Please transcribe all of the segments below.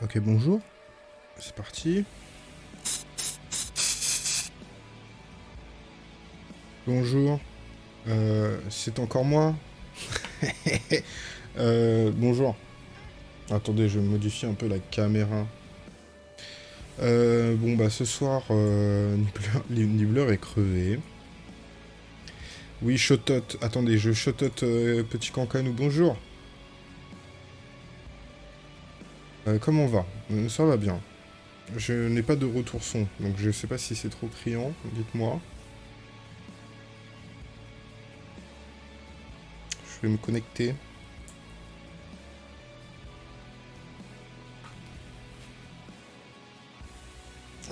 Ok, bonjour. C'est parti. Bonjour. Euh, c'est encore moi euh, Bonjour. Attendez, je modifie un peu la caméra. Euh, bon, bah ce soir, Nibbler, est crevé. Oui, Shotot. Attendez, je Shotot Petit Cancanou. Bonjour. Comment on va Ça va bien. Je n'ai pas de retour son, donc je sais pas si c'est trop criant, dites-moi. Je vais me connecter.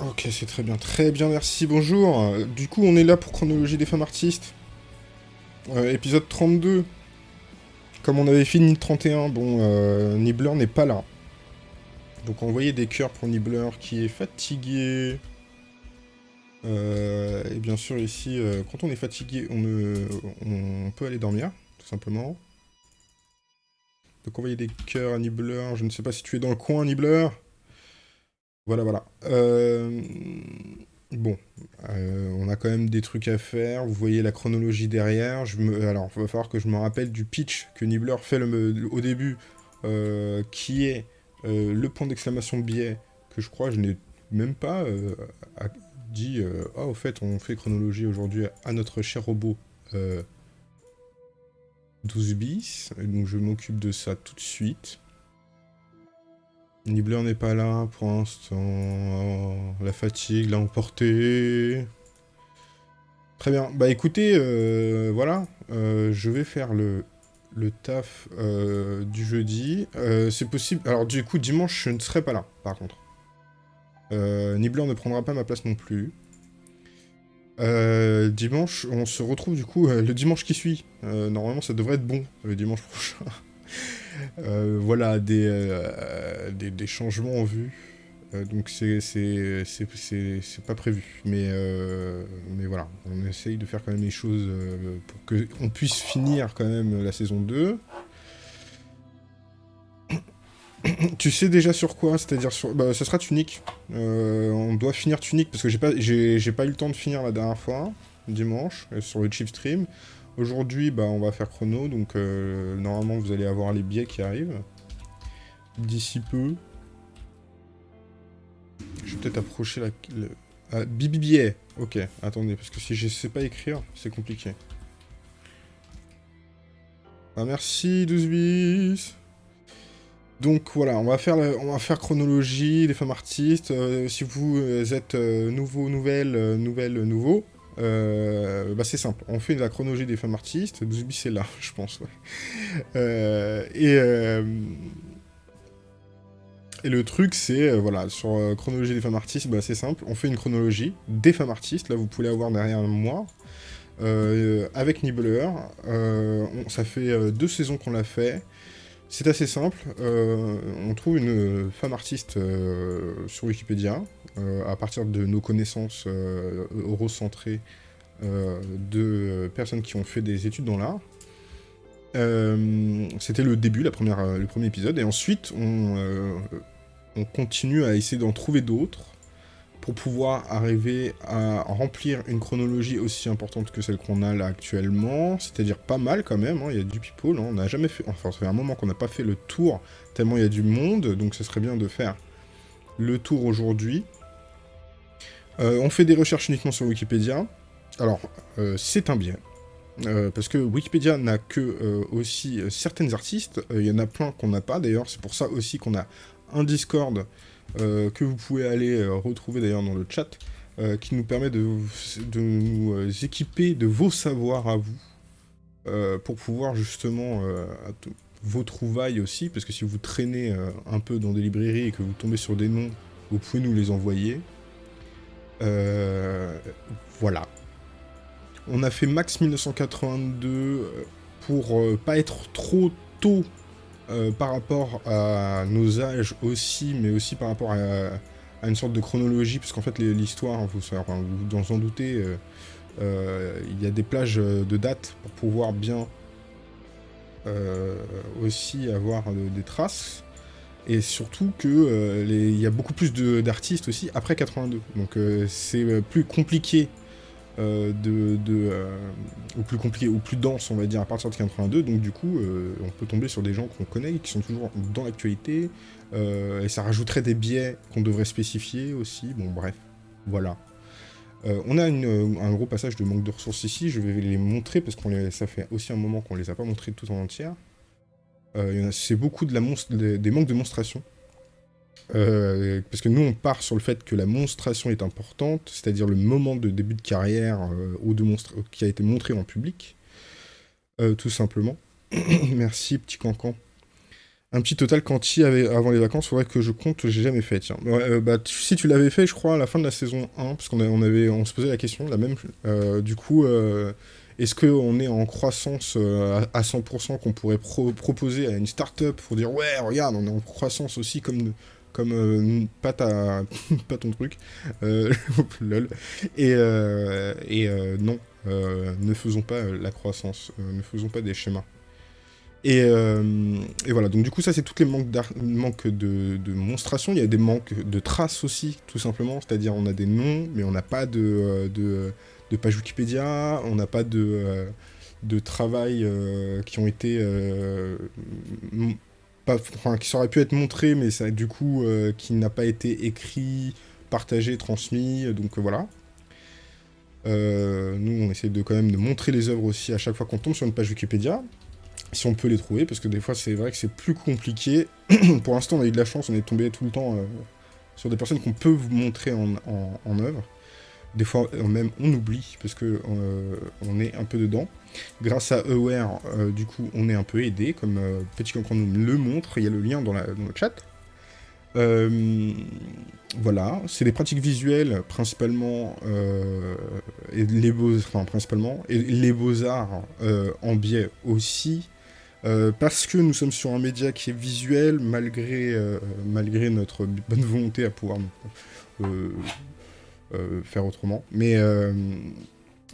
Ok, c'est très bien. Très bien, merci. Bonjour. Du coup, on est là pour Chronologie des femmes artistes. Euh, épisode 32. Comme on avait fini le 31, bon, euh, Nibbler n'est pas là. Donc envoyer des cœurs pour Nibbler qui est fatigué. Euh, et bien sûr ici, quand on est fatigué, on, peut aller dormir simplement. Donc envoyer des cœurs à Nibbler. Je ne sais pas si tu es dans le coin, Nibbler. Voilà, voilà. Euh, bon, euh, on a quand même des trucs à faire. Vous voyez la chronologie derrière. Alors, il va falloir que je me rappelle du pitch que Nibbler fait au début, euh, qui est le point d'exclamation biais, que je crois je n'ai même pas dit « Ah, au fait, on fait chronologie aujourd'hui à notre cher robot 12 bis, donc je m'occupe de ça tout de suite. Nibbler n'est pas là pour l'instant. la fatigue l'a emporté. Très bien. Bah écoutez, euh, voilà. Euh, je vais faire le, le taf euh, du jeudi. C'est possible... Alors du coup, dimanche, je ne serai pas là, par contre. Nibbler ne prendra pas ma place non plus. Euh, dimanche, on se retrouve du coup euh, le dimanche qui suit. Euh, normalement, ça devrait être bon le dimanche prochain. voilà, des, changements en vue. Donc c'est pas prévu. Mais, mais voilà, on essaye de faire quand même les choses pour qu'on puisse finir quand même la saison 2. tu sais déjà sur quoi? C'est-à-dire sur... Bah, ce sera Tunic. Euh, on doit finir Tunic, parce que j'ai pas, pas eu le temps de finir la dernière fois, dimanche, euh, sur le chip stream. Aujourd'hui, bah, on va faire chrono, donc euh, normalement vous allez avoir les billets qui arrivent. D'ici peu. Je vais peut-être approcher la... Ah, Bibi billet Ok, attendez, parce que si je sais pas écrire, c'est compliqué. Ah merci, 12 bis donc voilà, on va faire, on va faire chronologie des femmes artistes. Euh, si vous euh, êtes euh, nouveau, nouvelle, nouvelle, nouveau, bah c'est simple. On fait la chronologie des femmes artistes. 12 c'est là, je pense. et, et le truc, c'est, voilà, sur chronologie des femmes artistes, bah, c'est simple. On fait une chronologie des femmes artistes. Là, vous pouvez avoir derrière moi. avec Nibbler. ça fait deux saisons qu'on l'a fait. C'est assez simple, euh, on trouve une femme artiste euh, sur Wikipédia, euh, à partir de nos connaissances eurocentrées de personnes qui ont fait des études dans l'art. C'était le début, la première, le premier épisode, et ensuite on, on continue à essayer d'en trouver d'autres, pour pouvoir arriver à remplir une chronologie aussi importante que celle qu'on a là actuellement, c'est-à-dire pas mal quand même, hein. il y a du people, hein. on n'a jamais fait, enfin ça fait un moment qu'on n'a pas fait le tour, tellement il y a du monde, donc ce serait bien de faire le tour aujourd'hui. Euh, on fait des recherches uniquement sur Wikipédia, alors euh, c'est un bien, euh, parce que Wikipédia n'a que aussi certaines artistes, il y en a plein qu'on n'a pas d'ailleurs, c'est pour ça aussi qu'on a un Discord euh, que vous pouvez aller euh, retrouver d'ailleurs dans le chat, euh, qui nous permet de, nous équiper de vos savoirs à vous, pour pouvoir justement vos trouvailles aussi, parce que si vous traînez un peu dans des librairies et que vous tombez sur des noms, vous pouvez nous les envoyer. voilà. On a fait max 1982 pour pas être trop tôt euh, par rapport à nos âges aussi, mais aussi par rapport à, une sorte de chronologie, puisqu'en fait l'histoire, vous, vous en doutez, euh, euh, il y a des plages de dates pour pouvoir bien aussi avoir des traces. Et surtout qu'il il y a beaucoup plus d'artistes aussi après 82. Donc c'est plus compliqué euh, euh, ou plus compliqué, ou plus dense, on va dire, à partir de 82. Donc du coup, euh, on peut tomber sur des gens qu'on connaît, qui sont toujours dans l'actualité, et ça rajouterait des biais qu'on devrait spécifier aussi. Bon, bref, voilà. on a un gros passage de manque de ressources ici, je vais les montrer, parce que ça fait aussi un moment qu'on les a pas montrés tout en entière. C'est beaucoup de la des manques de monstration. Euh, parce que nous, on part sur le fait que la monstration est importante, c'est-à-dire le moment de début de carrière euh, ou de qui a été montré en public, euh, tout simplement. Merci, petit cancan. Un petit total quanti avant les vacances, faudrait que je compte, j'ai jamais fait, tiens. bah, si tu l'avais fait, je crois, à la fin de la saison 1, parce qu'on on se posait la question, la même, du coup, est-ce qu'on est en croissance à 100% qu'on pourrait proposer à une start-up pour dire, ouais, regarde, on est en croissance aussi comme comme euh, pas, ton truc, euh, lol. Et, euh, et non, ne faisons pas la croissance, ne faisons pas des schémas. Et, et, voilà, donc du coup ça c'est tous les manques, manques de, de monstration, il y a des manques de traces aussi, tout simplement, c'est-à-dire on a des noms, mais on n'a pas de, de, de, page Wikipédia, on n'a pas de, de travail qui ont été qui aurait pu être montré, mais ça, du coup, euh, qui n'a pas été écrit, partagé, transmis, donc euh, voilà. Euh, nous, on essaie de quand même de montrer les œuvres aussi à chaque fois qu'on tombe sur une page Wikipédia, si on peut les trouver, parce que des fois, c'est vrai que c'est plus compliqué. Pour l'instant, on a eu de la chance, on est tombé tout le temps sur des personnes qu'on peut vous montrer en, en œuvre. Des fois, même, on oublie, parce que on est un peu dedans. Grâce à Aware, euh, du coup, on est un peu aidé, comme euh, Petit nous le montre, il y a le lien dans, le chat. Euh, voilà, c'est des pratiques visuelles principalement, principalement, et les beaux-arts en biais aussi, parce que nous sommes sur un média qui est visuel, malgré, malgré notre bonne volonté à pouvoir faire autrement. Mais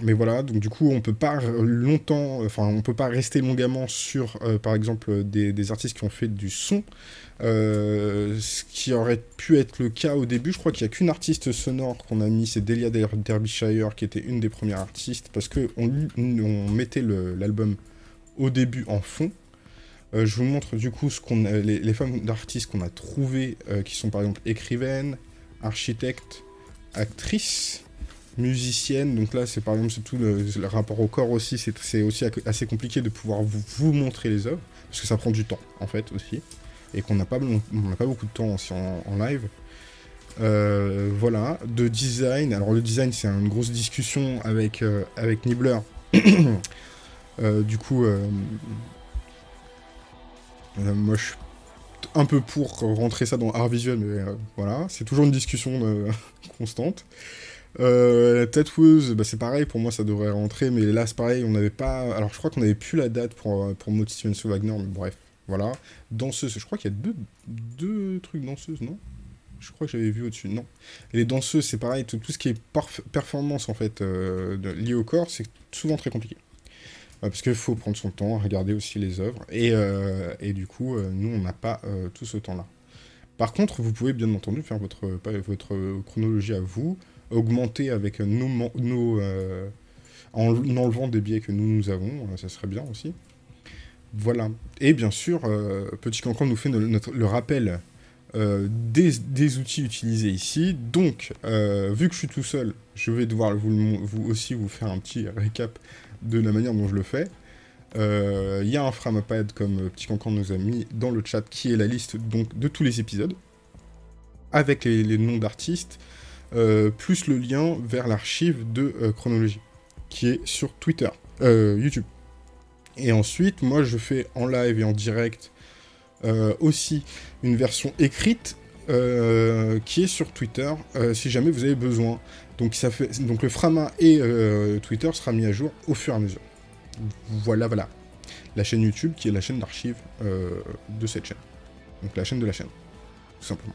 mais voilà, donc du coup, on peut pas longtemps, enfin, on peut pas rester longuement sur, euh, par exemple, des, artistes qui ont fait du son, euh, ce qui aurait pu être le cas au début. Je crois qu'il y a qu'une artiste sonore qu'on a mis, c'est Delia Derbyshire, qui était une des premières artistes, parce que on, mettait l'album au début en fond. Euh, je vous montre du coup ce qu'on les, femmes d'artistes qu'on a trouvées, qui sont par exemple écrivaines, architectes, actrices musicienne. Donc là, c'est par exemple tout le, rapport au corps aussi. C'est aussi assez compliqué de pouvoir vous, vous, montrer les œuvres parce que ça prend du temps en fait aussi et qu'on n'a pas, pas beaucoup de temps aussi en, live. Euh, voilà, de design. Alors le design, c'est une grosse discussion avec, euh, avec Nibbler. Euh, du coup, moi je suis un peu pour rentrer ça dans art visuel, mais voilà, c'est toujours une discussion constante. Euh, bah, c'est pareil, pour moi ça devrait rentrer, mais là c'est pareil, on n'avait pas... Alors je crois qu'on n'avait plus la date pour, euh, pour Motivation Wagner, mais bref, voilà. Danseuse, je crois qu'il y a deux, deux trucs danseuses, non? Je crois que j'avais vu au-dessus, non. Les danseuses, c'est pareil, tout, ce qui est performance en fait, euh, lié au corps, c'est souvent très compliqué. Euh, parce qu'il faut prendre son temps, regarder aussi les œuvres, et, et du coup, nous on n'a pas tout ce temps-là. Par contre, vous pouvez bien entendu faire votre, votre chronologie à vous, augmenter avec nos, euh, en enlevant des biais que nous, nous avons, euh, ça serait bien aussi. Voilà. Et bien sûr, euh, Petit Cancan nous fait le rappel des, outils utilisés ici. Donc, vu que je suis tout seul, je vais devoir vous, vous, aussi vous faire un petit récap de la manière dont je le fais. Il y a un framapad, comme Petit Cancan nous a mis dans le chat, qui est la liste donc, de tous les épisodes, avec les noms d'artistes, plus le lien vers l'archive de euh, chronologie, qui est sur Twitter, euh, YouTube. Et ensuite, moi, je fais en live et en direct aussi une version écrite qui est sur Twitter, si jamais vous avez besoin. Donc, donc le Frama et Twitter sera mis à jour au fur et à mesure. Voilà, voilà. La chaîne YouTube qui est la chaîne d'archives de cette chaîne. Donc la chaîne de la chaîne, tout simplement.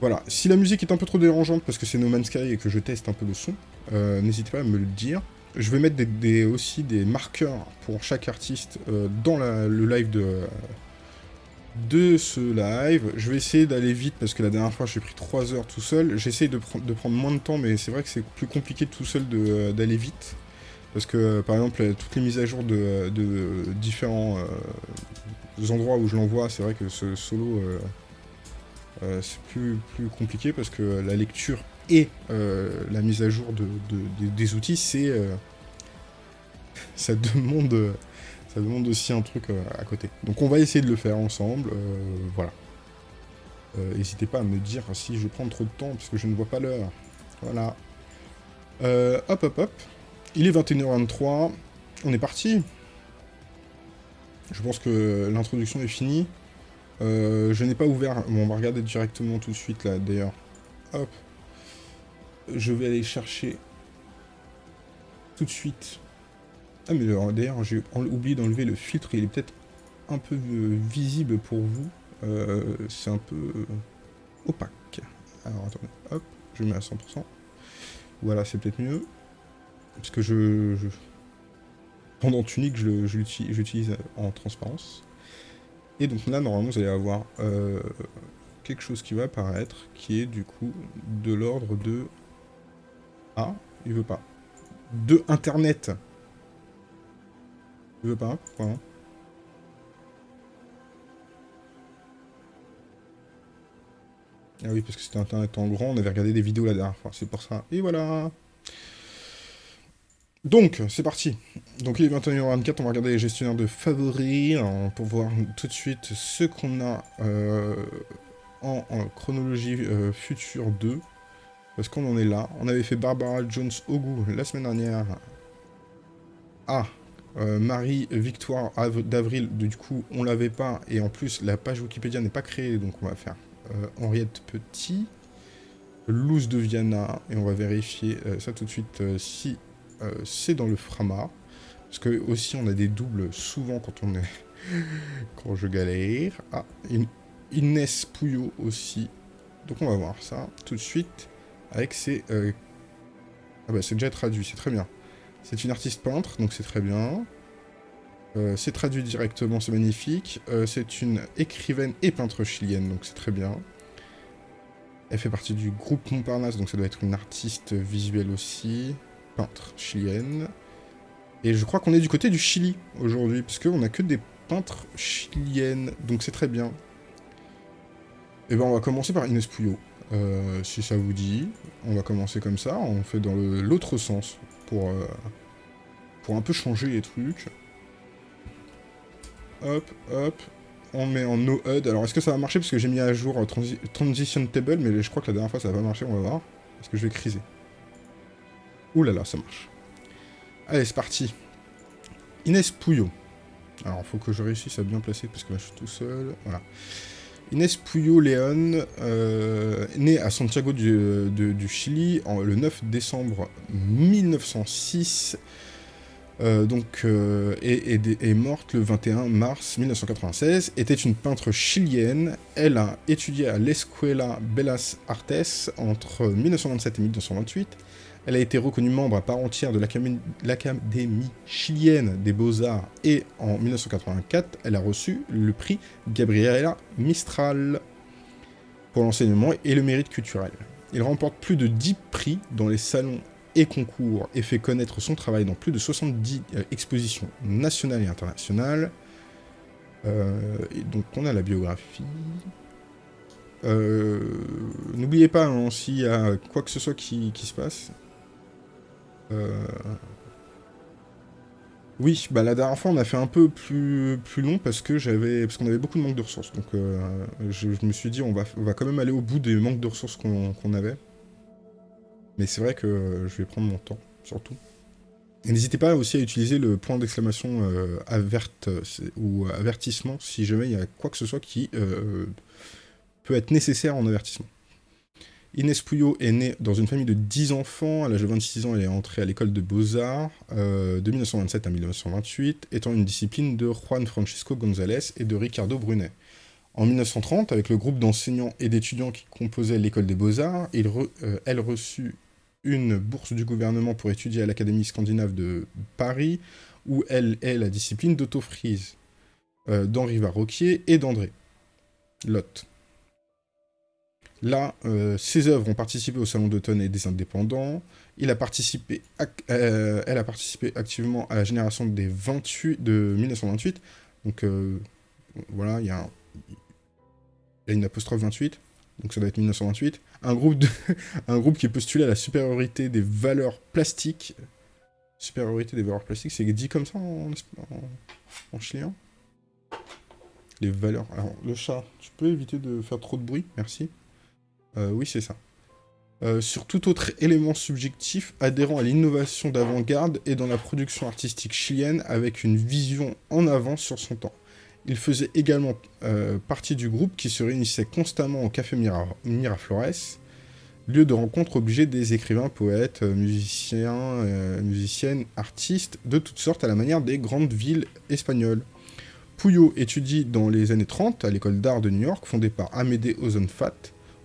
Voilà, si la musique est un peu trop dérangeante parce que c'est No Man's Sky et que je teste un peu le son, euh, n'hésitez pas à me le dire. Je vais mettre aussi des marqueurs pour chaque artiste euh, dans le live de, ce live. Je vais essayer d'aller vite parce que la dernière fois j'ai pris 3 heures tout seul. J'essaye de, prendre moins de temps mais c'est vrai que c'est plus compliqué tout seul d'aller vite. Parce que par exemple toutes les mises à jour de, différents euh, endroits où je l'envoie, c'est vrai que ce solo euh, euh, c'est plus, plus compliqué parce que la lecture et la mise à jour de, des outils c'est... ça demande ça demande aussi un truc euh, à côté. Donc on va essayer de le faire ensemble, euh, voilà. Euh, n'hésitez pas à me dire si je prends trop de temps, puisque je ne vois pas l'heure. Voilà. hop, hop, hop. Il est 21h23. On est parti. Je pense que l'introduction est finie. Je n'ai pas ouvert... Bon, on va regarder directement tout de suite, là, d'ailleurs. Hop. Je vais aller chercher tout de suite ah mais d'ailleurs j'ai oublié d'enlever le filtre, il est peut-être un peu visible pour vous. Euh, c'est un peu opaque. Alors attendez, hop, je mets à 100%. Voilà, c'est peut-être mieux. Parce que je, pendant Tunic, je j'utilise en transparence. Et donc là, normalement, vous allez avoir euh, quelque chose qui va apparaître, qui est du coup de l'ordre de... Ah, il veut pas. De Internet tu veux pas Pourquoi Ah oui, parce que c'était internet en grand, on avait regardé des vidéos la dernière fois, c'est pour ça. Et voilà Donc, c'est parti. Donc il est 21h24, on va regarder les gestionnaires de favoris hein, pour voir tout de suite ce qu'on a euh, en, chronologie euh, future 2. Parce qu'on en est là. On avait fait Barbara Jones au goût la semaine dernière. Ah, euh, Marie Victoire d'Avril, du coup, on l'avait pas. Et en plus, la page Wikipédia n'est pas créée, donc on va faire Henriette Petit, Luz de Viana, et on va vérifier ça tout de suite si c'est dans le Frama. Parce que aussi, on a des doubles souvent quand on est... quand je galère. Ah, Inès Pouillot aussi. Donc on va voir ça tout de suite avec ces... Ah bah c'est déjà traduit, c'est très bien. C'est une artiste peintre, donc c'est très bien. Euh, c'est traduit directement, c'est magnifique. Euh, c'est une écrivaine et peintre chilienne, donc c'est très bien. Elle fait partie du groupe Montparnasse, donc ça doit être une artiste visuelle aussi. Peintre chilienne. Et je crois qu'on est du côté du Chili aujourd'hui, parce qu'on a que des peintres chiliennes, donc c'est très bien. Et eh ben on va commencer par Inès Puyo, euh, si ça vous dit. On va commencer comme ça, on fait dans l'autre sens pour, euh, pour un peu changer les trucs. Hop, hop. On met en no HUD. Alors, est-ce que ça va marcher? Parce que j'ai mis à jour euh, Transition Table, mais je crois que la dernière fois, ça va pas marcher. On va voir. Est-ce que je vais criser Ouh là là, ça marche. Allez, c'est parti. Inès Pouillot. Alors, faut que je réussisse à bien placer, parce que là, je suis tout seul. Voilà. Inès Puyo León, euh, née à Santiago du, Chili le 9 décembre 1906, euh, donc, euh, et, est morte le 21 mars 1996, était une peintre chilienne. Elle a étudié à l'Escuela Bellas Artes entre 1927 et 1928. Elle a été reconnue membre à part entière de l'Académie chilienne des beaux-arts et en 1984, elle a reçu le prix Gabriela Mistral pour l'enseignement et le mérite culturel. Il remporte plus de 10 prix dans les salons et concours et fait connaître son travail dans plus de 70 euh, expositions nationales et internationales. Euh, et donc on a la biographie. Euh, n'oubliez pas, hein, s'il y a quoi que ce soit qui se passe, euh, oui, bah la dernière fois on a fait un peu plus, long parce que j'avais parce qu'on avait beaucoup de manque de ressources. Donc euh, je, me suis dit on va, quand même aller au bout des manques de ressources qu'on avait. Mais c'est vrai que je vais prendre mon temps, surtout. Et n'hésitez pas aussi à utiliser le point d'exclamation euh, ou avertissement si jamais il y a quoi que ce soit qui peut être nécessaire en avertissement. Inès Puyo est née dans une famille de 10 enfants. À l'âge de 26 ans, elle est entrée à l'école de Beaux-Arts euh, de 1927 à 1928, étant une discipline de Juan Francisco González et de Ricardo Brunet. En 1930, avec le groupe d'enseignants et d'étudiants qui composait l'école des Beaux-Arts, euh, elle reçut une bourse du gouvernement pour étudier à l'Académie scandinave de Paris, où elle est la discipline d'Otto Fries, euh, d'Henri Varroquier et d'André. Lot. Là, ses œuvres ont participé au Salon d'automne et des indépendants. Il a participé, elle a participé activement à la génération des 28, de 1928. Donc voilà, il y, a une apostrophe 28, donc ça doit être 1928. Un groupe, de, un groupe qui postulait à la supériorité des valeurs plastiques. Supériorité des valeurs plastiques, c'est dit comme ça en, en, chilien? Les valeurs... Alors, le chat, tu peux éviter de faire trop de bruit? Merci. Euh, oui, c'est ça. Euh, sur tout autre élément subjectif adhérant à l'innovation d'avant-garde et dans la production artistique chilienne avec une vision en avance sur son temps. Il faisait également euh, partie du groupe qui se réunissait constamment au Café Miraflores, lieu de rencontre obligé des écrivains, poètes, musiciens, musiciennes, artistes, de toutes sortes à la manière des grandes villes espagnoles. Puyo étudie dans les années 30 à l'école d'art de New York, fondée par Amédée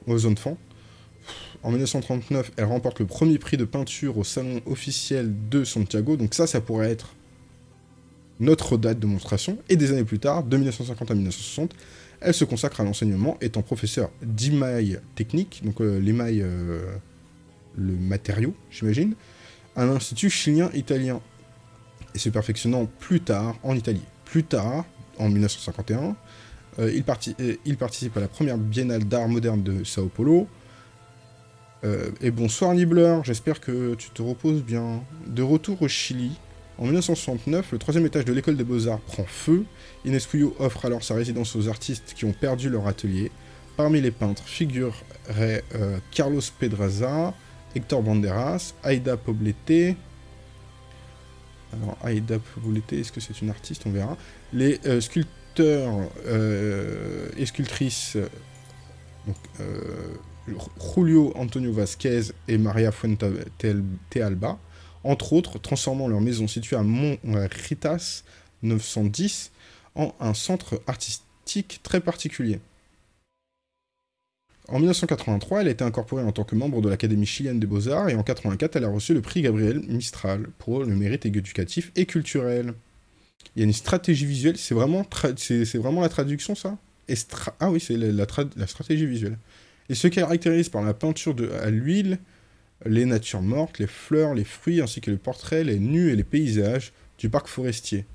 Ozonfant. En 1939, elle remporte le premier prix de peinture au salon officiel de Santiago, donc ça, ça pourrait être notre date de monstration, et des années plus tard, de 1950 à 1960, elle se consacre à l'enseignement, étant professeure d'émail technique, donc euh, l'émail, euh, le matériau, j'imagine, à l'Institut chilien-italien, et se perfectionnant plus tard en Italie. Plus tard, en 1951, euh, il, il, participe à la première biennale d'art moderne de Sao Paulo. et bonsoir Nibbler, j'espère que tu te reposes bien. De retour au Chili, en 1969, le troisième étage de l'école des beaux-arts prend feu. Inés Puyo offre alors sa résidence aux artistes qui ont perdu leur atelier. Parmi les peintres figureraient euh, Carlos Pedraza, Hector Banderas, Aida Poblete. Alors, Aida Poblete, est-ce que c'est une artiste? On verra. Les euh, sculpteurs euh, et sculptrices Julio Antonio Vasquez et Maria Fuentealba entre autres transformant leur maison située à Montritas 910 en un centre artistique très particulier. En 1983, elle a été incorporée en tant que membre de l'Académie chilienne des beaux-arts, et en 1984, elle a reçu le prix Gabriel Mistral pour le mérite éducatif et culturel. Il y a une stratégie visuelle, c'est vraiment, la traduction ça? Ah oui, c'est la, stratégie visuelle. Et se caractérise par la peinture à l'huile, les natures mortes, les fleurs, les fruits, ainsi que les portraits, les nus et les paysages du parc forestier.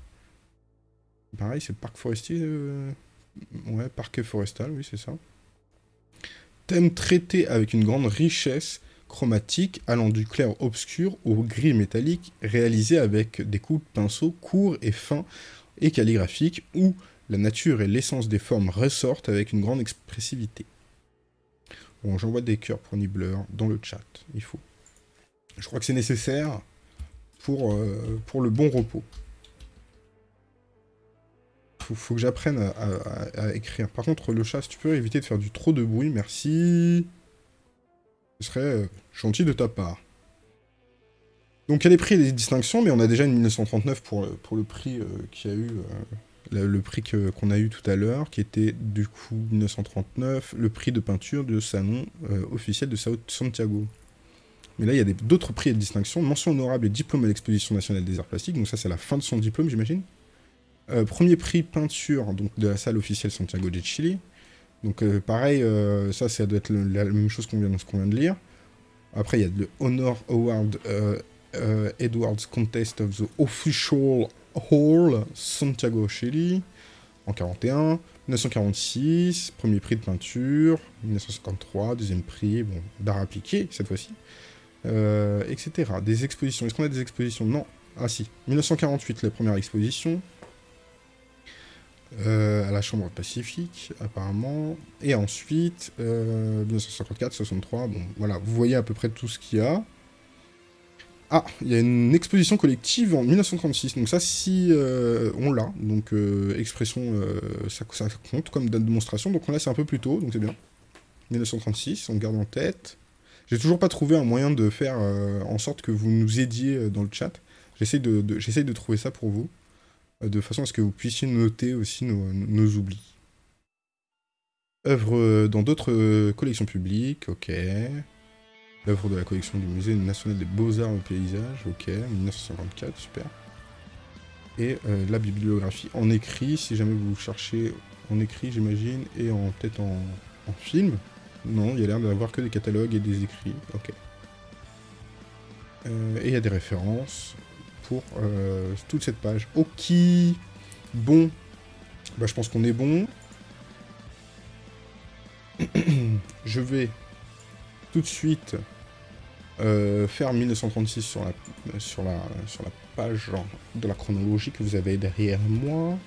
Pareil, c'est parc forestier... Euh, ouais, parc forestal, oui, c'est ça. Thème traité avec une grande richesse chromatique allant du clair obscur au gris métallique, réalisé avec des coups de pinceau courts et fins et calligraphiques, où la nature et l'essence des formes ressortent avec une grande expressivité. Bon, j'envoie des cœurs pour Nibbler dans le chat, il faut. Je crois que c'est nécessaire pour, euh, pour le bon repos. Faut, faut que j'apprenne à, écrire. Par contre, le chat, si tu peux éviter de faire du trop de bruit, merci. Ce serait euh, gentil de ta part. Donc il y a des prix et des distinctions, mais on a déjà une 1939 pour, pour le prix euh, a eu le, prix qu'on a eu tout à l'heure, qui était du coup 1939, le prix de peinture de salon euh, officiel de Sao Santiago. Mais là, il y a d'autres prix et distinctions. Mention honorable et diplôme à l'exposition nationale des arts plastiques. Donc ça, c'est la fin de son diplôme, j'imagine. Euh, premier prix peinture de la salle officielle Santiago de Chile. Donc euh, pareil, ça, ça doit être la même chose qu'on vient, de lire. Après, il y a le Honor Award Edwards Contest of the Official Hall, Santiago, Chili, en 41. 1946, premier prix de peinture. 1953, deuxième prix, bon, d'art appliqué, cette fois-ci. Euh, etc. Des expositions. Est-ce qu'on a des expositions? Non. Ah si. 1948, la première exposition. Euh, à la Chambre Pacifique, apparemment. Et ensuite, 1954, euh, 63, bon, voilà, vous voyez à peu près tout ce qu'il y a. Ah, il y a une exposition collective en 1936, donc ça, si euh, on l'a, donc euh, expression, euh, ça, compte comme date de démonstration, donc on l'a, c'est un peu plus tôt, donc c'est bien. 1936, on garde en tête. J'ai toujours pas trouvé un moyen de faire en sorte que vous nous aidiez dans le chat. J'essaye de, de trouver ça pour vous, de façon à ce que vous puissiez noter aussi nos, nos oublis. Œuvre dans d'autres collections publiques, ok. L'œuvre de la collection du Musée national des beaux-arts au paysage, ok, 1954, super. Et euh, la bibliographie en écrit, si jamais vous cherchez en écrit, j'imagine, et en peut-être en, en film. Non, il y a l'air d'avoir que des catalogues et des écrits. Ok. Euh, et il y a des références pour euh, toute cette page. Ok. Bon. Bah, je pense qu'on est bon. je vais tout de suite euh, faire 1936 sur la, page de la chronologie que vous avez derrière moi.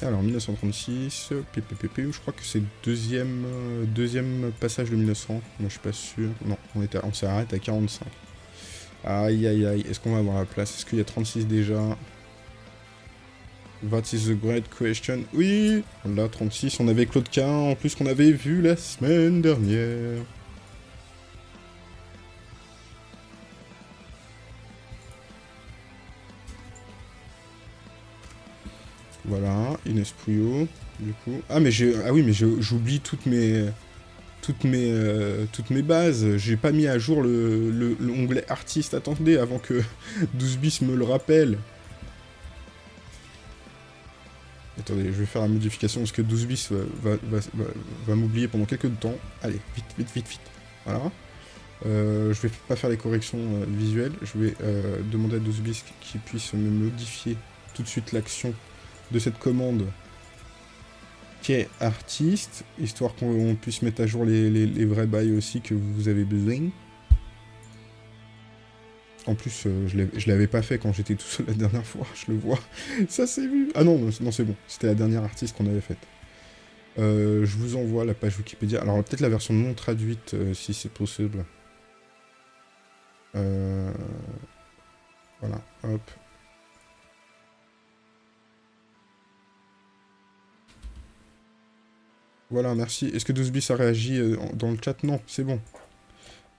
Alors, 1936, je crois que c'est deuxième, euh, deuxième passage de 1900. Moi, je suis pas sûr. Non, on, on s'arrête à 45. Aïe, aïe, aïe. Est-ce qu'on va avoir la place? Est-ce qu'il y a 36 déjà? What is the great question Oui Là, 36. On avait Claude Quin, en plus, qu'on avait vu la semaine dernière. Voilà, Inès Pouillot, du coup. Ah, mais j'ai... Ah oui, mais j'oublie toutes mes... Toutes mes, euh, toutes mes bases. J'ai pas mis à jour le l'onglet artiste. Attendez, avant que 12 bis me le rappelle. Attendez, je vais faire la modification parce que 12 bis va, va, m'oublier pendant quelques temps. Allez, vite, vite, vite, vite. Voilà. Euh, je vais pas faire les corrections euh, visuelles. Je vais demander à 12 bis qu'il puisse me modifier tout de suite l'action de cette commande est artiste, histoire qu'on puisse mettre à jour les, vrais bails aussi que vous avez besoin. En plus, euh, je l'avais pas fait quand j'étais tout seul la dernière fois, je le vois. Ça c'est vu Ah non, non c'est bon, c'était la dernière artiste qu'on avait faite. Euh, je vous envoie la page Wikipédia. Alors peut-être la version non traduite, euh, si c'est possible. Voilà, hop. Voilà, merci. Est-ce que 12bis a réagi euh, dans le chat? Non, c'est bon.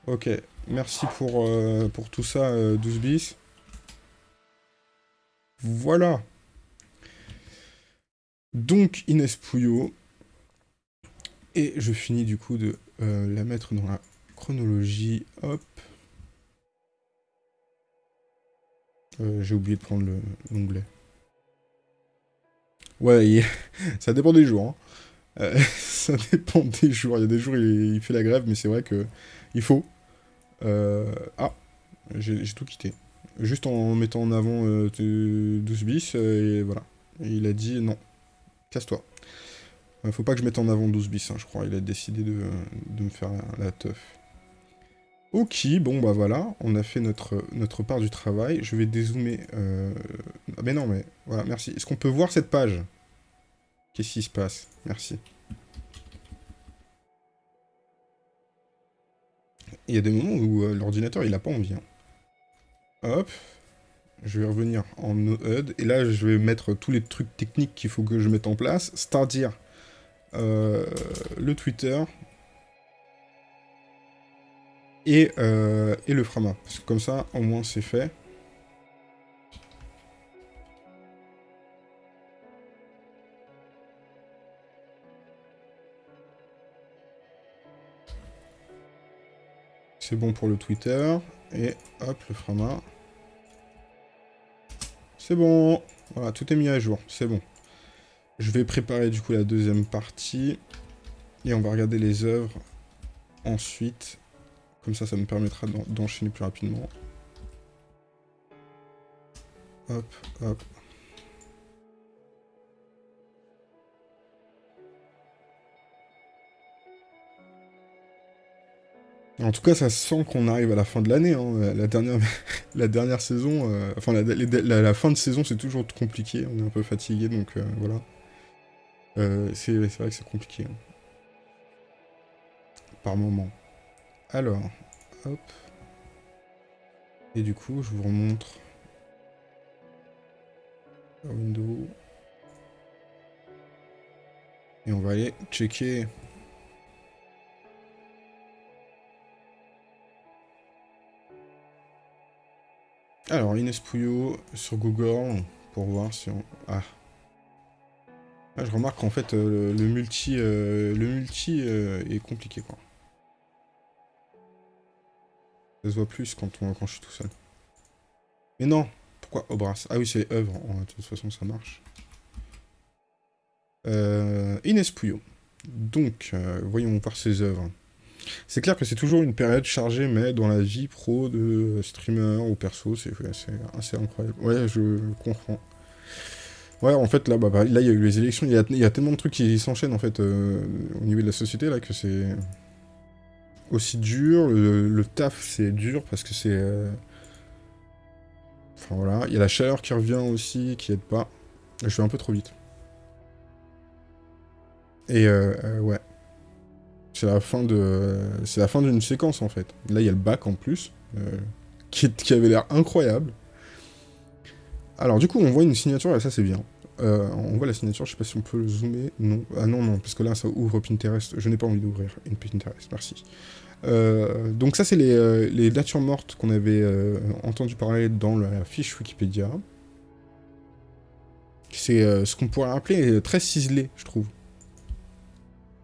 Ok, merci pour, euh, tout ça, 12bis. Euh, voilà. Donc, Inès Pouillot. Et je finis du coup de la mettre dans la chronologie. Hop. J'ai oublié de prendre l'onglet. Ouais, ça dépend des jours. Hein. Euh, ça dépend des jours. Il y a des jours, il, il fait la grève, mais c'est vrai que il faut. Euh, ah, j'ai tout quitté. Juste en mettant en avant 12 euh, bis, et voilà. il a dit non, casse-toi. faut pas que je mette en avant 12 bis, hein, je crois. Il a décidé de, me faire la, teuf. Ok, bon bah voilà, on a fait notre, notre part du travail. Je vais dézoomer... Ah mais non, mais voilà, merci. Est-ce qu'on peut voir cette page? Qu'est-ce qui se passe? Merci. Il y a des moments où euh, l'ordinateur, il a pas envie. Hein. Hop. Je vais revenir en NoHUD. Et là, je vais mettre tous les trucs techniques qu'il faut que je mette en place. C'est-à-dire euh, le Twitter. Et, euh, et le Frama. Parce que comme ça, au moins, c'est fait. C'est bon pour le Twitter. Et hop, le Frama. C'est bon. Voilà, tout est mis à jour. C'est bon. Je vais préparer du coup la deuxième partie. Et on va regarder les œuvres ensuite. Comme ça, ça me permettra d'enchaîner plus rapidement. Hop, hop. En tout cas, ça sent qu'on arrive à la fin de l'année. Hein. La, dernière, la dernière saison, euh, enfin la, fin de saison, c'est toujours compliqué. On est un peu fatigué, donc euh, voilà. Euh, c'est vrai que c'est compliqué. Hein. Par moment. Alors, hop. Et du coup, je vous remontre la window. Et on va aller checker Alors, Inès Pouillot sur Google, pour voir si on... Ah. ah je remarque qu'en fait, euh, le multi, euh, le multi euh, est compliqué, quoi. Ça se voit plus quand, on, quand je suis tout seul. Mais non Pourquoi? Obras Ah oui, c'est œuvre. de toute façon, ça marche. Inès Pouillot. Donc, voyons voir ses œuvres. C'est clair que c'est toujours une période chargée, mais dans la vie pro de streamer ou perso, c'est assez incroyable. Ouais, je comprends. Ouais, en fait, là, bah, là, il y a eu les élections, il y a, tellement de trucs qui s'enchaînent, en fait, euh, au niveau de la société, là, que c'est aussi dur. Le, taf, c'est dur, parce que c'est... Euh, enfin, voilà. Il y a la chaleur qui revient aussi, qui aide pas. Je vais un peu trop vite. Et, euh, ouais. C'est la fin de... C'est la fin d'une séquence, en fait. Là, il y a le bac, en plus, qui, qui avait l'air incroyable. Alors du coup, on voit une signature, et ça c'est bien. Euh, on voit la signature, je sais pas si on peut le zoomer. Non. Ah non, non, parce que là, ça ouvre Pinterest. Je n'ai pas envie d'ouvrir une Pinterest, merci. Euh, donc ça, c'est les, euh, les, natures mortes qu'on avait entendu parler dans la fiche Wikipédia. C'est ce qu'on pourrait appeler très ciselé, je trouve.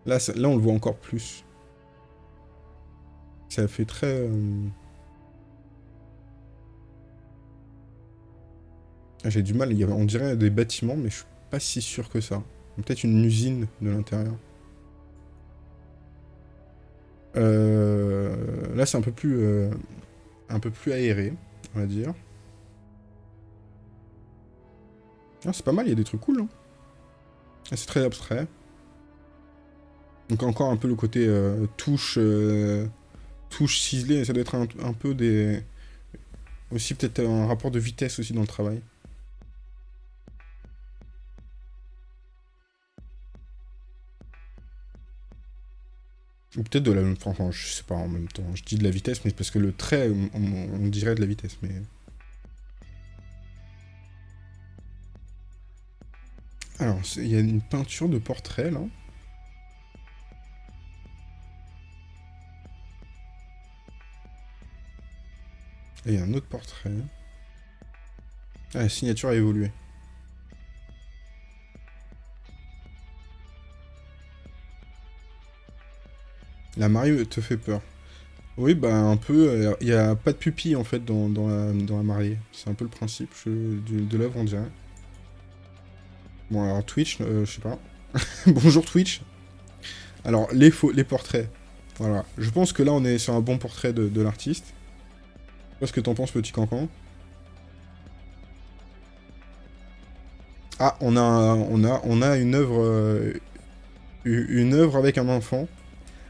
Là, là, on le voit encore plus. Ça fait très... Ah, j'ai du mal, il y on dirait des bâtiments, mais je suis pas si sûr que ça. Peut-être une usine de l'intérieur. Euh, là, c'est un peu plus euh, un peu plus aéré, on va dire. Ah, c'est pas mal, il y a des trucs cool. Hein. Ah, c'est très abstrait. Donc encore un peu le côté euh, touche, touche ciselée, ça doit être un, peu des... Aussi peut-être un rapport de vitesse aussi dans le travail. Peut-être de la... Enfin, je sais pas en même temps. Je dis de la vitesse, mais parce que le trait, on, dirait de la vitesse, mais... Alors, il y a une peinture de portrait, là. Et il y a un autre portrait. Ah, la signature a évolué. La mariée te fait peur. Oui, bah un peu. Il n'y a pas de pupille en fait dans, la, dans mariée. C'est un peu le principe de, l'œuvre, on dirait. Bon, alors Twitch, euh, je sais pas. Bonjour Twitch. Alors, les, faux, les portraits. Voilà. Je pense que là, on est sur un bon portrait de, l'artiste. Qu'est-ce que t'en penses, petit cancan Ah, on a, on a, on a une œuvre, euh, une œuvre avec un enfant.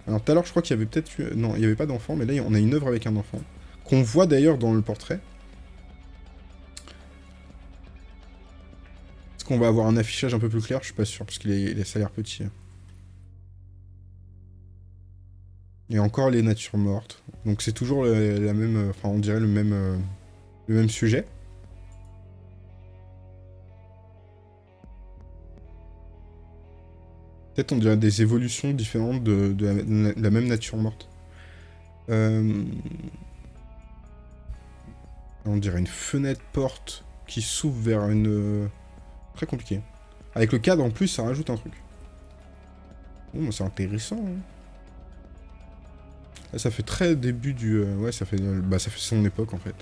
Alors tout à l'heure, je crois qu'il y avait peut-être... Non, il n'y avait pas d'enfant, mais là, on a une œuvre avec un enfant. Qu'on voit d'ailleurs dans le portrait. Est-ce qu'on va avoir un affichage un peu plus clair? Je suis pas sûr, parce qu'il est, ça a l'air petit. Et encore les natures mortes. Donc c'est toujours la, même... Enfin, on dirait le même, euh, le même sujet. Peut-être on dirait des évolutions différentes de, la, même nature morte. Euh, on dirait une fenêtre-porte qui s'ouvre vers une... Très compliqué. Avec le cadre en plus, ça rajoute un truc. Bon, c'est intéressant. Hein. Ça fait très début du... Euh, ouais, ça fait, bah, ça fait son époque en fait.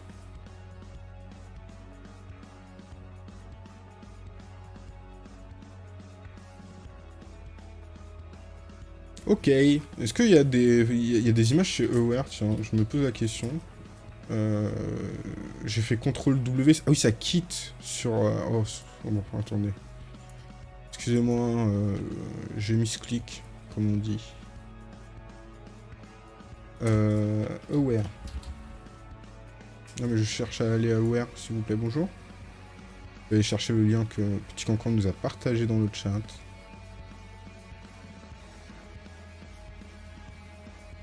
Ok. Est-ce qu'il y, a des... Y a des images chez Aware Tiens, je me pose la question. Euh... J'ai fait CTRL W. Ah oui, ça quitte sur... Euh, oh, bon, attendez. Excusez-moi, euh... j'ai mis ce clic, comme on dit. Euh... Aware. Non mais je cherche à aller à Aware, s'il vous plaît, bonjour. Je vais aller chercher le lien que Petit Cancan nous a partagé dans le chat.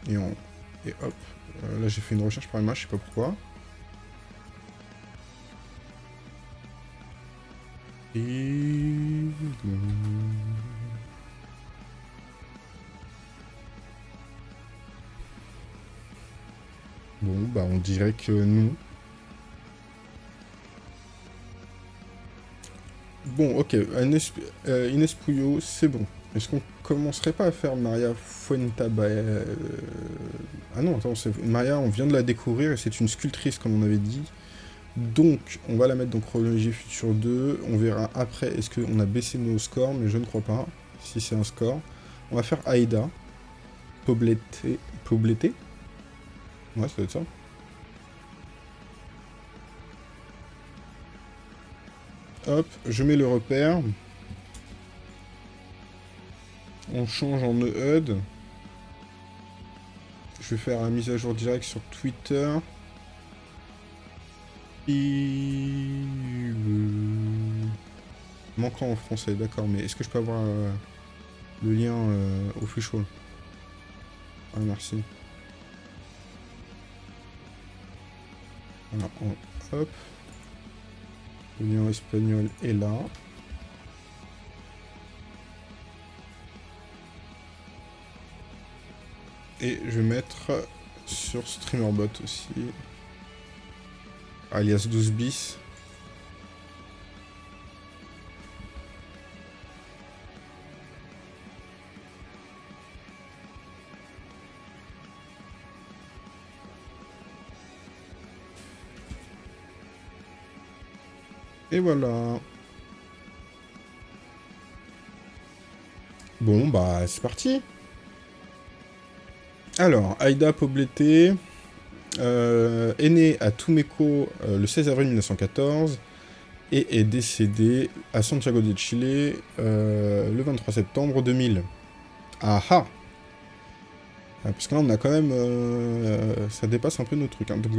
Et, on... et hop. Euh, là, j'ai fait une recherche par image, je sais pas pourquoi. Et... Bon, bah on dirait que non. Bon, ok, Inès, euh, Pouillot, c'est bon. Est-ce qu'on commencerait pas à faire Maria Fuentabay euh, Ah non, attends, Maria, on vient de la découvrir et c'est une sculptrice, comme on avait dit. Donc, on va la mettre dans chronologie future 2. On verra après, est-ce qu'on a baissé nos scores, mais je ne crois pas, si c'est un score. On va faire Aïda. Pobleté. Pobleté Ouais, ça doit être ça. Hop, je mets le repère. On change en EUD. Je vais faire la mise à jour direct sur Twitter. Manquant en français, d'accord, mais est-ce que je peux avoir euh, le lien euh, au official Ah, merci. Alors, hop. Le lien espagnol est là. Et je vais mettre sur StreamerBot aussi. Alias 12 bis. Et voilà. Bon, bah, c'est parti. Alors, Aïda Pobleté euh, est née à Tumeco euh, le 16 avril 1914 et est décédée à Santiago de Chile euh, le 23 septembre 2000. Ah ah Parce que là, on a quand même... ça dépasse un peu nos trucs. Hein. Donc,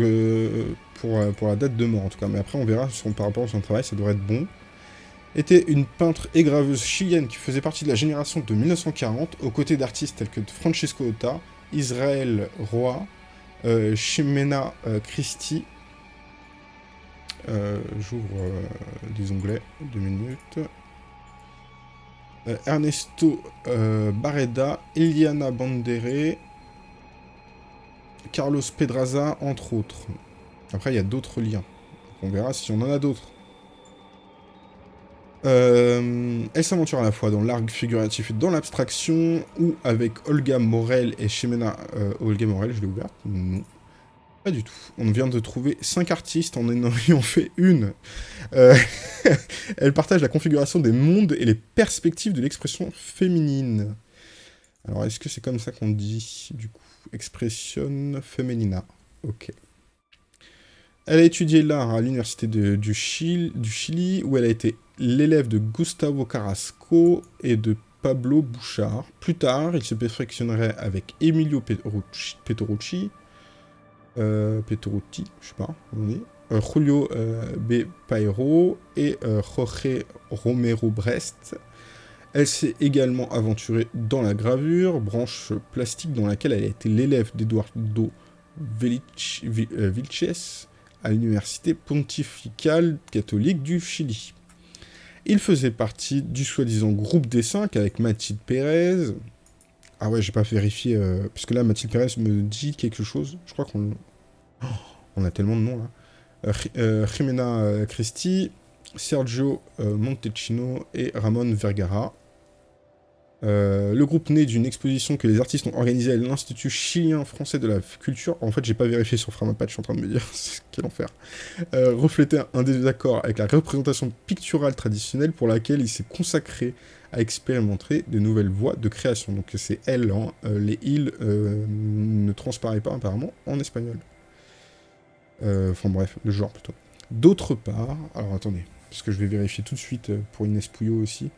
pour, pour la date de mort, en tout cas. Mais après, on verra par rapport à son travail, ça devrait être bon était une peintre et graveuse chilienne qui faisait partie de la génération de 1940, aux côtés d'artistes tels que Francesco Ota, Israël Roy, euh, Ximena euh, Christie, euh, j'ouvre euh, des onglets, deux minutes, Ernesto Barreda, Eliana Bandere, Carlos Pedraza, entre autres. Après, il y a d'autres liens. On verra si on en a d'autres. Euh, elle s'aventure à la fois dans l'art figuratif et dans l'abstraction, ou avec Olga Morel et Chimena... Euh, Olga Morel, je l'ai ouverte Non. Pas du tout. On vient de trouver 5 artistes en ayant fait une. Euh, elle partage la configuration des mondes et les perspectives de l'expression féminine. Alors, est-ce que c'est comme ça qu'on dit, du coup? Expression feminina. Ok. Elle a étudié l'art à l'université du, du Chili, où elle a été l'élève de Gustavo Carrasco et de Pablo Bouchard. Plus tard, il se perfectionnerait avec Emilio Petrucci, euh, Petrucci, je sais pas, on dit, euh, Julio euh, B. Pairo et euh, Jorge Romero Brest. Elle s'est également aventurée dans la gravure, branche plastique dans laquelle elle a été l'élève d'Eduardo Vilches à l'université pontificale catholique du Chili. Il faisait partie du soi-disant groupe des cinq avec Mathilde Pérez. Ah ouais, j'ai pas vérifié, euh, parce que là, Mathilde Pérez me dit quelque chose. Je crois qu'on... Oh, on a tellement de noms, là. Euh, euh, Jimena Christi, Sergio Montecchino et Ramon Vergara. Euh, le groupe naît d'une exposition que les artistes ont organisée à l'Institut chilien français de la culture. En fait, j'ai pas vérifié sur Framapatch, je suis en train de me dire, quel enfer. Euh, reflétait un désaccord avec la représentation picturale traditionnelle pour laquelle il s'est consacré à expérimenter de nouvelles voies de création. Donc c'est elle, hein, euh, les îles ne transparaît pas apparemment en espagnol. Enfin bref, le genre plutôt. D'autre part, alors attendez, parce que je vais vérifier tout de suite pour Inès Pouillot aussi.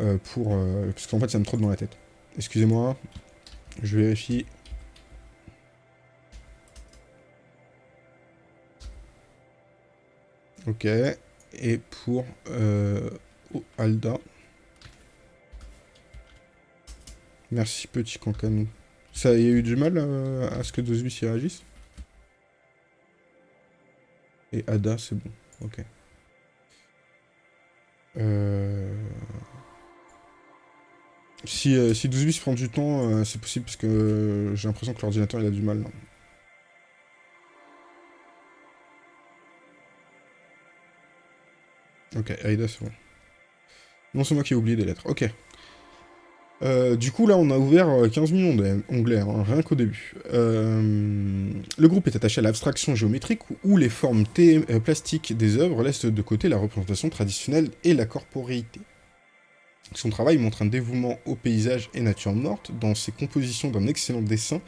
Euh, pour... Euh, parce qu'en fait, ça me trotte dans la tête. Excusez-moi, je vérifie. Ok, et pour euh, Alda. Merci petit cancanou. Ça y a eu du mal à ce que 12 y réagisse? Et Ada, c'est bon. Ok. Euh... Si, euh, si 12 bits prend du temps, euh, c'est possible parce que euh, j'ai l'impression que l'ordinateur il a du mal. Ok, Aida c'est bon. Non, c'est moi qui ai oublié des lettres. Ok. Du coup, là, on a ouvert 15 millions d'onglets, hein, rien qu'au début. Le groupe est attaché à l'abstraction géométrique, où les formes plastiques des œuvres laissent de côté la représentation traditionnelle et la corporéité. Son travail montre un dévouement au paysage et nature morte. Dans ses compositions d'un excellent dessin,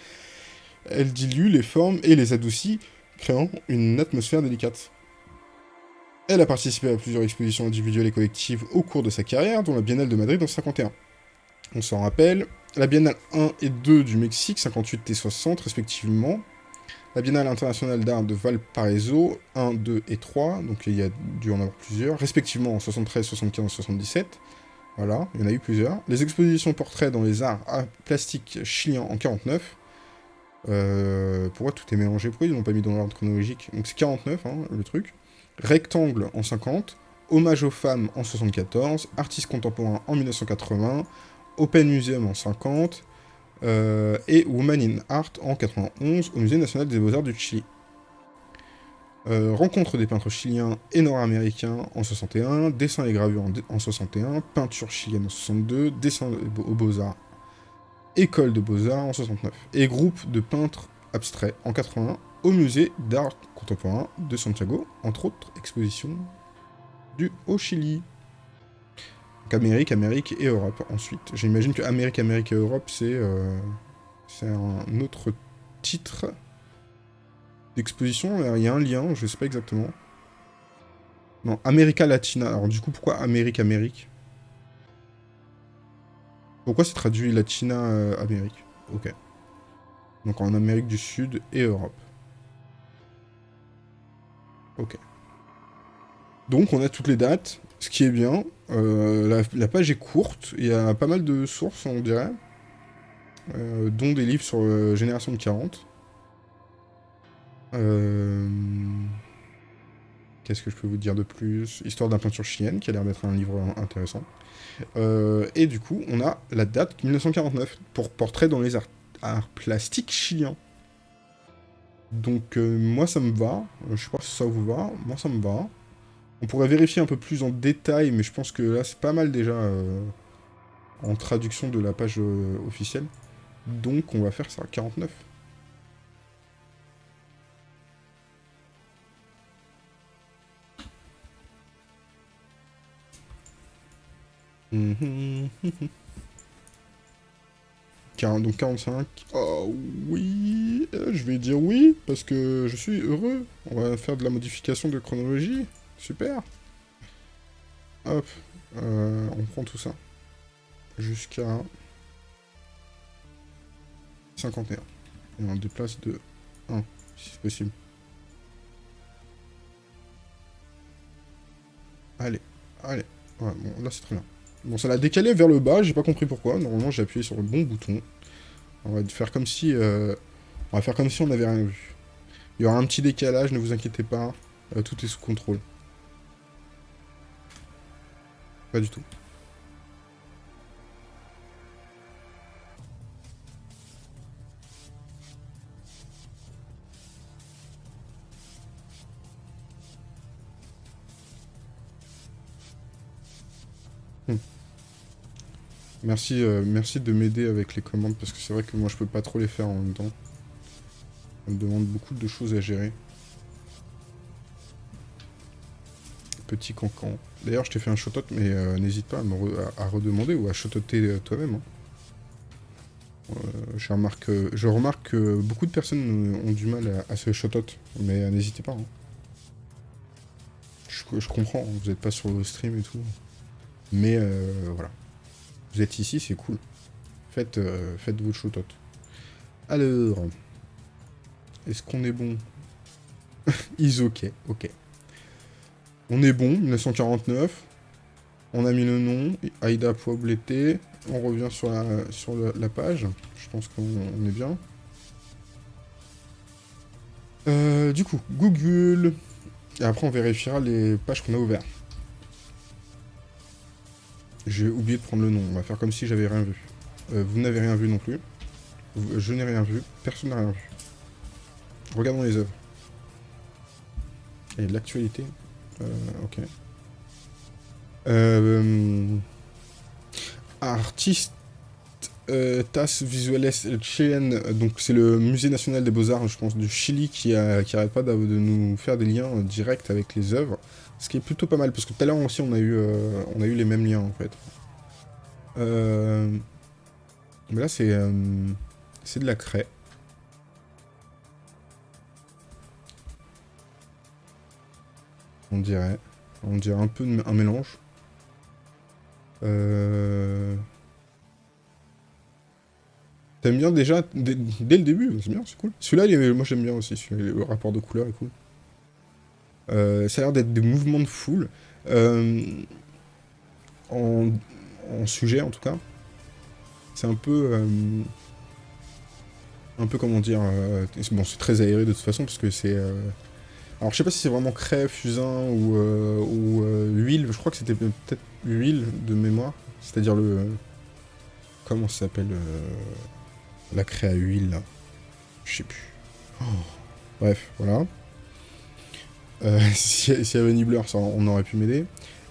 elle dilue les formes et les adoucit, créant une atmosphère délicate. Elle a participé à plusieurs expositions individuelles et collectives au cours de sa carrière, dont la Biennale de Madrid en 51. On s'en rappelle. La Biennale 1 et 2 du Mexique, 58 et 60 respectivement. La Biennale internationale d'art de Valparaiso, 1, 2 et 3, donc il y a dû en avoir plusieurs, respectivement en 73, 75, 77. Voilà, il y en a eu plusieurs. Les expositions portraits dans les arts plastiques chiliens en 49. Euh, pourquoi tout est mélangé? Pourquoi ils l'ont pas mis dans l'ordre chronologique? Donc c'est 49, hein, le truc. Rectangle en 50. Hommage aux femmes en 74. Artistes contemporains en 1980. Open Museum en 50, euh, et Woman in Art en 91 au Musée national des beaux-arts du Chili. Euh, rencontre des peintres chiliens et nord-américains en 61, dessin et gravure en, 61, peinture chilienne en 62, dessin aux beaux-arts, école de beaux-arts en 69, et groupe de peintres abstraits en 81 au musée d'art contemporain de Santiago, entre autres expositions du au Chili. Amérique, Amérique et Europe ensuite. J'imagine que Amérique, Amérique et Europe, c'est euh, un autre titre d'exposition. Il y a un lien, je sais pas exactement. Non, America Latina. Alors du coup, pourquoi Amérique, Amérique? Pourquoi c'est traduit Latina, euh, Amérique? Ok. Donc en Amérique du Sud et Europe. Ok. Donc on a toutes les dates, ce qui est bien. Euh, la, page est courte, il y a pas mal de sources, on dirait, euh, dont des livres sur Génération de 40. Qu'est-ce que je peux vous dire de plus? Histoire d'un peinture chilienne, qui a l'air d'être un livre intéressant. et du coup, on a la date 1949, pour Portrait dans les arts, plastiques chiliens. Donc moi ça me va, je sais pas si ça vous va, moi ça me va. On pourrait vérifier un peu plus en détail, mais je pense que là, c'est pas mal déjà euh, en traduction de la page euh, officielle. Donc, on va faire ça, 49. Donc 45. Oh oui, euh, je vais dire oui, parce que je suis heureux. On va faire de la modification de chronologie. Super Hop, euh, on prend tout ça. Jusqu'à 51. Et on déplace de 1, si c'est possible. Allez, allez. bon, là c'est très bien. Bon, ça l'a décalé vers le bas, j'ai pas compris pourquoi. Normalement, j'ai appuyé sur le bon bouton. On va faire comme si... Euh, on va faire comme si on n'avait rien vu. Il y aura un petit décalage, ne vous inquiétez pas. Euh, tout est sous contrôle. Pas du tout. Merci, euh, merci de m'aider avec les commandes, parce que c'est vrai que moi je peux pas trop les faire en même temps. Ça me demande beaucoup de choses à gérer. petit cancan. D'ailleurs, je t'ai fait un shotot, mais euh, n'hésite pas à me à, redemander ou à shototer euh, toi-même. Hein. Euh, je, remarque, je remarque que beaucoup de personnes ont du mal à, se shotot, mais n'hésitez pas. Hein. Je, comprends, hein, vous n'êtes pas sur le stream et tout. Mais voilà. Vous êtes ici, c'est cool. Faites, faites vos shotot. Alors, est-ce qu'on est bon? Is ok, ok. On est bon, 1949. On a mis le nom, Aïda Poibleté. On revient sur la, sur la, page. Je pense qu'on est bien. Euh, du coup, Google. Et après, on vérifiera les pages qu'on a ouvertes. J'ai oublié de prendre le nom. On va faire comme si j'avais rien vu. Euh, vous n'avez rien vu non plus. Je n'ai rien vu. Personne n'a rien vu. Regardons les œuvres. Et l'actualité. Euh, ok. Euh, euh, Visuales Chilien, donc c'est le musée national des beaux-arts, je pense, du Chili, qui, a, qui arrête pas de, nous faire des liens directs avec les œuvres. Ce qui est plutôt pas mal, parce que tout à l'heure aussi, on a, eu, euh, on a eu les mêmes liens, en fait. Euh, mais là, c'est c'est de la craie. On dirait. On dirait un peu un mélange. Euh... T'aimes bien déjà, dès, le début, c'est bien, c'est cool. Celui-là, moi j'aime bien aussi, le rapport de couleur est cool. Euh, ça a l'air d'être des mouvements de foule. Euh, en, sujet, en tout cas. C'est un peu... Euh, un peu, comment dire... bon, c'est très aéré de toute façon, parce que c'est... alors, je sais pas si c'est vraiment craie, fusain ou, ou huile. Je crois que c'était peut-être huile de mémoire. C'est-à-dire le... Comment ça s'appelle la craie à huile, là? Je sais plus. Oh. Bref, voilà. Euh, S'il y avait Nibbler, ça, on aurait pu m'aider.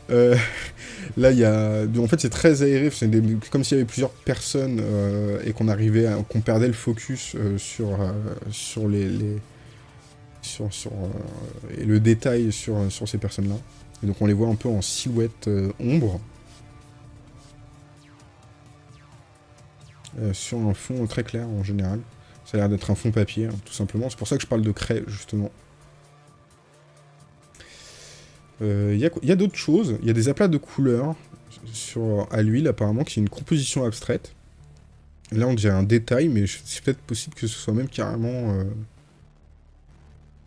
Euh, là, il y a... En fait, c'est très aéré, c'est comme s'il y avait plusieurs personnes euh, et qu'on arrivait, qu'on perdait le focus sur, sur les... Sur, sur et le détail sur, ces personnes-là. Et donc on les voit un peu en silhouette ombre. Euh, sur un fond très clair en général. Ça a l'air d'être un fond papier, hein, tout simplement. C'est pour ça que je parle de craie, justement. Il euh, y a, d'autres choses. Il y a des aplats de couleurs sur, à l'huile, apparemment, qui est une composition abstraite. Là, on dirait un détail, mais c'est peut-être possible que ce soit même carrément... Euh,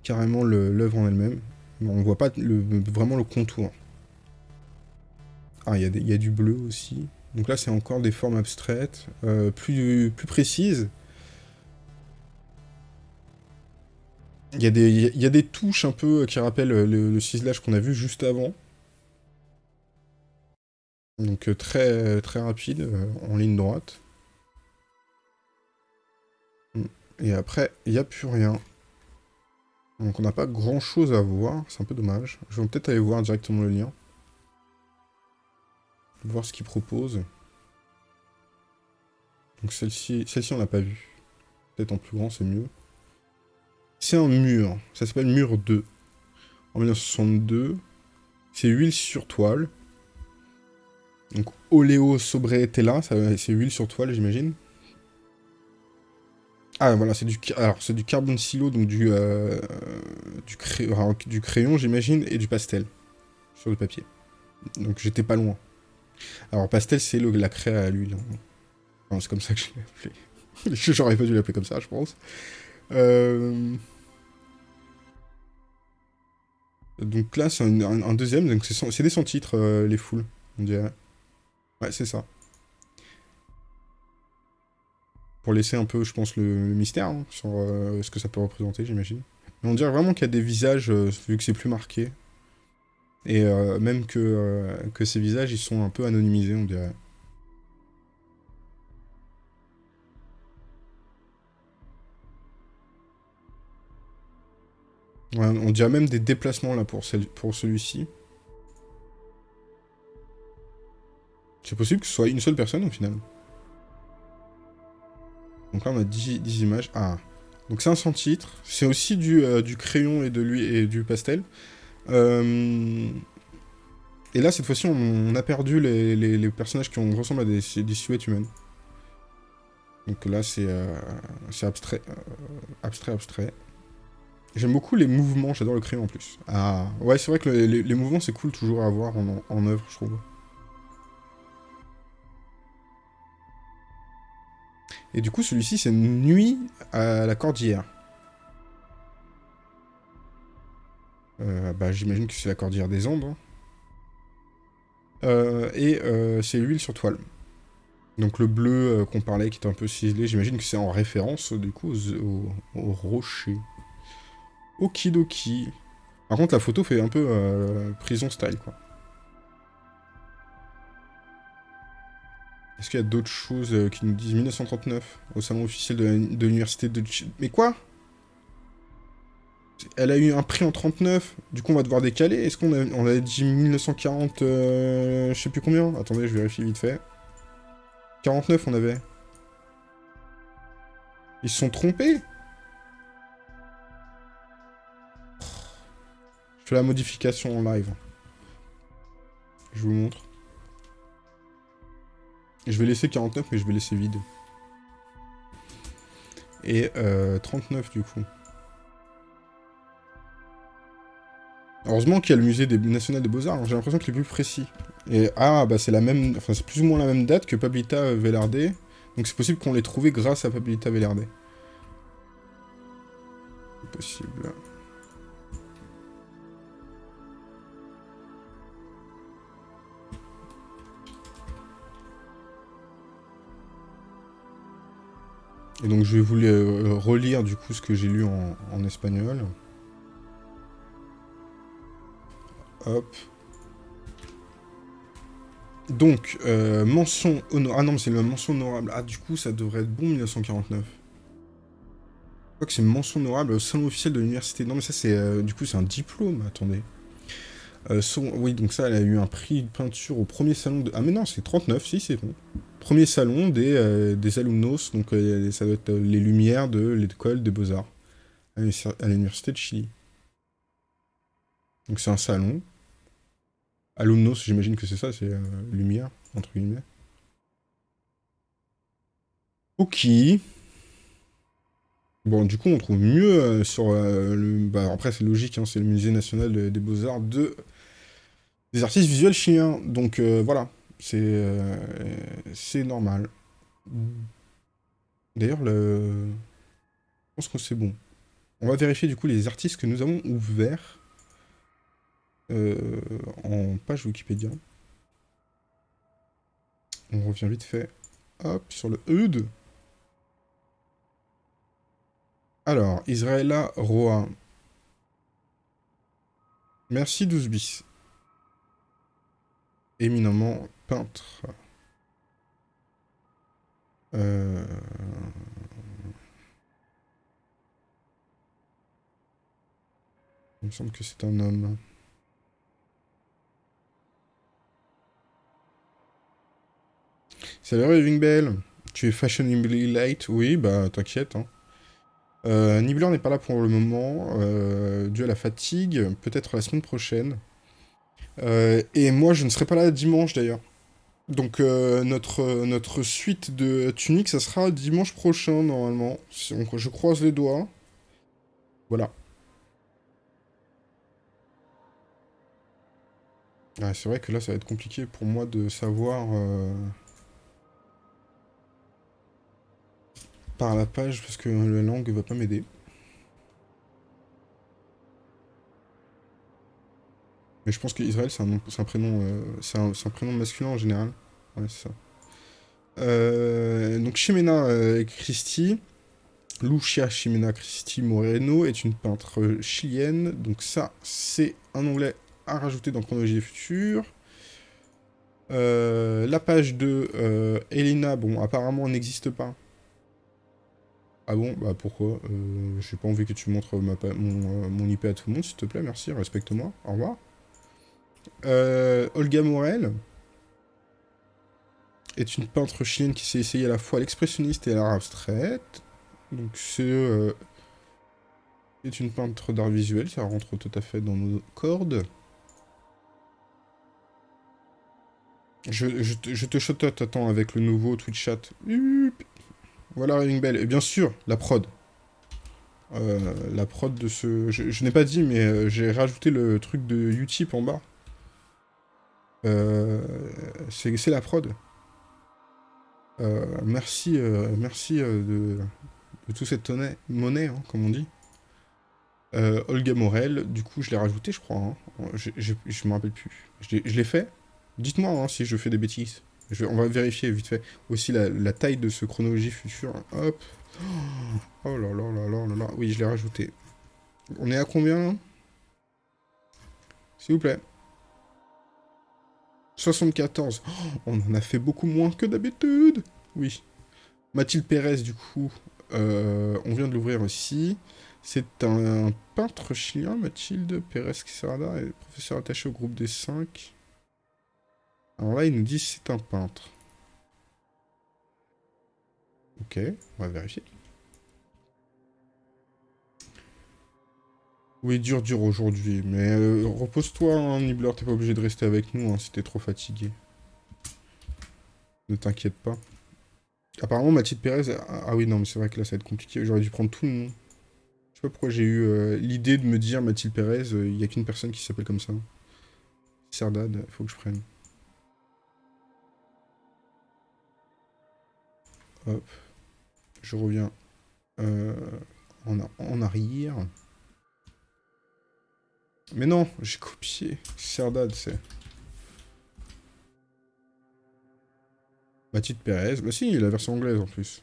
carrément l'œuvre en elle-même. On ne voit pas vraiment le contour. Ah, il y, y, a du bleu aussi. Donc là, c'est encore des formes abstraites, euh, plus, plus précises. Il y, a des, touches un peu qui rappellent le, ciselage qu'on a vu juste avant. Donc euh, très, très rapide, euh, en ligne droite. Et après, il n'y a plus rien. Donc on n'a pas grand chose à voir, c'est un peu dommage. Je vais peut-être aller voir directement le lien voir ce qu'il propose. Donc celle-ci, celle-ci on l'a pas vue. Peut-être en plus grand, c'est mieux. C'est un mur. Ça s'appelle Mur 2. En 1962. C'est huile sur toile. Donc Oleo Sobretella, c'est huile sur toile, j'imagine. Ah voilà, c'est du, carbone silo, donc du, euh, du, du crayon, j'imagine, et du pastel sur le papier. Donc j'étais pas loin. Alors, pastel, c'est la craie à l'huile. c'est comme ça que je l'ai appelé. J'aurais pas dû l'appeler comme ça, je pense. Euh, donc là, c'est un, deuxième. Donc c'est des sans-titres, euh, les foules, on dirait. Ouais, c'est ça. Pour laisser un peu, je pense, le, mystère hein, sur euh, ce que ça peut représenter, j'imagine. Mais on dirait vraiment qu'il y a des visages, vu que c'est plus marqué. Et même que, que ces visages, ils sont un peu anonymisés, on dirait. On dirait même des déplacements là pour, celui-ci. C'est possible que ce soit une seule personne au final. Donc là on a 10, images. Ah. Donc c'est un sans titre. C'est aussi du, euh, du crayon et, de lui, et du pastel. Euh, et là, cette fois-ci, on, a perdu les, personnages qui ont, ressemblent à des, silhouettes humaines. Donc là, c'est euh, abstrait, abstrait, abstrait. J'aime beaucoup les mouvements, j'adore le crayon en plus. Ah, ouais, c'est vrai que les, mouvements, c'est cool toujours à avoir en, œuvre, je trouve. Et du coup, celui-ci, c'est Nuit à la Cordillère. Euh, bah, J'imagine que c'est la cordillère des Andes. Hein. Euh, et euh, c'est l'huile sur toile. Donc le bleu qu'on parlait qui est un peu ciselé, j'imagine que c'est en référence du coup au, rocher. Okidoki. Par contre la photo fait un peu prison style quoi. Est-ce qu'il y a d'autres choses qui nous disent 1939 au salon officiel de l'université de... Mais quoi? Elle a eu un prix en 39, du coup on va devoir décaler. Est-ce qu'on a, a dit 1940, euh, je sais plus combien? Attendez, je vérifie vite fait. 49 on avait. Ils se sont trompés? Je fais la modification en live. Je vous montre. Je vais laisser 49, mais je vais laisser vide. Et euh, 39 du coup. Heureusement qu'il y a le musée national des beaux-arts, hein. j'ai l'impression qu'il est plus précis. Et ah, bah c'est la même, enfin c'est plus ou moins la même date que Pablita Velarde, donc c'est possible qu'on l'ait trouvé grâce à Pablita Velarde. C'est possible. Et donc je vais vous euh, relire du coup ce que j'ai lu en, espagnol. Hop. Donc, euh, mention honorable. Ah non, mais c'est la mention honorable. Ah, du coup, ça devrait être bon 1949. Je crois que c'est mention honorable au salon officiel de l'université. Non, mais ça, c'est. Euh, du coup, c'est un diplôme. Attendez. Oui, donc ça, elle a eu un prix de peinture au premier salon de... Ah, mais non, c'est 39, si, c'est bon premier salon des, euh, des alumnos, donc euh, ça doit être euh, les lumières de l'école des beaux-arts à l'université de Chili. Donc c'est un salon. Alumnos, j'imagine que c'est ça, c'est lumière, entre guillemets. Ok. Bon, du coup, on trouve mieux sur le... Bah, après, c'est logique, hein, c'est le musée national des beaux-arts de... des artistes visuels chiliens. Donc, voilà. Euh, c'est normal. D'ailleurs, le... je pense que c'est bon. On va vérifier du coup les artistes que nous avons ouverts euh, en page Wikipédia. On revient vite fait. Hop, sur le HUD. Alors, Israela Roa. Merci 12 bis. Éminemment peintre. Euh, il me semble que c'est un homme. Salut Ring Bell, tu es fashionably late Oui, bah t'inquiète. Hein. Euh, Nibbler n'est pas là pour le moment, euh, dû à la fatigue, peut-être la semaine prochaine. Euh, et moi je ne serai pas là dimanche d'ailleurs. Donc euh, notre, notre suite de Tunic, ça sera dimanche prochain normalement. Donc, je croise les doigts. Voilà. c'est vrai que là, ça va être compliqué pour moi de savoir... Euh, par la page, parce que la langue va pas m'aider. Mais je pense qu'Israël, c'est un, prénom, euh, c'est un, prénom masculin en général. Ouais, c'est ça. Euh, donc Ximena euh, Christie, Lucia Ximena Christie Moreno est une peintre chilienne. Donc ça, c'est un onglet à rajouter dans Chronologie des Futurs. la page de Elena, bon, apparemment, n'existe pas. Ah bon? Bah pourquoi? J'ai pas envie que tu montres mon, mon IP à tout le monde, s'il te plaît, merci, respecte-moi. Au revoir. Euh, Olga Morel est une peintre chilienne qui s'est essayée à la fois l'expressionniste et à l'art abstraite. Donc c'est euh, une peintre d'art visuel, ça rentre tout à fait dans nos cordes. Je, je, je te attends, avec le nouveau Twitch chat. Voilà Raving Bell. Et bien sûr, la prod. Euh, la prod de ce... Je, n'ai pas dit, mais j'ai rajouté le truc de Utip en bas. Euh, c'est la prod. Euh, merci euh, merci de, de toute cette monnaie, hein, comme on dit. Olga Morel, du coup je l'ai rajouté je crois, hein. je, je, me rappelle plus. Je l'ai fait Dites-moi hein, si je fais des bêtises. on va vérifier vite fait. Aussi la, taille de ce chronologie future. Hop. Oh là là là là là là. Oui, je l'ai rajouté. On est à combien S'il vous plaît. 74. on en a fait beaucoup moins que d'habitude. Oui. Mathilde Pérez, du coup, euh, on vient de l'ouvrir aussi. C'est un, peintre chilien, Mathilde Pérez Quesada, est professeur attaché au groupe des 5. Alors là, il nous dit c'est un peintre. Ok, on va vérifier. Oui, dur, dur aujourd'hui. Mais euh, repose-toi, hein, Nibbler, t'es pas obligé de rester avec nous hein, si t'es trop fatigué. Ne t'inquiète pas. Apparemment, Mathilde Pérez... Ah, ah oui, non, mais c'est vrai que là, ça va être compliqué. J'aurais dû prendre tout le nom. Je sais pas pourquoi j'ai eu euh, l'idée de me dire Mathilde Pérez, il euh, y a qu'une personne qui s'appelle comme ça. Serdad, faut que je prenne. Hop. Je reviens en, en arrière. Mais non, j'ai copié. Serdad, c'est... Mathilde Pérez. Bah si, la version anglaise en plus.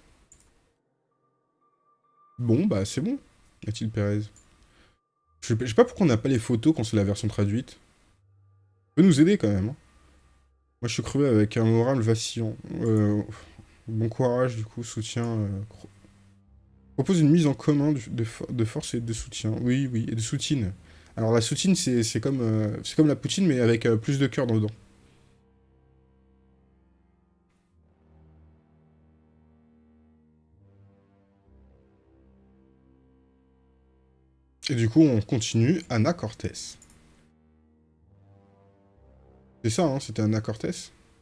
Bon, bah c'est bon. Mathilde Pérez. Je sais pas pourquoi on n'a pas les photos quand c'est la version traduite. Peut nous aider quand même. Hein. Moi je suis crevé avec un moral vacillant. Euh, bon courage du coup, soutien. Euh, propose une mise en commun de, de, force et de soutien. Oui, oui, et de soutien. Alors la soutine, c'est comme, euh, comme la poutine, mais avec euh, plus de cœur dedans. Et du coup, on continue. Anna Cortés. C'est ça, hein, c'était Anna Cortés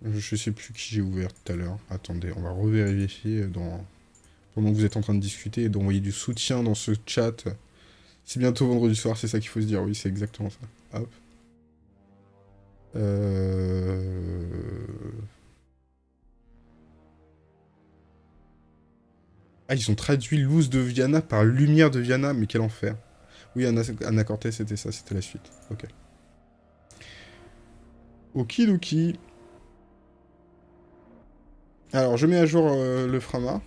Je sais plus qui j'ai ouvert tout à l'heure. Attendez, on va revérifier pendant que vous êtes en train de discuter et d'envoyer du soutien dans ce chat. C'est bientôt vendredi soir, c'est ça qu'il faut se dire. Oui, c'est exactement ça. Hop. Euh... Ah, ils ont traduit Luz de Viana par Lumière de Viana, mais quel enfer. Oui, Anna, Anna Cortez, c'était ça, c'était la suite. Ok. Okidoki. Alors, je mets à jour euh, le Frama.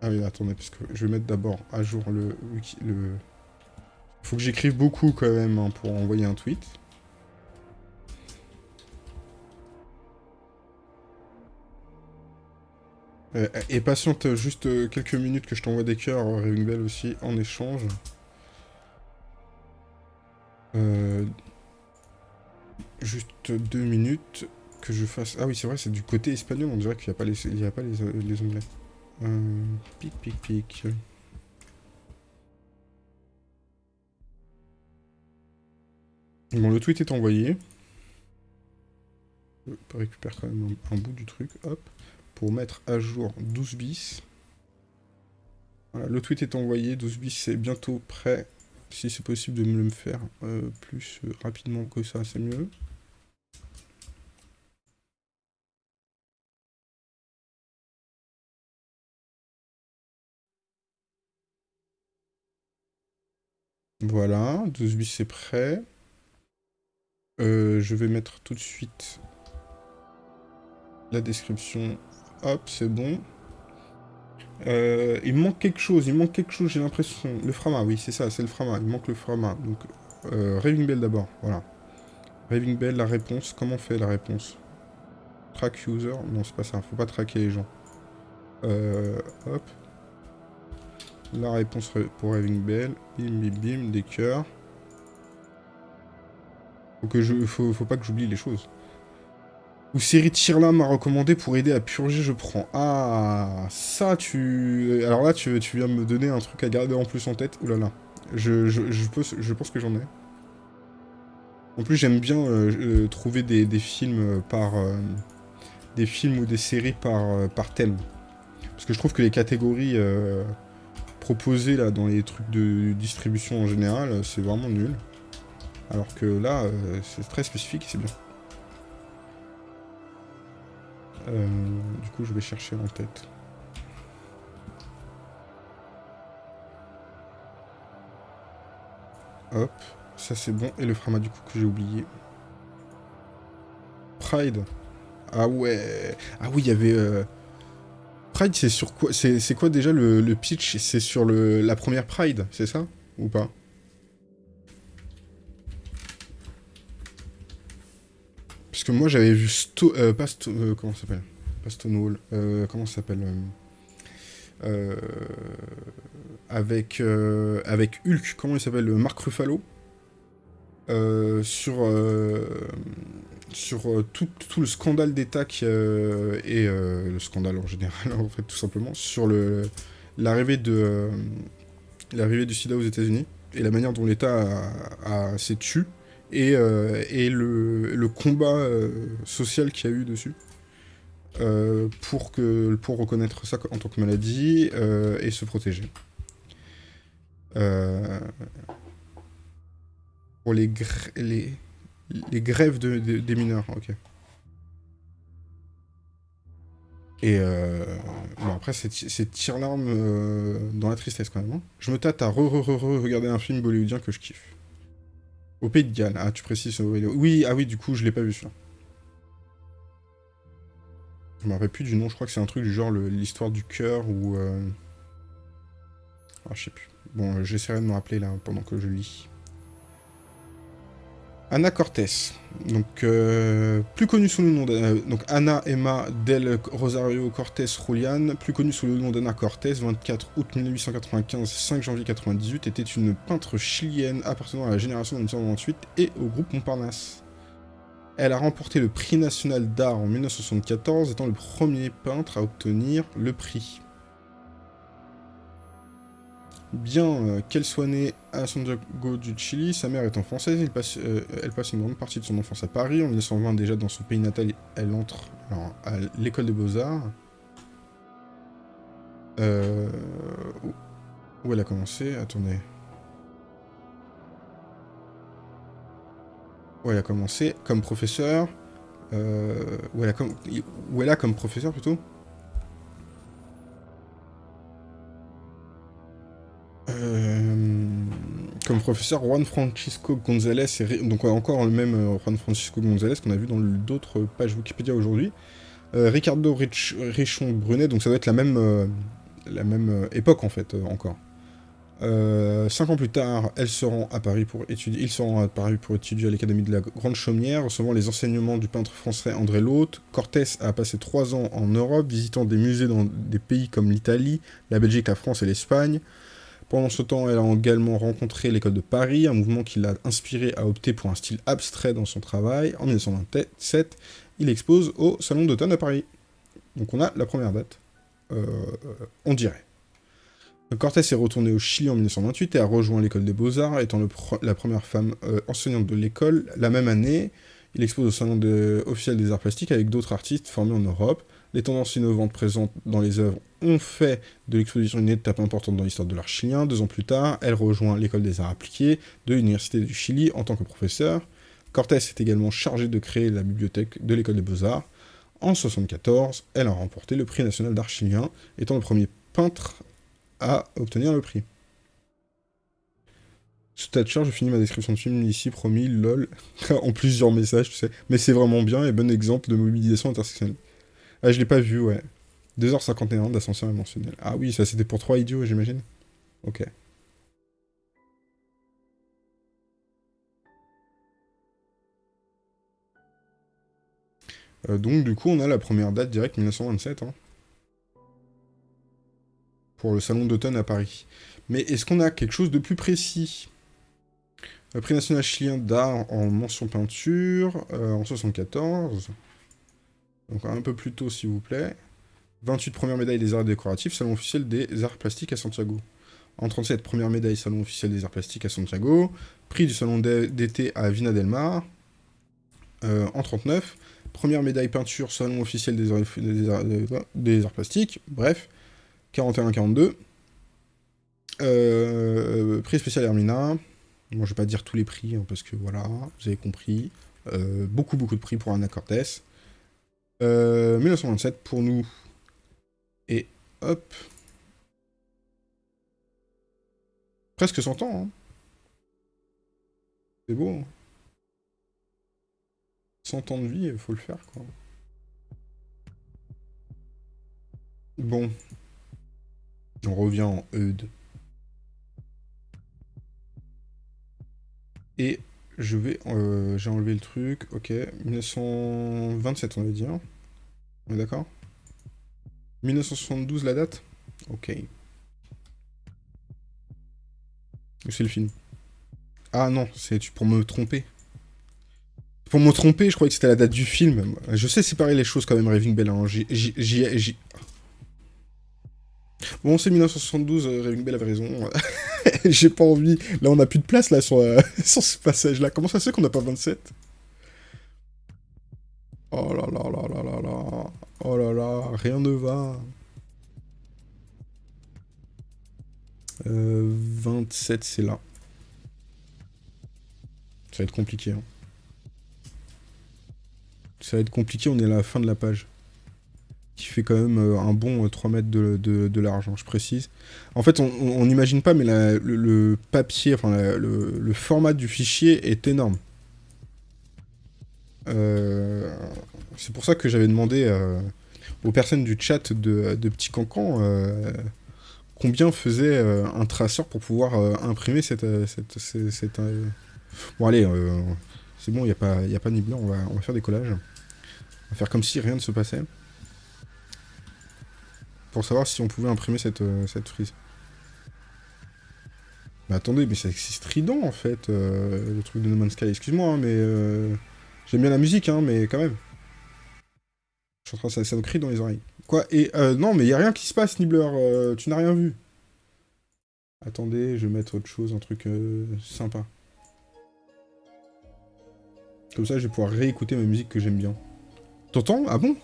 Ah oui, attendez, parce que je vais mettre d'abord à jour le, le, faut que j'écrive beaucoup quand même hein, pour envoyer un tweet. Euh, et patiente juste euh, quelques minutes que je t'envoie des cœurs, Raving Bell aussi, en échange. Euh, juste deux minutes que je fasse... Ah oui, c'est vrai, c'est du côté espagnol, on dirait qu'il n'y a pas les, il y a pas les, les onglets. pic, pic, pic. Bon, le tweet est envoyé. Je récupère quand même un, bout du truc, hop, pour mettre à jour 12 bis. Le tweet est envoyé, 12 bis c'est bientôt prêt. Si c'est possible de me le faire euh, plus euh, rapidement que ça, c'est mieux. Voilà, 12 bis c'est prêt. Euh, je vais mettre tout de suite la description. Hop, c'est bon. Euh, il manque quelque chose, il manque quelque chose, j'ai l'impression. Le Frama, oui, c'est ça, c'est le Frama. Il manque le Frama. Donc, euh, Raving Bell d'abord, voilà. Raving Bell, la réponse. Comment on fait la réponse? Track user? Non, c'est pas ça. Faut pas traquer les gens. hop. La réponse pour Raving Bell. Bim, bim, bim, des cœurs. Faut, je, faut, pas que j'oublie les choses. Ou série Tirla m'a recommandé pour aider à purger, je prends. Ah, ça, tu... Alors là, tu, viens me donner un truc à garder en plus en tête. Ouh là là. Je, pense que j'en ai. En plus, j'aime bien euh, euh, trouver des, films par... Euh, des films ou des séries par, par thème. Parce que je trouve que les catégories proposées là dans les trucs de distribution en général, c'est vraiment nul. Alors que là, euh, c'est très spécifique c'est bien. Euh, du coup, je vais chercher en tête. Hop, ça c'est bon. Et le frama du coup que j'ai oublié. Pride. Ah ouais. Ah oui, il y avait... Euh, Pride, c'est sur quoi C'est quoi déjà le, le pitch? C'est sur le, la première Pride, c'est ça? Ou pas? Parce que moi j'avais vu Sto euh, euh, comment ça s'appelle? Pas Stonewall. Euh, comment ça s'appelle avec, avec Hulk, comment il s'appelle Marc Ruffalo? sur sur tout, tout, le scandale d'État et le scandale en général en fait tout simplement sur l'arrivée de l'arrivée du SIDA aux États-Unis et la manière dont l'État s'est tué, et, et le, combat social qu'il y a eu dessus. pour, que, pour reconnaître ça en tant que maladie et se protéger. pour les, les, les grèves de, des mineurs, ok. Et euh, bon, après, c'est tire-larme euh, dans la tristesse quand même. Hein. Je me tâte à re-re-re-regarder un film bollywoodien que je kiffe. Au Pays de Galles. Ah, tu précises Oui, ah oui, du coup, je l'ai pas vu, celui-là. Je me rappelle plus du nom, je crois que c'est un truc du genre l'histoire du cœur ou... Euh... Ah, je sais plus. Bon, j'essaierai de me rappeler là pendant que je lis. Anna Cortés, donc euh, plus connue sous le nom de, euh, donc Emma del Rosario Cortés Julian, plus connue sous le nom d'Anna Cortés, 24 août 1895, 5 janvier 98, était une peintre chilienne appartenant à la génération de 1928 et au groupe Montparnasse. Elle a remporté le prix national d'art en 1974, étant le premier peintre à obtenir le prix. Bien euh, qu'elle soit née à Santiago du Chili, sa mère étant française, elle passe, euh, elle passe une grande partie de son enfance à Paris. En 1920, déjà dans son pays natal, elle entre à l'école des beaux-arts. Euh, où elle a commencé Attendez. Où elle a commencé comme professeur. où, elle a où elle a comme professeur plutôt Euh, comme professeur Juan Francisco González, et donc encore le même euh, Juan Francisco González qu'on a vu dans d'autres pages Wikipédia aujourd'hui. Euh, Ricardo Richon Brunet, donc ça doit être la même, la même époque en fait, encore. cinq ans plus tard, elle se rend à Paris pour étudier, ils se à Paris pour étudier à l'Académie de la Grande Chaumière, recevant les enseignements du peintre français André Lhôte. Cortés a passé trois ans en Europe, visitant des musées dans des pays comme l'Italie, la Belgique, la France et l'Espagne. Pendant ce temps, elle a également rencontré l'école de Paris, un mouvement qui l'a inspiré à opter pour un style abstrait dans son travail. En 1927, il expose au Salon d'automne à Paris. Donc on a la première date, euh, on dirait. Cortés est retourné au Chili en 1928 et a rejoint l'école des Beaux-Arts, étant la première femme euh, enseignante de l'école. La même année, il expose au Salon officiel des arts plastiques avec d'autres artistes formés en Europe. Les tendances innovantes présentes dans les œuvres ont fait de l'exposition une étape importante dans l'histoire de l'art chilien. Deux ans plus tard, elle rejoint l'école des arts appliqués de l'Université du Chili en tant que professeur. Cortés est également chargée de créer la bibliothèque de l'école des beaux-arts. En 1974, elle a remporté le prix national d'art chilien, étant le premier peintre à obtenir le prix. Thatcher, je finis ma description de film ici, promis, lol, en plusieurs messages, tu sais. Mais c'est vraiment bien et bon exemple de mobilisation intersectionnelle. Ah, je l'ai pas vu, ouais. 2h51 d'ascenseur émotionnel. Ah oui, ça c'était pour trois idiots, j'imagine Ok. Euh, donc du coup, on a la première date directe 1927. Hein, pour le salon d'automne à Paris. Mais est-ce qu'on a quelque chose de plus précis? Le prix national chilien d'art en mention peinture, euh, en 74. Donc un peu plus tôt, s'il vous plaît. 28 première médaille des arts décoratifs, salon officiel des arts plastiques à Santiago. En 37, première médaille salon officiel des arts plastiques à Santiago. Prix du salon d'été à Vina del Mar. Euh, en 39, première médaille peinture salon officiel des arts, plastiques. Bref, 41-42. Euh, prix spécial Hermina. Bon, je vais pas dire tous les prix, hein, parce que voilà, vous avez compris. Euh, beaucoup, beaucoup de prix pour Anna Cortés. 1927 euh, pour nous. Et hop. Presque 100 ans. Hein. C'est beau. 100 hein. ans de vie, il faut le faire, quoi. Bon. On revient en Eudes. Et je vais... Euh, J'ai enlevé le truc. Ok. 1927, on va dire. On est d'accord? 1972 la date? Ok. C'est le film? Ah non, c'est pour me tromper. Pour me tromper, je croyais que c'était la date du film. Je sais séparer les choses quand même, Raving Bell. Hein. Bon, c'est 1972, euh, Bell avait raison. J'ai pas envie. Là, on a plus de place, là, sur, euh, sur ce passage-là. Comment ça se fait qu'on n'a pas 27 Oh là là là là là là. Oh là là, rien ne va. 27, euh, c'est là. Ça va être compliqué. Hein. Ça va être compliqué, on est à la fin de la page. Qui fait quand même euh, un bon 3 euh, mètres de, de, large, hein, je précise. En fait, on n'imagine pas, mais le, papier, enfin le, format du fichier est énorme. C'est pour ça que j'avais demandé aux personnes du chat de, Petit Cancan combien faisait euh, un traceur pour pouvoir euh, imprimer cette... Euh, cette, Bon allez, c'est bon, il n'y a, pas, a pas ni blanc, on va, on va faire des collages. On va faire comme si rien ne se passait. Pour savoir si on pouvait imprimer cette, cette frise. Mais attendez, mais c'est strident en fait, le truc de No Man's Sky. Excuse-moi, hein, mais j'aime bien la musique, hein, mais quand même. Je suis en train de... Ça me crie dans les oreilles. Quoi Et euh, non, mais il a rien qui se passe, Nibbler. Euh, tu n'as rien vu. Attendez, je vais mettre autre chose, un truc euh, sympa. Comme ça, je vais pouvoir réécouter ma musique que j'aime bien. T'entends? Ah bon?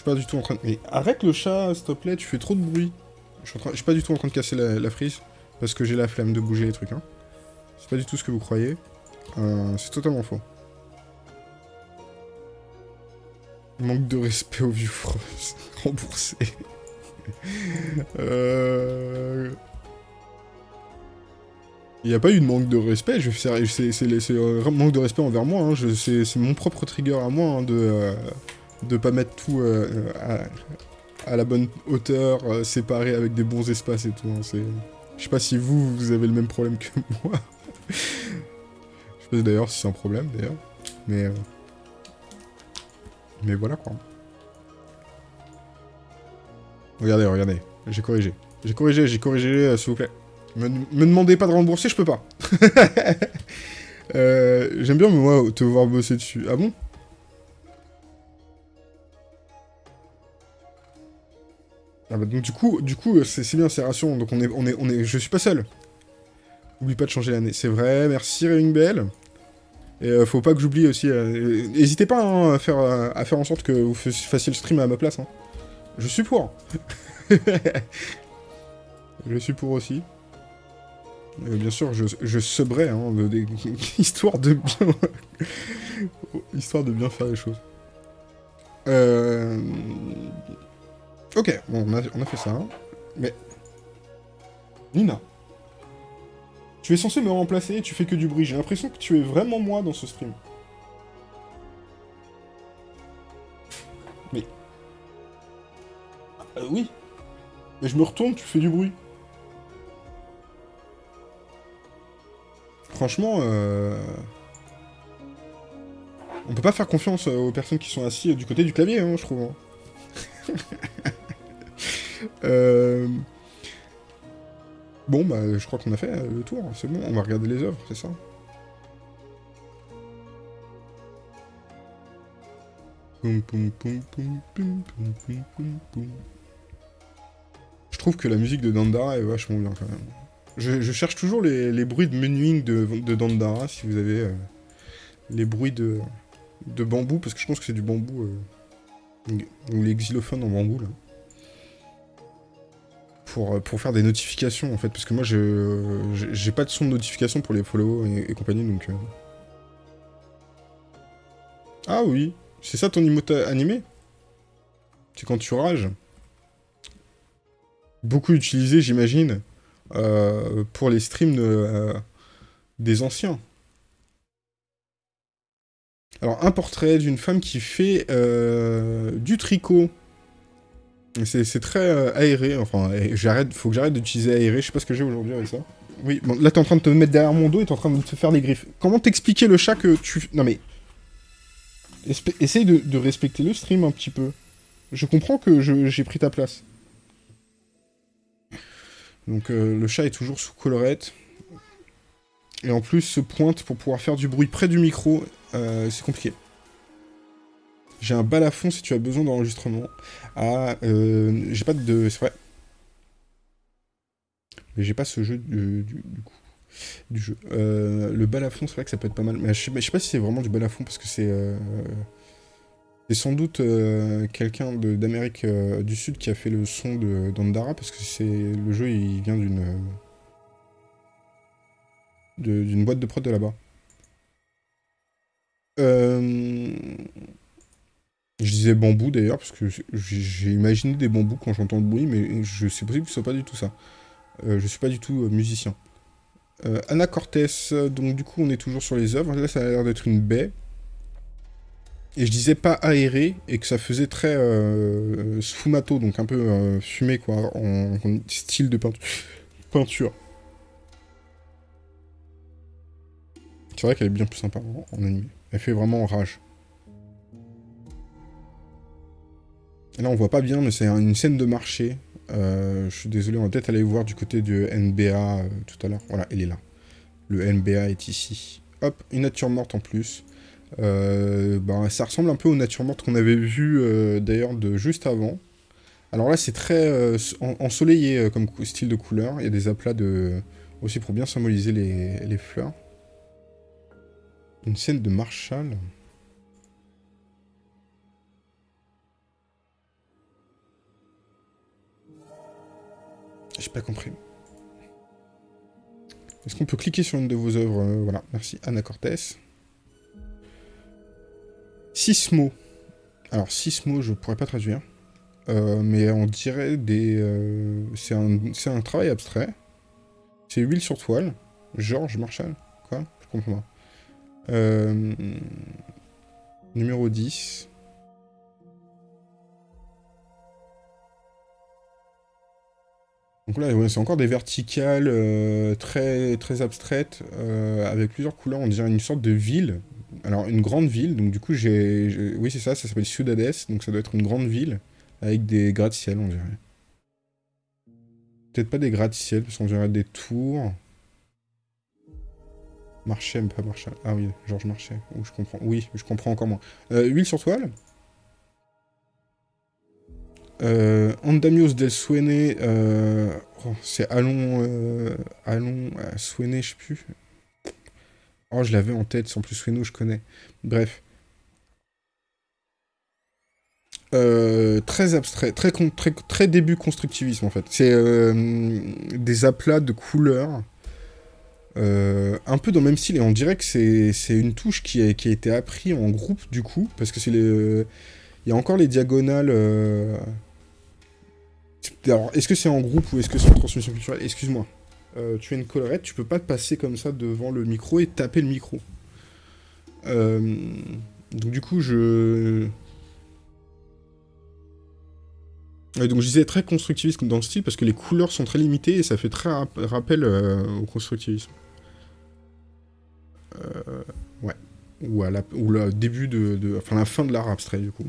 Suis pas du tout en train de... Mais arrête le chat, s'il te plaît, tu fais trop de bruit. Je suis, pas du tout en train de casser la frise. Parce que j'ai la flemme de bouger les trucs, hein. C'est pas du tout ce que vous croyez. Euh, c'est totalement faux. Manque de respect au vieux. Remboursé. euh... Il n'y a pas eu de manque de respect, c'est un manque de respect envers moi, hein. c'est mon propre trigger à moi hein, de euh, de pas mettre tout euh, à, la bonne hauteur, euh, séparé avec des bons espaces et tout. Hein. Je sais pas si vous, vous avez le même problème que moi. Je sais d'ailleurs si c'est un problème, d'ailleurs. Mais... Euh, mais voilà, quoi. Regardez, regardez. J'ai corrigé. J'ai corrigé, j'ai corrigé, euh, s'il vous plaît. Me, me, demandez pas de rembourser, je peux pas. euh, J'aime bien, moi, te voir bosser dessus. Ah bon? Ah bah donc du coup, du coup c'est bien, c'est rassurant. Donc on est, on est, on est, je suis pas seul. Oublie pas de changer l'année. C'est vrai, merci Bell. Et euh, faut pas que j'oublie aussi... Euh, n'hésitez pas hein, à, faire, euh, à faire en sorte que vous fassiez le stream à ma place. Hein. Je suis pour. je suis pour aussi. bien sûr, je, je subrai, hein, histoire de bien... histoire de bien faire les choses. Ok, bon, on a, on a fait ça. Mais... Nina tu es censé me remplacer et tu fais que du bruit. J'ai l'impression que tu es vraiment moi dans ce stream. Mais... Euh, oui. Mais je me retourne, tu fais du bruit. Franchement, euh... On peut pas faire confiance aux personnes qui sont assises du côté du clavier, hein, je trouve. Euh... Bon, bah, je crois qu'on a fait le tour, c'est bon, on va regarder les œuvres, c'est ça Je trouve que la musique de Dandara est vachement bien, quand même. Je, cherche toujours les, bruits de menuing de, de, Dandara, si vous avez euh, les bruits de, de bambou, parce que je pense que c'est du bambou, euh, ou les xylophones en bambou, là. Euh, pour, faire des notifications, en fait, parce que moi, j'ai pas de son de notification pour les follow et, compagnie, donc... Euh. Ah oui, c'est ça ton emote animé? C'est quand tu rages Beaucoup utilisé, j'imagine, euh, pour les streams des anciens. Alors, un portrait d'une femme qui fait du tricot. C'est très euh, aéré, enfin, j'arrête, faut que j'arrête d'utiliser aéré, je sais pas ce que j'ai aujourd'hui avec ça. Oui, bon, là t'es en train de te mettre derrière mon dos et t'es en train de te faire des griffes. Comment t'expliquer le chat que tu... Non mais... Essaye de, respecter le stream un petit peu. Je comprends que j'ai pris ta place. Donc euh, le chat est toujours sous colorette. Et en plus, se pointe pour pouvoir faire du bruit près du micro, euh, c'est compliqué. J'ai un balafon si tu as besoin d'enregistrement. Ah, euh, j'ai pas de... C'est vrai. Mais j'ai pas ce jeu du, coup. Du jeu. Euh, le balafon, c'est vrai que ça peut être pas mal. Mais je sais, pas si c'est vraiment du balafon parce que c'est... Euh, c'est sans doute quelqu'un d'Amérique du Sud qui a fait le son d'Andara parce que c'est le jeu, il vient d'une d'une boîte de prod de là-bas. Euh... Disais bambou d'ailleurs, parce que j'ai imaginé des bambous quand j'entends le bruit, mais je c'est possible que ce soit pas du tout ça. Euh, je suis pas du tout euh, musicien. Euh, Anna Cortés, donc du coup on est toujours sur les œuvres. Là ça a l'air d'être une baie. Et je disais pas aéré, et que ça faisait très sfumato, donc un peu fumé quoi, en, style de peinture. C'est vrai qu'elle est bien plus sympa en, en animé. Elle fait vraiment rage. Là, on voit pas bien, mais c'est une scène de marché. Euh, je suis désolé, on va peut-être aller voir du côté du NBA euh, tout à l'heure. Voilà, elle est là. Le NBA est ici. Hop, une nature morte en plus. Euh, ben, ça ressemble un peu aux natures mortes qu'on avait vues d'ailleurs de juste avant. Alors là, c'est très ensoleillé comme style de couleur. Il y a des aplats de... aussi pour bien symboliser les, les fleurs. Une scène de Marshall. J'ai pas compris. Est-ce qu'on peut cliquer sur une de vos œuvres euh, Voilà, merci. Anna Cortés. Sismo. Alors, Sismo, je pourrais pas traduire. Euh, mais on dirait des... Euh, c'est un, travail abstrait. C'est huile sur toile. Georges Marshall. Quoi Je comprends pas. numéro 10. Donc là, c'est encore des verticales euh, très, très abstraites, euh, avec plusieurs couleurs, on dirait une sorte de ville. Alors, une grande ville, donc du coup, j'ai... Oui, c'est ça, ça s'appelle Ciudades, donc ça doit être une grande ville, avec des gratte-ciel, on dirait. Peut-être pas des gratte-ciel, parce qu'on dirait des tours. Marchais, pas Marchal. Ah oui, Georges Marchais. je comprends. Oui, je comprends encore moins. Euh, huile sur toile euh, Andamios del Suene, euh, oh, c'est Allons, euh, Allons, euh, Suene, je sais plus. Oh, je l'avais en tête, sans plus Sueno, je connais. Bref. très abstrait, très, très, début constructivisme en fait. C'est des aplats de couleurs, un peu dans le même style, et on dirait que c'est une touche qui a, été appris en groupe du coup, parce que c'est les... Il y a encore les diagonales alors, est-ce que c'est en groupe ou est-ce que c'est en transmission culturelle Excuse-moi. Euh, tu as une collerette, tu peux pas te passer comme ça devant le micro et taper le micro. Euh, donc du coup, je... donc je disais très constructiviste dans le style parce que les couleurs sont très limitées et ça fait très rappel euh, au constructivisme. ouais. Ou, à la, ou le début de, de, Enfin, la fin de l'art abstrait, du coup.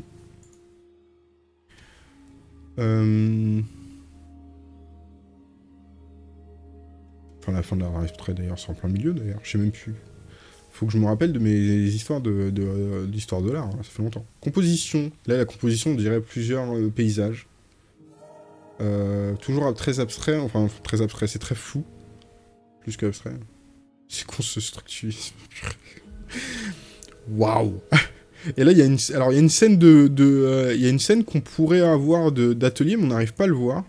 Euh... Enfin, la fin de la très d'ailleurs, c'est en plein milieu, d'ailleurs. Je sais même plus. Faut que je me rappelle de mes histoires de, l'histoire de, l'art, hein, ça fait longtemps. Composition. Là, la composition, on dirait plusieurs euh, paysages. Euh, toujours très abstrait, enfin, très abstrait, c'est très flou. Plus qu'abstrait. C'est con ce structurisme. Waouh Et là, il y a une, alors il y a une scène de, euh, il y a une scène qu'on pourrait avoir d'atelier, mais on n'arrive pas à le voir.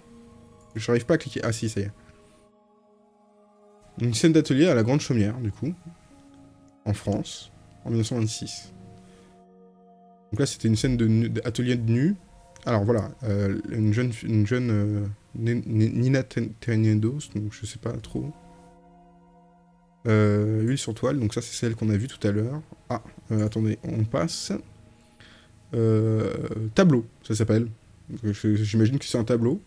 Je n'arrive pas à cliquer. Ah si, ça y est. Une scène d'atelier à la Grande Chaumière, du coup, en France, en 1926. Donc là, c'était une scène d'atelier de, nu. Alors voilà, euh, une jeune, une jeune euh, Nina Ternedos, donc je sais pas trop. Euh, huile sur toile, donc ça c'est celle qu'on a vue tout à l'heure. Ah, euh, attendez, on passe. Euh, tableau, ça s'appelle. J'imagine que c'est un tableau.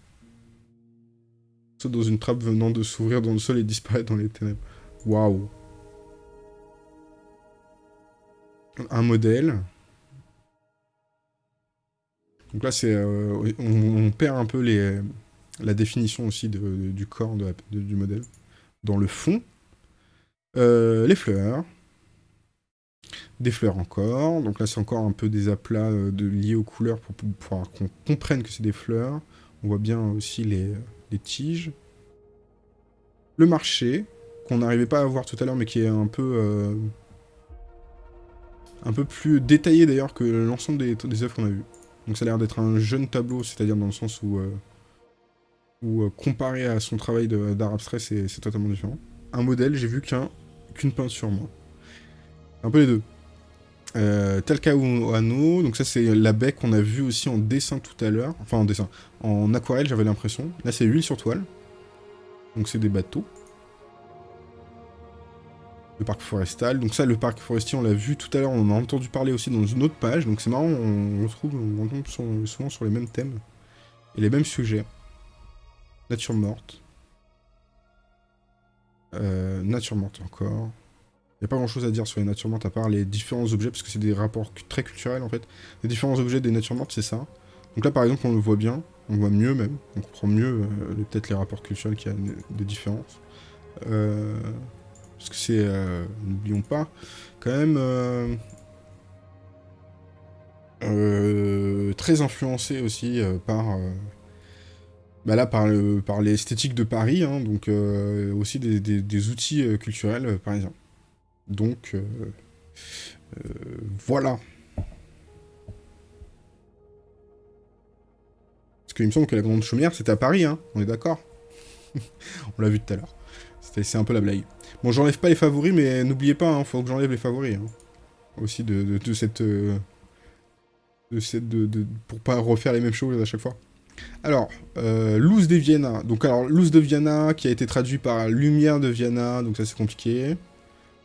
Saute dans une trappe venant de s'ouvrir dans le sol et disparaître dans les ténèbres. Waouh. Un modèle. Donc là, c'est, on, perd un peu la définition aussi du corps du modèle. Dans le fond, les fleurs. Des fleurs encore. Donc là, c'est encore un peu des aplats de, liés aux couleurs pour, pouvoir qu'on comprenne que c'est des fleurs. On voit bien aussi les, les tiges. Le marché, qu'on n'arrivait pas à voir tout à l'heure, mais qui est un peu... un peu plus détaillé d'ailleurs que l'ensemble des, œuvres qu'on a vues. Donc ça a l'air d'être un jeune tableau, c'est-à-dire dans le sens où, euh, euh, comparé à son travail d'art abstrait, c'est totalement différent. Un modèle, j'ai vu qu'une peinture, moi. Un peu les deux. Euh, Talcahuano, donc ça c'est la baie qu'on a vu aussi en dessin tout à l'heure. Enfin en dessin, en aquarelle j'avais l'impression. Là c'est huile sur toile. Donc c'est des bateaux le parc forestal. Donc ça, le parc forestier, on l'a vu tout à l'heure, on en a entendu parler aussi dans une autre page, donc c'est marrant, on, retrouve, on tombe souvent sur les mêmes thèmes et les mêmes sujets. Nature morte. Euh, nature morte encore. Il n'y a pas grand chose à dire sur les natures mortes à part les différents objets, parce que c'est des rapports très culturels en fait. Les différents objets des natures mortes, c'est ça. Donc là par exemple, on le voit bien, on voit mieux même, on comprend mieux euh, peut-être les rapports culturels qu'il y a de différences. Euh, parce que c'est, euh, n'oublions pas, quand même très influencé aussi par, bah là, par, le, par l'esthétique de Paris, hein, donc aussi des, outils culturels parisiens. Donc, voilà. Parce qu'il me semble que la Grande Chaumière, c'était à Paris, hein, on est d'accord? On l'a vu tout à l'heure. C'est un peu la blague. Bon, j'enlève pas les favoris, mais n'oubliez pas, hein, faut que j'enlève les favoris. Hein. Aussi de, cette... Euh, de cette de, pour pas refaire les mêmes choses à chaque fois. Alors, euh, Luz de Vienna. Donc, alors, Luz de Vienna, qui a été traduit par Lumière de Vienna, donc ça c'est compliqué.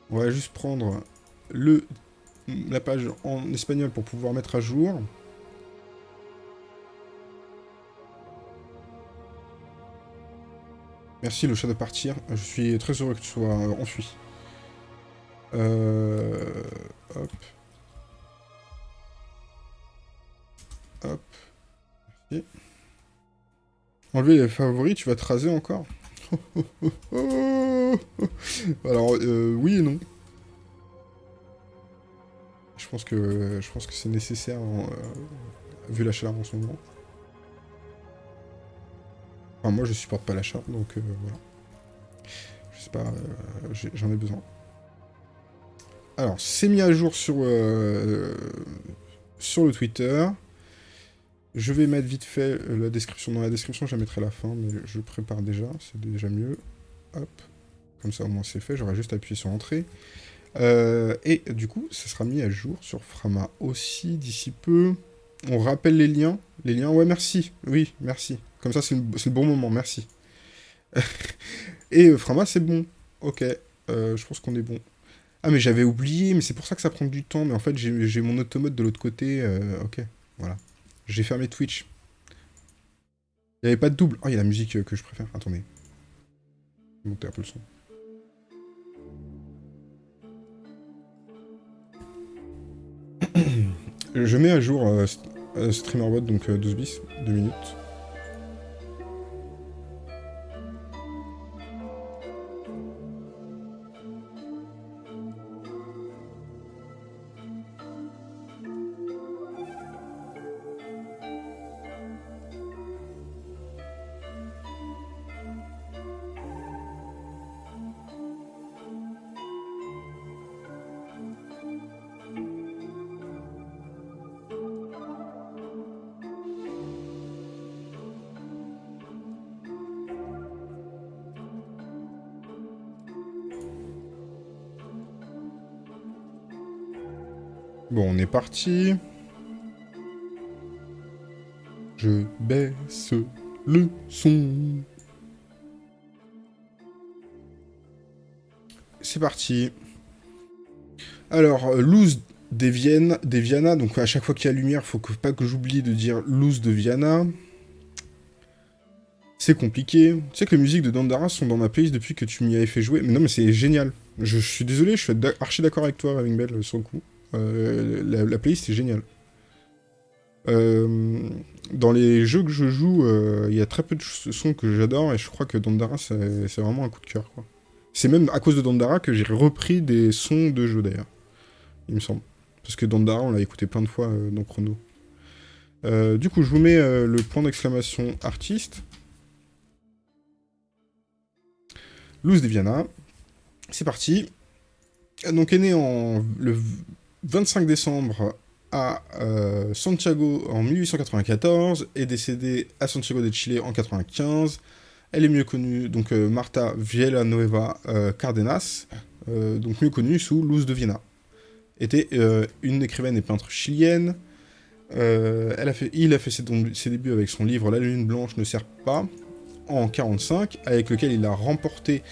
On va juste prendre le, la page en espagnol pour pouvoir mettre à jour. Merci le chat de partir. Je suis très heureux que tu sois enfui. Euh... Hop. Hop. Enlever les favoris, tu vas te raser encore Alors, euh, oui et non. Je pense que je pense que c'est nécessaire, euh, vu la chaleur en ce moment. Enfin, moi, je supporte pas l'achat, donc euh, voilà. Je sais pas, euh, j'en ai, besoin. Alors, c'est mis à jour sur, sur le Twitter. Je vais mettre vite fait la description. Dans la description, je la mettrai à la fin, mais je prépare déjà, c'est déjà mieux. Hop, comme ça au moins c'est fait, j'aurai juste appuyé sur Entrée. et du coup, ça sera mis à jour sur Frama aussi d'ici peu. On rappelle les liens. Les liens, ouais, merci. Oui, merci. Comme ça, c'est le, bon moment, merci. Et euh, Frama, c'est bon. Ok, euh, je pense qu'on est bon. Ah, mais j'avais oublié, mais c'est pour ça que ça prend du temps. Mais en fait, j'ai mon automate de l'autre côté. Euh, ok, voilà. J'ai fermé Twitch. Il n'y avait pas de double. Oh, il y a la musique que je préfère. Attendez. Je vais monter un peu le son. je mets à jour StreamerBot, donc 12 bis, 2 minutes. Parti. Je baisse le son. C'est parti. Alors, euh, loose des, Viana. Donc, à chaque fois qu'il y a lumière, faut que, pas que j'oublie de dire loose de Viana. C'est compliqué. Tu sais que les musiques de Dandara sont dans ma playlist depuis que tu m'y avais fait jouer. Mais non, mais c'est génial. Je, suis désolé, je suis archi d'accord avec toi, Raving Bell, sur le coup. Euh, la, playlist est géniale. Euh, dans les jeux que je joue, euh, il y a très peu de sons que j'adore et je crois que Dandara c'est vraiment un coup de cœur. C'est même à cause de Dandara que j'ai repris des sons de jeu, d'ailleurs. Il me semble. Parce que Dandara, on l'a écouté plein de fois dans Chrono. Du coup, je vous mets le point d'exclamation artiste. Luz de Viana. C'est parti. Donc, est né en, le 25 décembre à Santiago en 1894 et décédée à Santiago de Chile en 95. Elle est mieux connue, donc Marta Villanueva Cardenas, donc mieux connue sous Luz de Viana était euh, une écrivaine et peintre chilienne. Euh, il a fait ses, débuts avec son livre La Lune Blanche ne sert pas, en 1945, avec lequel il a remporté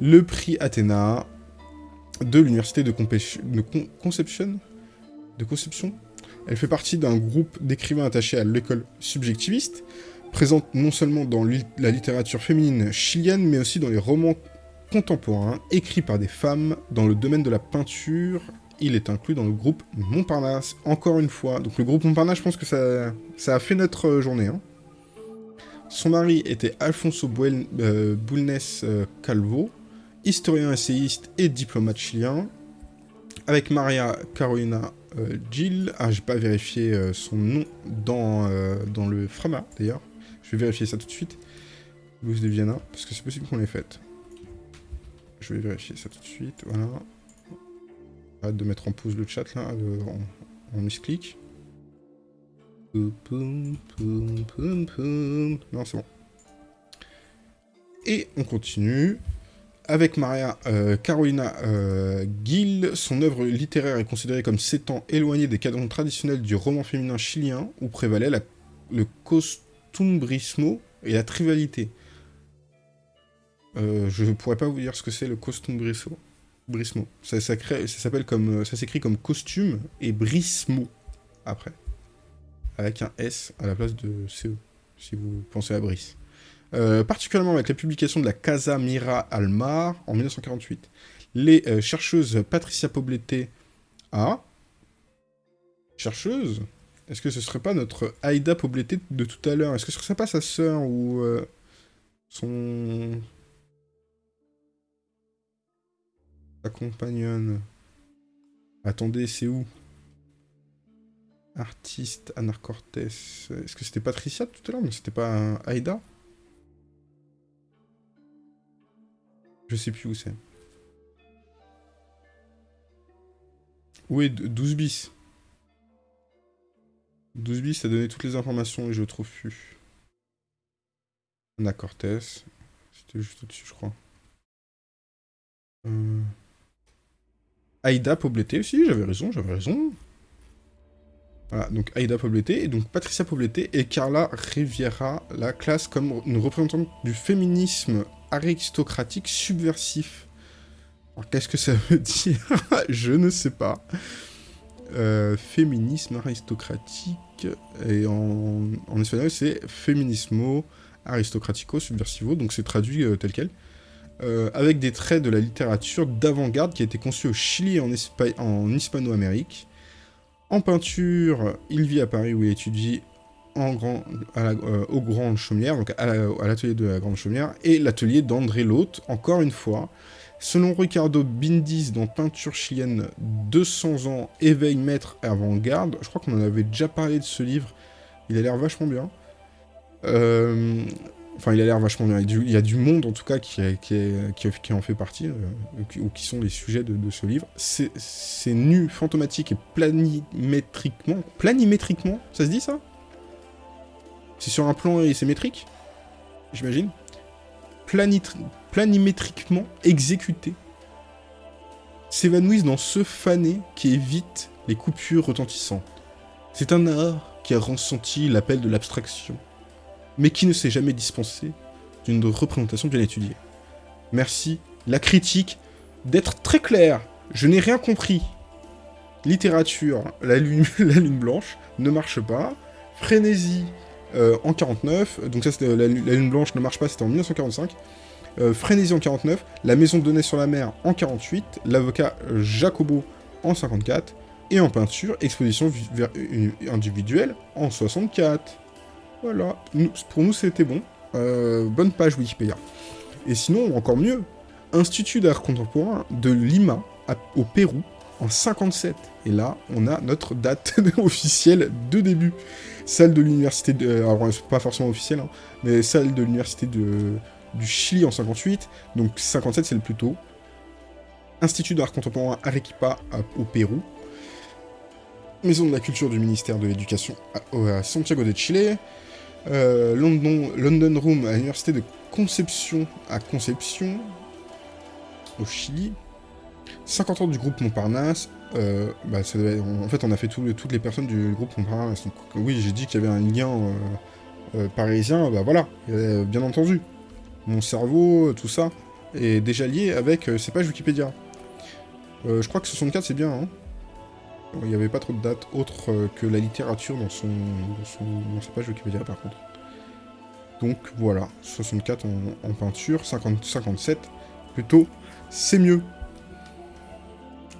le prix Athéna de l'université de, Conception. De Conception Elle fait partie d'un groupe d'écrivains attachés à l'école subjectiviste, présente non seulement dans la littérature féminine chilienne, mais aussi dans les romans contemporains écrits par des femmes dans le domaine de la peinture il est inclus dans le groupe Montparnasse, encore une fois. Donc le groupe Montparnasse, je pense que ça, ça a fait notre euh, journée. Hein. Son mari était Alfonso Buel, euh, euh, Calvo, historien essayiste et diplomate chilien, avec Maria Carolina Gil. Ah, j'ai pas vérifié son nom dans, dans le Frama, d'ailleurs. Je vais vérifier ça tout de suite. Louis de Viana, parce que c'est possible qu'on l'ait faite. Je vais vérifier ça tout de suite, voilà de mettre en pause le chat là, en, en clic Non, c'est bon. Et on continue. Avec Maria euh, Carolina euh, Gill, son œuvre littéraire est considérée comme s'étant éloignée des cadres traditionnels du roman féminin chilien, où prévalait le costumbrismo et la trivialité. Euh, je ne pourrais pas vous dire ce que c'est le costumbrismo. Brismo. Ça, comme, euh, ça s'écrit comme costume et Brismo après, avec un S à la place de CE, si vous pensez à Brice. Euh, particulièrement avec la publication de la Casa Mira Almar en 1948. Les euh, chercheuses Patricia Poblete A. Chercheuse Est-ce que ce serait pas notre Aïda Poblete de tout à l'heure? Est-ce que ce serait pas sa sœur ou son compagnonne? Attendez, c'est où? Artiste, Anar Cortés. Est-ce que c'était Patricia tout à l'heure? Mais c'était pas Aïda? Je sais plus où c'est. Où est 12 bis? 12 bis a donné toutes les informations et je trouve plus. Anna Cortés. C'était juste au-dessus, je crois. Euh... Aïda Poblete aussi, j'avais raison, j'avais raison. Voilà, donc Aïda Poblete, et donc Patricia Poblete et Carla Riviera la classe comme une représentante du féminisme aristocratique subversif. Qu'est-ce que ça veut dire? Je ne sais pas. Euh, féminisme aristocratique, et en, espagnol c'est feminismo aristocratico subversivo, donc c'est traduit euh, tel quel. Euh, avec des traits de la littérature d'avant-garde qui a été conçue au Chili et en, en Hispano-Amérique. En peinture, il vit à Paris où il étudie en grand, à euh, donc à l'atelier de la Grande Chaumière, et l'atelier d'André Lotte, encore une fois. Selon Ricardo Bindis, dans Peinture chilienne 200 ans, éveil maître avant-garde, je crois qu'on en avait déjà parlé de ce livre, il a l'air vachement bien. Euh, Enfin, il a l'air vachement bien. Il y a du monde, en tout cas, qui, qui, en fait partie, euh, ou qui sont les sujets de, ce livre. C'est nu, fantomatique et planimétriquement... Planimétriquement Ça se dit, ça? C'est sur un plan et c'est métrique J'imagine Planimétriquement exécuté. S'évanouissent dans ce fané qui évite les coupures retentissantes. C'est un art qui a ressenti l'appel de l'abstraction mais qui ne s'est jamais dispensé d'une représentation bien étudiée. Merci, la critique, d'être très clair. Je n'ai rien compris. Littérature, la lune, la lune blanche, ne marche pas. Frénésie, euh, en 49, donc ça c'était la, lune blanche ne marche pas, c'était en 1945. Euh, en 49, La maison de données sur la mer en 48, l'avocat Jacobo en 54, et en peinture, exposition individuelle en 64. Voilà, pour nous c'était bon. Euh, bonne page Wikipédia. Et sinon, encore mieux, Institut d'art contemporain de Lima, au Pérou, en 57. Et là, on a notre date officielle de début. Salle de l'université du Chili en 58. Donc 57, c'est le plus tôt. Institut d'art contemporain Arequipa au Pérou. Maison de la culture du ministère de l'Éducation à, Santiago de Chile. Euh, London, London Room à l'université de Conception à Conception, au Chili. 50 ans du groupe Montparnasse. Euh, bah, en fait, on a fait toutes les personnes du groupe oui, j'ai dit qu'il y avait un lien euh, parisien. Bah voilà, bien entendu. Mon cerveau, tout ça, est déjà lié avec ces pages Wikipédia. je crois que 64, c'est bien, hein il n'y avait pas trop de dates autres euh, que la littérature dans, son, dans, sa page Wikipédia par contre. Donc voilà, 64 en, peinture, 50, 57 plutôt, c'est mieux.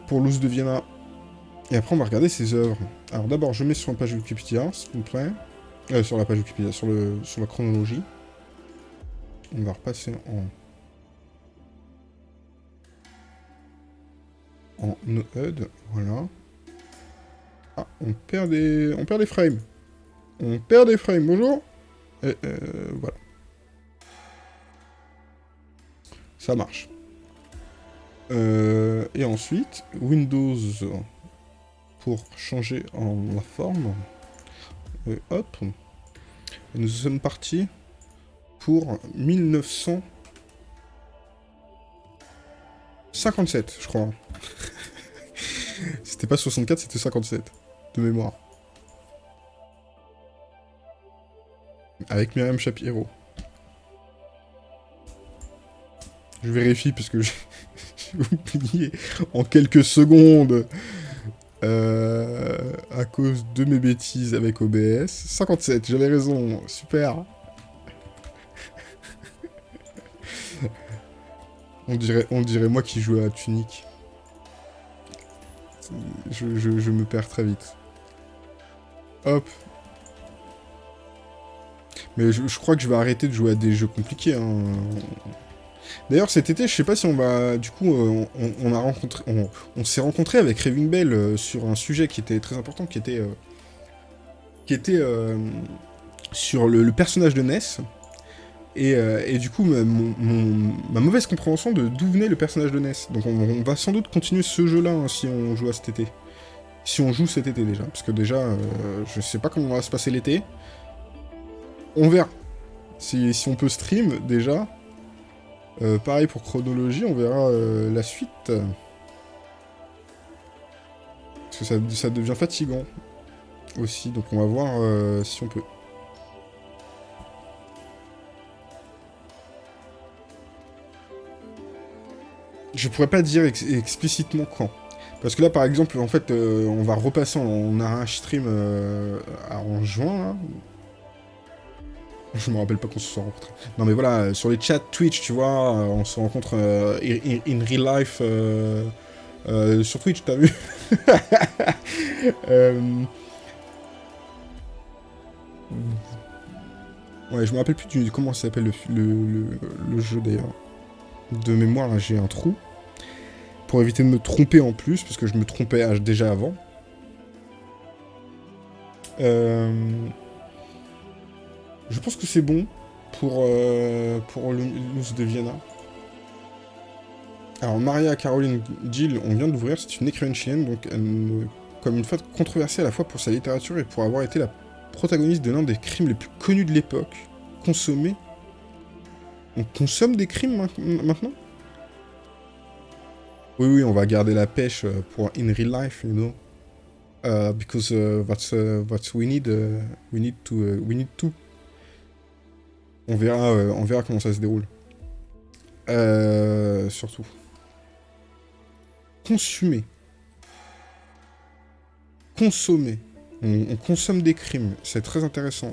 Pour Luz de Vienna. Et après on va regarder ses œuvres. Alors d'abord je mets sur la page Wikipédia, s'il vous plaît. Euh, sur la page Wikipédia, sur, le, sur la chronologie. On va repasser en... En HUD, voilà. Ah, on perd des... On perd des frames. On perd des frames, bonjour Et, euh, voilà. Ça marche. Euh, et ensuite, Windows pour changer en la forme. Et hop. Et nous sommes partis pour 1957, je crois. c'était pas 64, c'était 57 de mémoire. Avec Myriam Shapiro. Je vérifie parce que j'ai oublié en quelques secondes euh, à cause de mes bêtises avec OBS. 57, j'avais raison, super. on, dirait, on dirait moi qui joue à Tunic. Je, je me perds très vite. Hop. Mais je, crois que je vais arrêter de jouer à des jeux compliqués. Hein. D'ailleurs, cet été, je sais pas si on va... Du coup, euh, on, s'est rencontré avec Raving Bell euh, sur un sujet qui était très important, qui était... Euh, qui était sur le, personnage de Ness. Et, du coup, ma, mauvaise compréhension de d'où venait le personnage de Ness. Donc on, va sans doute continuer ce jeu-là hein, si on joue à cet été. Si on joue cet été déjà. Parce que déjà, je sais pas comment va se passer l'été. On verra. Si, on peut stream déjà. Euh, pareil pour chronologie, on verra euh, la suite. Parce que ça, devient fatigant aussi. Donc on va voir si on peut. Je pourrais pas dire explicitement quand. Parce que là, par exemple, en fait, euh, on va repasser, on a un stream euh, en juin, là. Je me rappelle pas qu'on se soit rencontrés. Non, mais voilà, sur les chats Twitch, tu vois, euh, on se rencontre in, real life sur Twitch, t'as vu? Ouais, je me rappelle plus du, comment s'appelle le, le, jeu, d'ailleurs. De mémoire, j'ai un trou pour éviter de me tromper en plus, parce que je me trompais déjà avant. Euh, je pense que c'est bon pour, euh, pour l'ours de Vienna. Alors, Maria Caroline Gill, on vient d'ouvrir, c'est une écrivaine chienne, donc comme une femme controversée à la fois pour sa littérature et pour avoir été la protagoniste de l'un des crimes les plus connus de l'époque, consommé. On consomme des crimes maintenant? Oui, oui, on va garder la pêche euh, pour in real life, you know. Uh, because uh, that's uh, what we need. Uh, we need to. Uh, we need to. On verra, euh, on verra comment ça se déroule. Euh, surtout. Consumer. Consommer. on consomme des crimes. C'est très intéressant.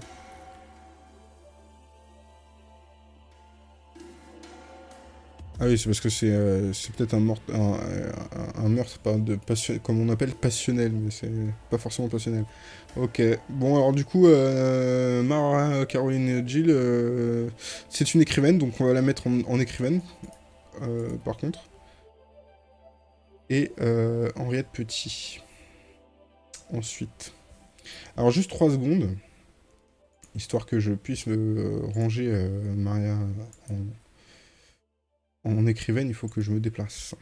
Ah oui, c'est parce que c'est euh, peut-être un, meurtre pas de comme on appelle passionnel, mais c'est pas forcément passionnel. Ok, bon alors du coup, euh, Mara Caroline Jill, euh, c'est une écrivaine, donc on va la mettre en, écrivaine. par contre. Et Henriette Petit. Ensuite. Alors juste 3 secondes. Histoire que je puisse ranger Maria en, en écrivaine, il faut que je me déplace.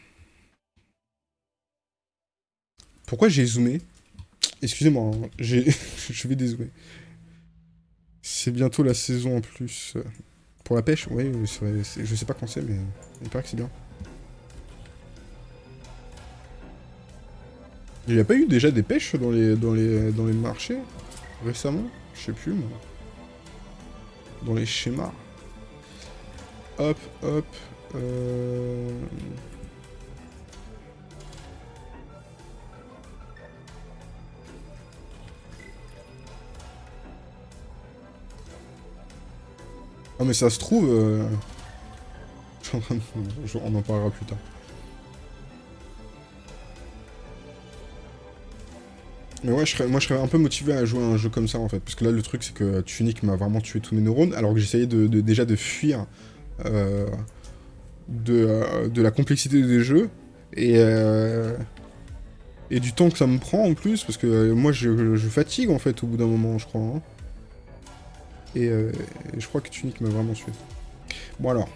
Pourquoi j'ai zoomé? Excusez-moi, hein, je vais dézoomer. C'est bientôt la saison en plus. Pour la pêche, oui, je sais pas quand c'est, mais il paraît que c'est bien. Il n'y a pas eu déjà des pêches dans les, dans les, dans les marchés? Récemment? Je sais plus, moi. Dans les schémas. Hop, hop. Euh... Ah mais ça se trouve... Euh... On en parlera plus tard. Mais ouais, moi je serais un peu motivé à jouer à un jeu comme ça en fait. Parce que là le truc c'est que Tunic m'a vraiment tué tous mes neurones alors que j'essayais de, déjà de fuir euh, de, de, la complexité des jeux. Et, euh, et du temps que ça me prend en plus. Parce que moi je, fatigue en fait au bout d'un moment je crois. Hein. Euh, et, je crois que Tunic m'a vraiment tué. Bon alors.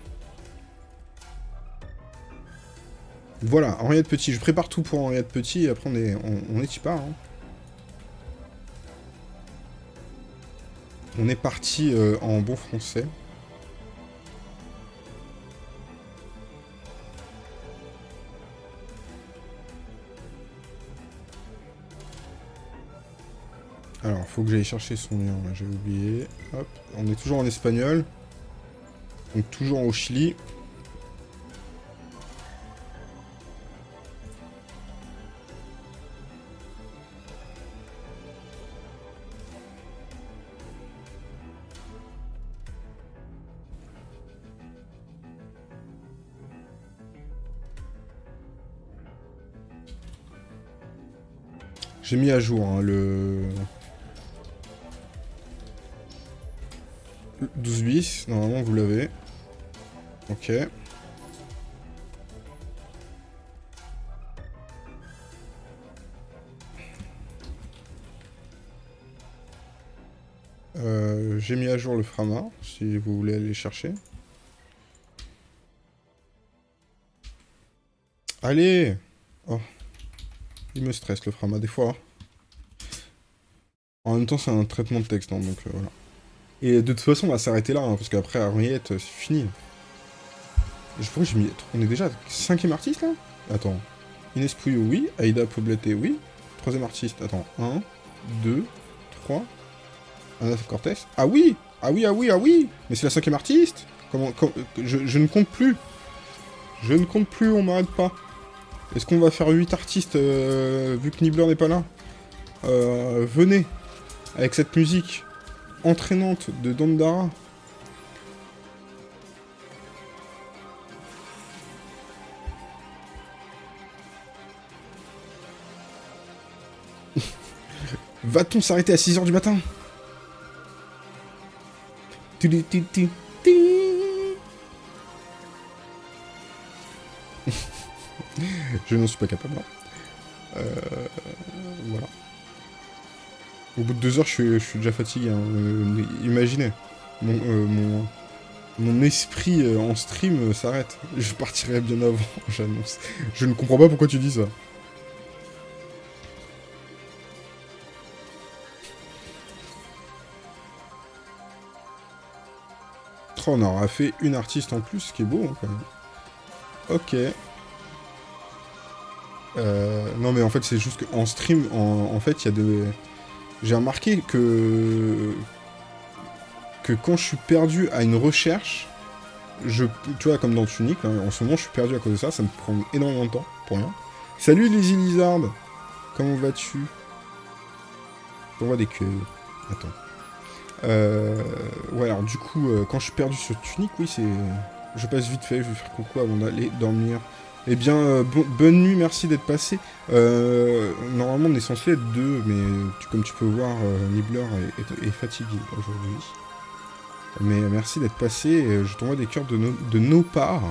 Voilà, Henriette Petit. Je prépare tout pour Henriette Petit et après on est, on, est y part. Hein. On est parti euh, en bon français. Alors, faut que j'aille chercher son lien, j'ai oublié. Hop, on est toujours en espagnol. Donc toujours au Chili. J'ai mis à jour hein, le... 12 bis, normalement vous l'avez. Ok. Euh, j'ai mis à jour le Frama, si vous voulez aller chercher. Allez Oh. Il me stresse le Frama des fois. En même temps, c'est un traitement de texte, hein, donc euh, voilà. Et de toute façon, on va s'arrêter là, hein, parce qu'après, Henriette, c'est fini. Je crois que j'ai mis... On est déjà cinquième artiste, là? Attends. Inès Pouillot, oui. Aïda Pobleté, oui. Troisième artiste, attends. 1, 2, 3. Anna Cortez. Ah oui Ah oui, ah oui, ah oui Mais c'est la cinquième artiste Comment... je, ne compte plus. Je ne compte plus, on m'arrête pas. Est-ce qu'on va faire 8 artistes, euh, vu que Nibbler n'est pas là? Euh, Venez, avec cette musique entraînante de Dandara. Va-t-on s'arrêter à 6h du matin? Je n'en suis pas capable. Voilà. Au bout de deux heures, je suis, déjà fatigué. Hein. Euh, imaginez, mon, euh, mon, esprit euh, en stream s'arrête. Je partirai bien avant, j'annonce. Je ne comprends pas pourquoi tu dis ça. On aura fait une artiste en plus, ce qui est beau, hein, quand même. Ok. non, mais en fait, c'est juste qu'en stream, en, en fait, il y a des j'ai remarqué que que quand je suis perdu à une recherche, je, tu vois, comme dans Tunic, en ce moment, je suis perdu à cause de ça, ça me prend énormément de temps, pour rien. Salut les Lizard Comment vas-tu? On des queues. Attends. Euh, ouais, alors du coup, euh, quand je suis perdu sur Tunic, oui, c'est... Je passe vite fait, je vais faire coucou avant d'aller dormir. Eh bien, euh, bonne nuit, merci d'être passé. Euh, normalement, on est censé être deux, mais comme tu peux voir, euh, Nibbler est, fatigué aujourd'hui. Mais merci d'être passé, je t'envoie des cœurs de, de nos parts.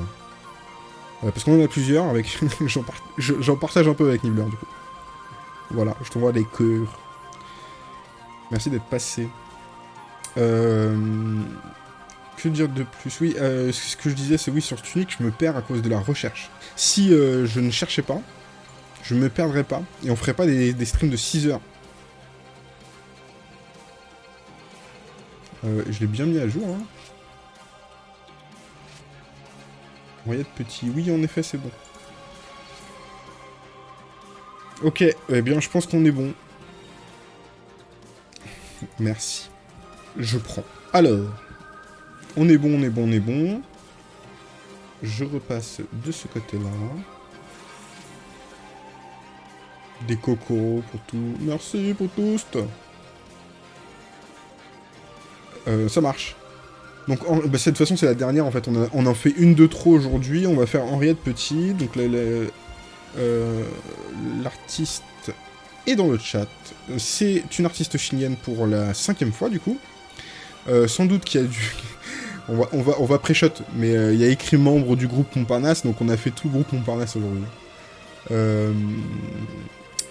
parce qu'on en a plusieurs, avec j'en partage un peu avec Nibbler, du coup. Voilà, je t'envoie des cœurs. Merci d'être passé. Euh... Que dire de plus Oui, euh, ce que je disais, c'est oui, sur Tunic, je me perds à cause de la recherche. Si euh, je ne cherchais pas, je me perdrais pas, et on ferait pas des, streams de 6 heures. Euh, je l'ai bien mis à jour, hein. petit. Oui, en effet, c'est bon. Ok, eh bien, je pense qu'on est bon. Merci. Je prends. Alors, on est bon, on est bon, on est bon. Je repasse de ce côté-là. Des cocos pour tout. Merci pour tous. Euh, ça marche. Donc, bah, cette façon, c'est la dernière, en fait. On, en fait une de trop aujourd'hui. On va faire Henriette Petit. Donc, euh, l'artiste est dans le chat. C'est une artiste chilienne pour la cinquième fois, du coup. Euh, sans doute qu'il y a du... on va, on va, on va pré-shot, mais euh, il y a écrit membre du groupe Montparnasse, donc on a fait tout le groupe Montparnasse aujourd'hui.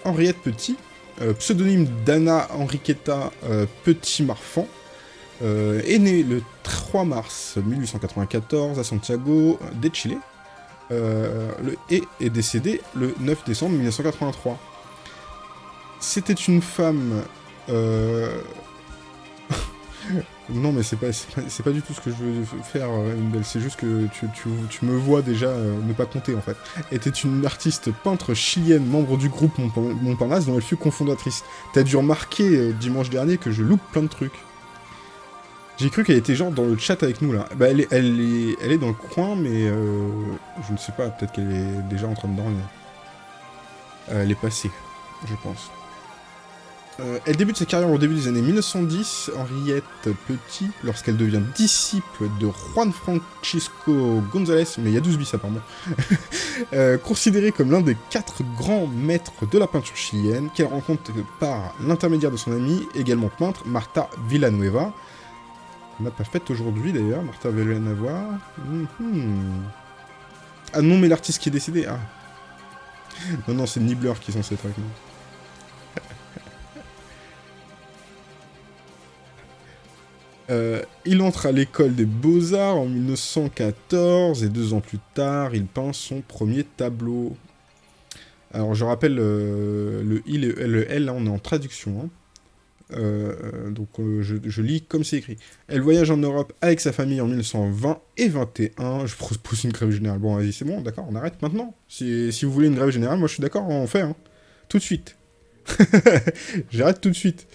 Henriette Petit, pseudonyme d'Anna Enriqueta Petit-Marfan, est née le 3 mars 1894 à Santiago de Chile, le, et est décédée le 9 décembre 1983. C'était une femme... Non, mais c'est pas, pas, pas, du tout ce que je veux faire, C'est juste que tu, tu, me vois déjà euh, ne pas compter, en fait. Était une artiste peintre chilienne, membre du groupe Montparnasse, dont elle fut cofondatrice. T'as dû remarquer euh, dimanche dernier que je loupe plein de trucs. J'ai cru qu'elle était genre dans le chat avec nous, là. Bah, elle est, elle est, elle est dans le coin, mais euh, je ne sais pas, peut-être qu'elle est déjà en train de dormir. elle est passée, je pense. Euh, elle débute sa carrière au début des années 1910, Henriette Petit, lorsqu'elle devient disciple de Juan Francisco González, mais il y a 12 bis apparemment, euh, considéré comme l'un des quatre grands maîtres de la peinture chilienne, qu'elle rencontre par l'intermédiaire de son amie, également peintre, Marta Villanueva. On n'a pas fait aujourd'hui d'ailleurs, Marta Villanueva. Mhm. Ah non, mais l'artiste qui est décédé, ah. Non, non, c'est Nibbler qui est censé être avec nous. Euh, il entre à l'école des beaux-arts en 1914 et deux ans plus tard, il peint son premier tableau. Alors je rappelle, euh, le I et le L, là on est en traduction. Hein. Euh, donc je, lis comme c'est écrit. Elle voyage en Europe avec sa famille en 1920 et 21. Je propose une grève générale. Bon, vas-y, c'est bon, d'accord, on arrête maintenant. Si, vous voulez une grève générale, moi je suis d'accord, on fait. Hein. Tout de suite. J'arrête tout de suite.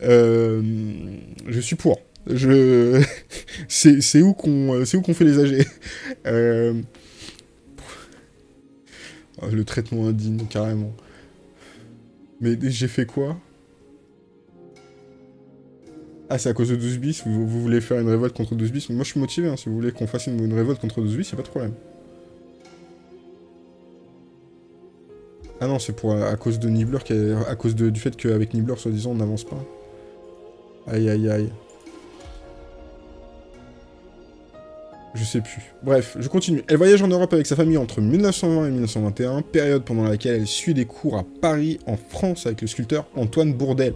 je suis pour. Je... c'est où qu'on où qu'on fait les AG euh, oh, Le traitement indigne, carrément. Mais j'ai fait quoi? Ah, c'est à cause de 12 bis? Vous, voulez faire une révolte contre 12 bis? Moi, je suis motivé, hein. si vous voulez qu'on fasse une, révolte contre 12 bis, y'a pas de problème. Ah non, c'est pour à, cause de Nibbler, à cause du fait qu'avec Nibbler, soi-disant, on n'avance pas. Aïe, aïe, aïe. Je sais plus. Bref, je continue. Elle voyage en Europe avec sa famille entre 1920 et 1921, période pendant laquelle elle suit des cours à Paris, en France, avec le sculpteur Antoine Bourdel.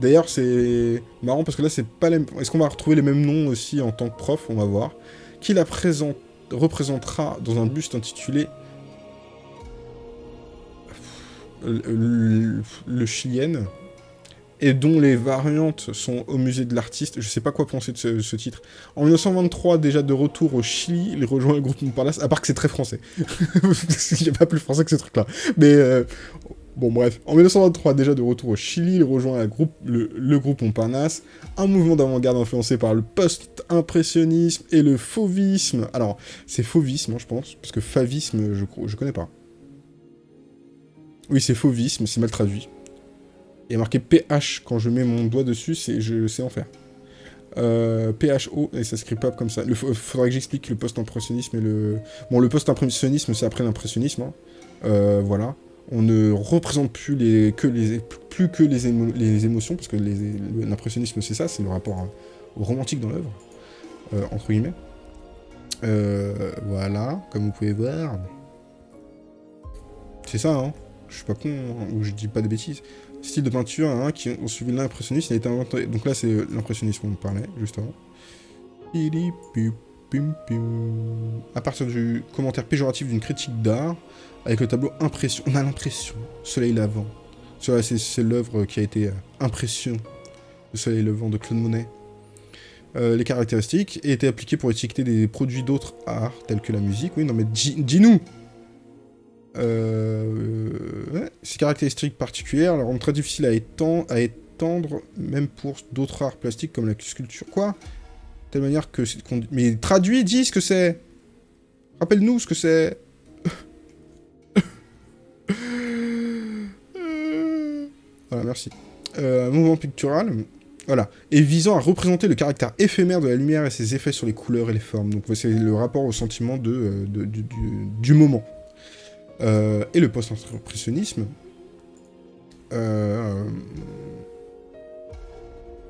D'ailleurs, c'est marrant parce que là, c'est pas les... Est-ce qu'on va retrouver les mêmes noms aussi en tant que prof? On va voir. Qui la présente... représentera dans un buste intitulé... Le, le et dont les variantes sont au musée de l'artiste. Je sais pas quoi penser de ce, titre. En 1923, déjà de retour au Chili, il rejoint le groupe Montparnasse, à part que c'est très français. il n'y a pas plus français que ce truc-là. Mais euh, bon, bref. En 1923, déjà de retour au Chili, il rejoint groupe, le, groupe Montparnasse, un mouvement d'avant-garde influencé par le post-impressionnisme et le fauvisme. Alors, c'est fauvisme, hein, je pense, parce que favisme, je, je connais pas. Oui, c'est fauvisme, c'est mal traduit. Il y a marqué PH, quand je mets mon doigt dessus, c'est sais en faire. Euh, PHO, et ça s'écrit pas comme ça. Il faudrait que j'explique le post-impressionnisme et le... Bon, le post-impressionnisme, c'est après l'impressionnisme, hein. euh, voilà. On ne représente plus, les, que, les, plus que les, les émotions, parce que l'impressionnisme, c'est ça, c'est le rapport romantique dans l'œuvre, euh, entre guillemets. voilà, comme vous pouvez voir. C'est ça, hein Je suis pas con, hein, ou je dis pas de bêtises. Style de peinture hein, qui ont suivi l'impressionnisme. Donc là, c'est l'impressionnisme on parlait, juste avant. À partir du commentaire péjoratif d'une critique d'art, avec le tableau Impression, on a l'impression, Soleil Lavant. C'est l'œuvre qui a été euh, Impression, le Soleil Levant de Claude Monet. Euh, les caractéristiques été appliquées pour étiqueter des produits d'autres arts, tels que la musique. Oui, non mais dis-nous euh, Ces caractéristiques particulières la rendent très difficile à, étendre, même pour d'autres arts plastiques comme la sculpture. Quoi? De telle manière que... Mais traduis, dis ce que c'est Rappelle-nous ce que c'est Voilà, merci. Euh, mouvement pictural, voilà, et visant à représenter le caractère éphémère de la lumière et ses effets sur les couleurs et les formes. Donc c'est le rapport au sentiment euh, du, moment. Euh, et le post-impressionnisme. Euh,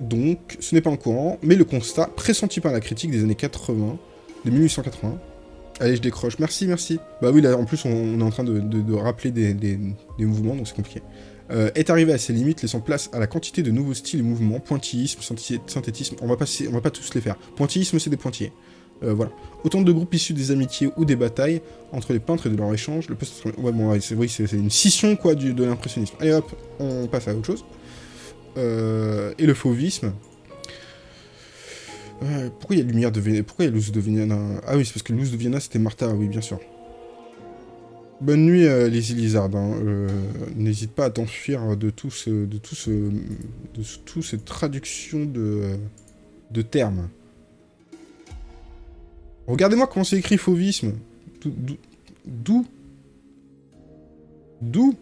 donc, ce n'est pas un courant, mais le constat pressenti par la critique des années 80, de 1880. Allez, je décroche. Merci, merci. Bah oui, là, en plus, on, est en train de, rappeler des, mouvements, donc c'est compliqué. Euh, est arrivé à ses limites, laissant place à la quantité de nouveaux styles et mouvements, pointillisme, synthétisme, on va on va pas tous les faire. Pointillisme, c'est des pointillés. Euh, voilà. Autant de groupes issus des amitiés ou des batailles entre les peintres et de leur échange. Le post ouais, bon, c'est oui, c'est une scission quoi de l'impressionnisme. Allez hop, on passe à autre chose. Euh, et le fauvisme. pourquoi il y a Lumière de Vienna Pourquoi il y a Luz de Vienna Ah oui, c'est parce que Luz de Vienna c'était Martha, oui, bien sûr. Bonne nuit, euh, les Lizard. Hein. Euh, n'hésite pas à t'enfuir de tout ce, de de, de termes. Regardez-moi comment c'est écrit fauvisme. D'où D'où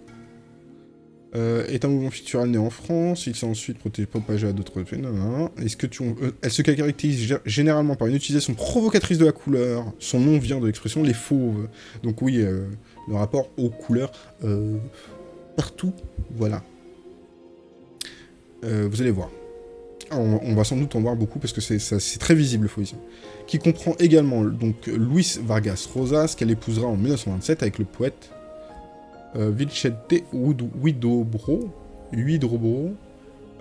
euh, est un mouvement fictural né en France, il s'est ensuite propagé à d'autres pays. Est-ce elle se caractérise généralement par une utilisation provocatrice de la couleur. Son nom vient de l'expression les fauves? Donc oui, le rapport aux couleurs euh, partout, voilà. Euh, vous allez voir. On, va sans doute en voir beaucoup parce que c'est très visible le fauvisme. Qui comprend également donc Luis Vargas Rosas, qu'elle épousera en 1927 avec le poète euh, Vicente Huidobro,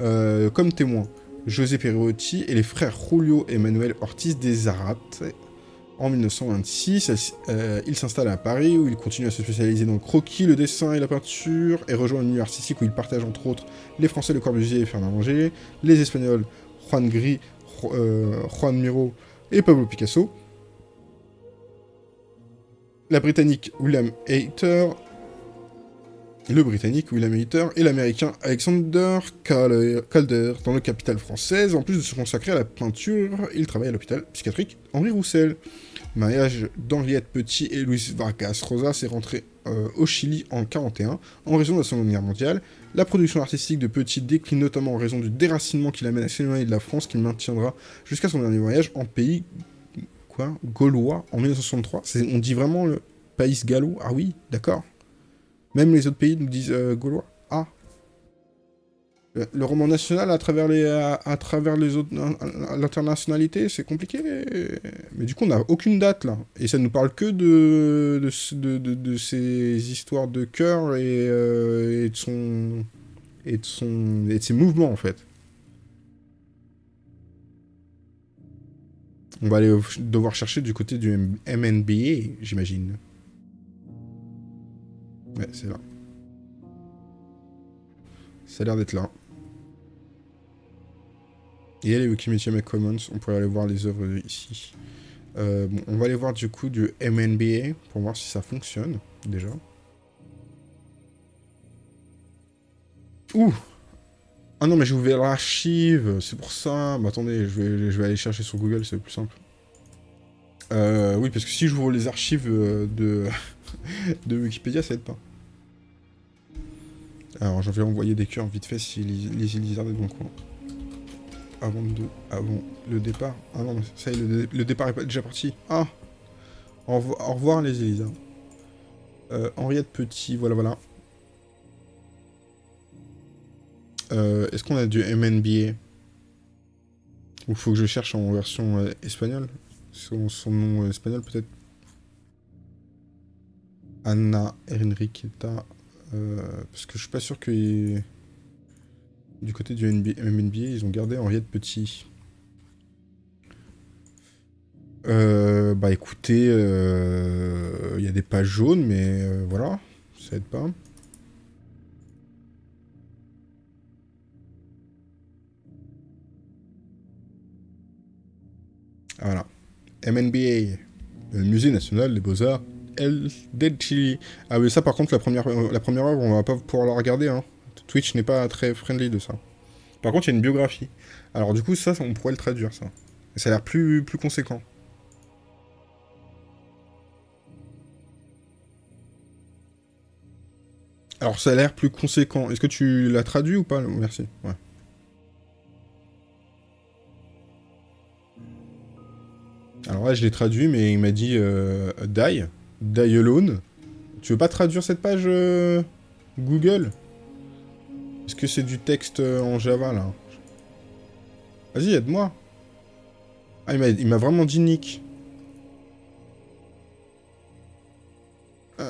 euh, comme témoin José Perotti et les frères Julio Emmanuel Ortiz des Zarate, en 1926, euh, il s'installe à Paris, où il continue à se spécialiser dans le croquis, le dessin et la peinture, et rejoint milieu artistique où il partage entre autres les Français Le Corbusier et Fernand Langer, les Espagnols Juan Gris, euh, Juan Miro et Pablo Picasso, la Britannique William Hayter, le Britannique William Hayter et l'Américain Alexander Calder dans le capital française. En plus de se consacrer à la peinture, il travaille à l'hôpital psychiatrique Henri Roussel mariage d'Henriette Petit et Luis Vargas Rosa s'est rentré euh, au Chili en 1941 en raison de la Seconde Guerre mondiale. La production artistique de Petit décline notamment en raison du déracinement qui l'amène à s'éloigner de la France qu'il maintiendra jusqu'à son dernier voyage en pays quoi gaulois en 1963. On dit vraiment le pays gallo Ah oui, d'accord. Même les autres pays nous disent euh, gaulois? Ah, le roman national à travers les, à, travers les autres, l'internationalité, c'est compliqué. Mais du coup, on n'a aucune date là. Et ça nous parle que de, de, de, ces histoires de cœur et, euh, et, de son, et, de son, et de ses mouvements en fait. On va aller devoir chercher du côté du MNBA, j'imagine. Ouais, c'est là. Ça a l'air d'être là. A les Wikimedia Commons, on pourrait aller voir les œuvres ici. Euh, on va aller voir du coup du MNBA pour voir si ça fonctionne, déjà. Ouh Ah non, mais j'ai ouvert l'archive, c'est pour ça. Bah, attendez, je vais, aller chercher sur Google, c'est plus simple. Euh, oui, parce que si j'ouvre les archives euh, de, de Wikipédia, ça aide pas. Alors, je vais envoyer des cœurs vite fait si les, les Lizards est dans le coin avant, de, avant le départ. Ah non, ça y est, le, départ est déjà parti. Ah Au, revoir, les Elisa. Euh, Henriette Petit, voilà, voilà. Euh, est-ce qu'on a du MNBA Ou faut que je cherche en version euh, espagnole? Son, nom espagnol, peut-être? Anna Enriqueta. Euh, parce que je suis pas sûr que du côté du NBA, ils ont gardé Henriette Petit. Euh, bah écoutez, il euh, y a des pages jaunes, mais euh, voilà, ça aide pas. Voilà. MNBA, Musée National des Beaux-Arts, El del Chili. Ah oui, ça par contre, la première, la première œuvre, on va pas pouvoir la regarder. Hein. Twitch n'est pas très friendly de ça. Par contre, il y a une biographie. Alors du coup, ça, on pourrait le traduire, ça. Et ça a l'air plus, plus conséquent. Alors, ça a l'air plus conséquent. Est-ce que tu l'as traduit ou pas Merci? Ouais. Alors là, je l'ai traduit, mais il m'a dit euh, Die. Die alone. Tu veux pas traduire cette page euh, Google? Est-ce que c'est du texte euh, en Java, là Vas-y, aide-moi. Ah, il m'a vraiment dit Nick.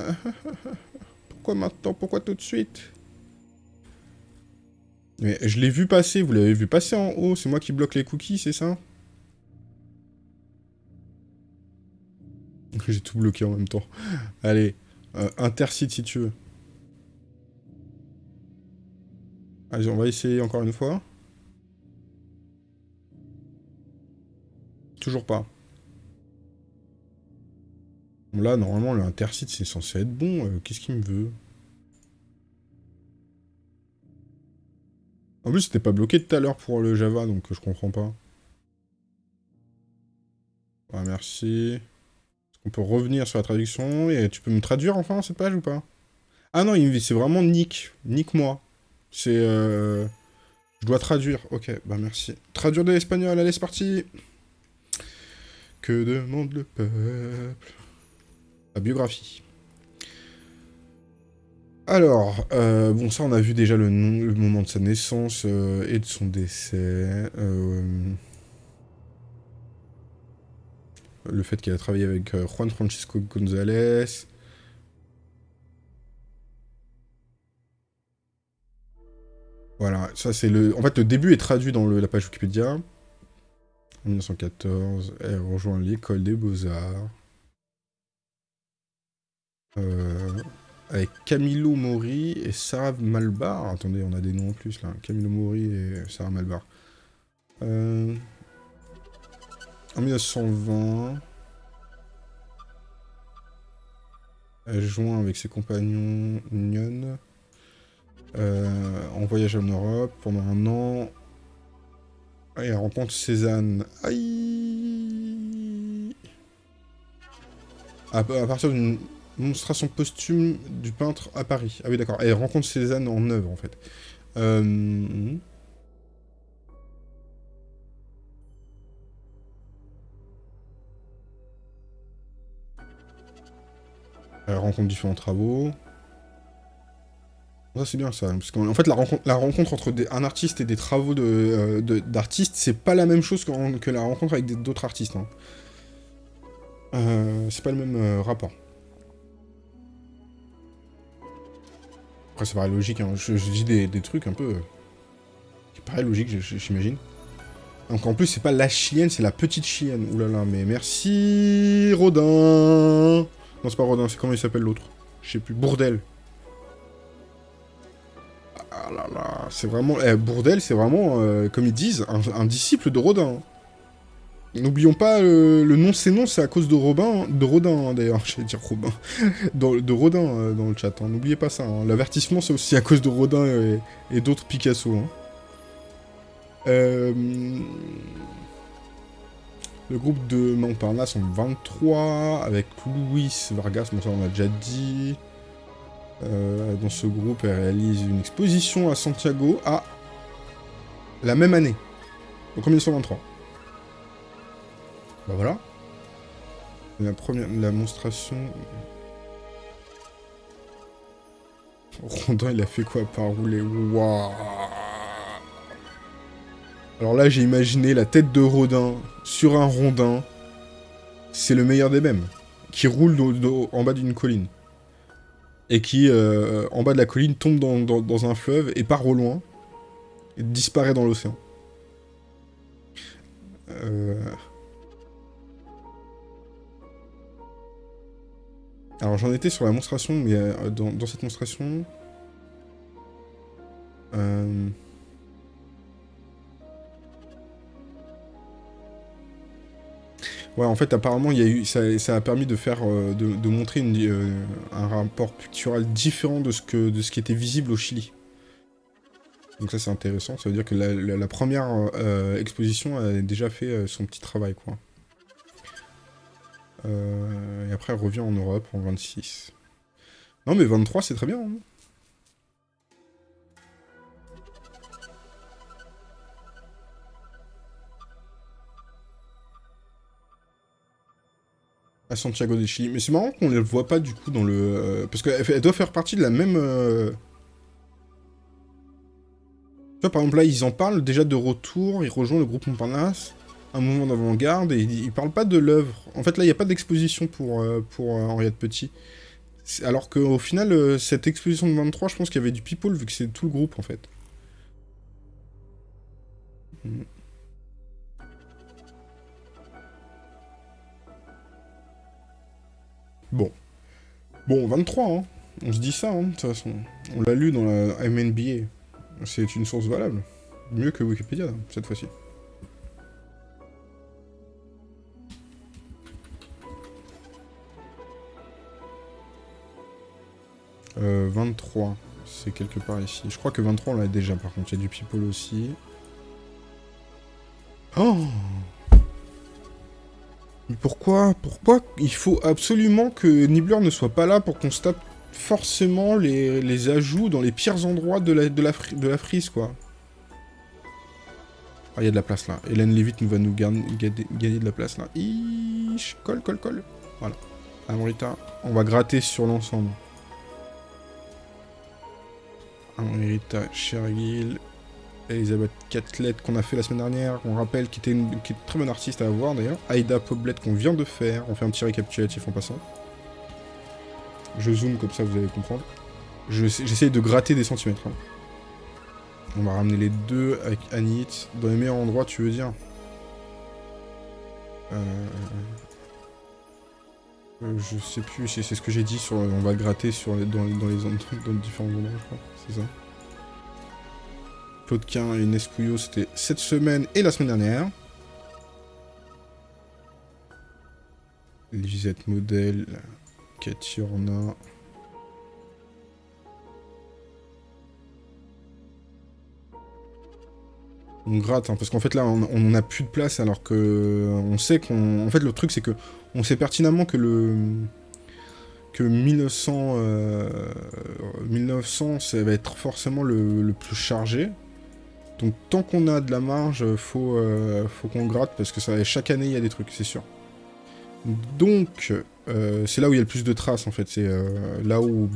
Pourquoi maintenant? Pourquoi tout de suite? Mais je l'ai vu passer, vous l'avez vu passer en haut, c'est moi qui bloque les cookies, c'est ça? J'ai tout bloqué en même temps. Allez, euh, intercite si tu veux. Allez, on va essayer encore une fois. Toujours pas. Là, normalement, le c'est censé être bon. Euh, qu'est-ce qu'il me veut? En plus, c'était pas bloqué tout à l'heure pour le Java, donc je comprends pas. Ah, merci. Est-ce qu'on peut revenir sur la traduction? Et tu peux me traduire enfin cette page ou pas? Ah non, c'est vraiment Nick. Nick moi. C'est... Euh... Je dois traduire. Ok, bah merci. Traduire de l'espagnol, allez, c'est parti Que demande le peuple biographie. Alors, euh, bon, ça, on a vu déjà le, moment de sa naissance euh, et de son décès. Le fait qu'il a travaillé avec Juan Francisco González. Voilà, ça c'est le... En fait, le début est traduit dans la page Wikipédia. En 1914, elle rejoint l'école des beaux-arts. Euh, avec Camilo Mori et Sarah Malbar. Attendez, on a des noms en plus là. Camilo Mori et Sarah Malbar. Euh, en 1920, elle joint avec ses compagnons Nyon euh, en voyage en Europe pendant un an. Elle rencontre Cézanne. Aïe à partir d'une Monstration posthume du peintre à Paris. Ah oui, d'accord. Elle rencontre Cézanne en œuvre, en fait. Euh... Elle rencontre différents travaux. Ça, c'est bien, ça. Parce qu'en fait, la rencontre, entre un artiste et des travaux d'artistes, de, d'artistes, c'est pas la même chose que, la rencontre avec d'autres artistes. Hein. Euh, c'est pas le même euh, rapport. Après, ça paraît logique, hein. je, dis des, trucs un peu... qui paraît logique, j'imagine. Donc en plus, c'est pas la chienne, c'est la petite chienne. Ouh là là, mais merci Rodin Non, c'est pas Rodin, c'est comment il s'appelle l'autre? Je sais plus, Bourdel. C'est vraiment... Eh, Bourdel, c'est vraiment, euh, comme ils disent, un disciple de Rodin. N'oublions pas, euh, le nom c'est non, c'est à cause de Robin, de Rodin hein, d'ailleurs, j'allais dire Robin, de Rodin euh, dans le chat, hein. n'oubliez pas ça. Hein. L'avertissement c'est aussi à cause de Rodin et, d'autres Picasso. Euh, le groupe de Montparnasse en 23, avec Louis Vargas, bon ça on l'a déjà dit. Dans ce groupe, elle réalise une exposition à Santiago à la même année, donc en 1923. Bah voilà. La première... La monstration... Rondin, il a fait quoi par rouler? Waouh Alors là, j'ai imaginé la tête de Rodin sur un rondin. C'est le meilleur des mêmes. Qui roule en bas d'une colline. Et qui, euh, en bas de la colline, tombe dans, un fleuve et part au loin, et disparaît dans l'océan. Euh. Alors j'en étais sur la monstration, mais euh, dans, cette monstration... Ouais, en fait, apparemment, y a eu, ça, a permis de faire, euh, de, montrer euh, un rapport pictural différent de ce, que, de ce qui était visible au Chili. Donc ça, c'est intéressant. Ça veut dire que la, première euh, exposition a déjà fait son petit travail, quoi. et après, elle revient en Europe en 26. Non, mais 23, c'est très bien. Hein. À Santiago de Chili. Mais c'est marrant qu'on ne le voit pas du coup dans le... Euh, parce qu'elle doit faire partie de la même... Euh, tu vois, par exemple, là, ils en parlent déjà de retour, ils rejoignent le groupe Montparnasse, un mouvement d'avant-garde, et ils, parlent pas de l'œuvre. En fait, là, il n'y a pas d'exposition pour, euh, Henriette Petit. Alors qu'au final, cette exposition de 23, je pense qu'il y avait du people, vu que c'est tout le groupe, en fait. Hmm. Bon. Bon, 23, hein. On se dit ça, hein, de toute façon. On l'a lu dans la MNBA. C'est une source valable. Mieux que Wikipédia, cette fois-ci. Euh, 23, c'est quelque part ici. Je crois que 23, on l'a déjà, par contre. Il y a du people aussi. Oh pourquoi Pourquoi il faut absolument que Nibbler ne soit pas là pour qu'on se tape forcément les, ajouts dans les pires endroits de la, frise, quoi Ah, il y a de la place, là. Hélène Levitt nous va nous gagner, de la place, là. Ish, colle, colle, colle. Voilà. Amrita, on va gratter sur l'ensemble. Amrita, Shergill, Elisabeth Catlet qu'on a fait la semaine dernière, qu'on rappelle, qui était une, très bonne artiste à avoir d'ailleurs. Aïda Poblet qu'on vient de faire, on fait un petit récapitulatif en passant. Je zoome comme ça vous allez comprendre. J'essaye de gratter des centimètres. Hein. On va ramener les deux avec Anit. Dans les meilleurs endroits, tu veux dire? Euh... euh je sais plus, c'est ce que j'ai dit, sur, on va gratter sur dans, dans, les, dans les différents endroits, je crois. C'est ça? Plotkin et Nescuyo, c'était cette semaine et la semaine dernière. Lisette Modèle, Katiorna. On gratte, hein, parce qu'en fait là, on n'a plus de place, alors que on sait qu'on... En fait, le truc, c'est que on sait pertinemment que le... que 1900... 1900, euh, ça va être forcément le plus chargé. Donc tant qu'on a de la marge, faut, euh, faut qu'on gratte, parce que ça, chaque année, il y a des trucs, c'est sûr. Donc, euh, c'est là où il y a le plus de traces, en fait. C'est euh, là où,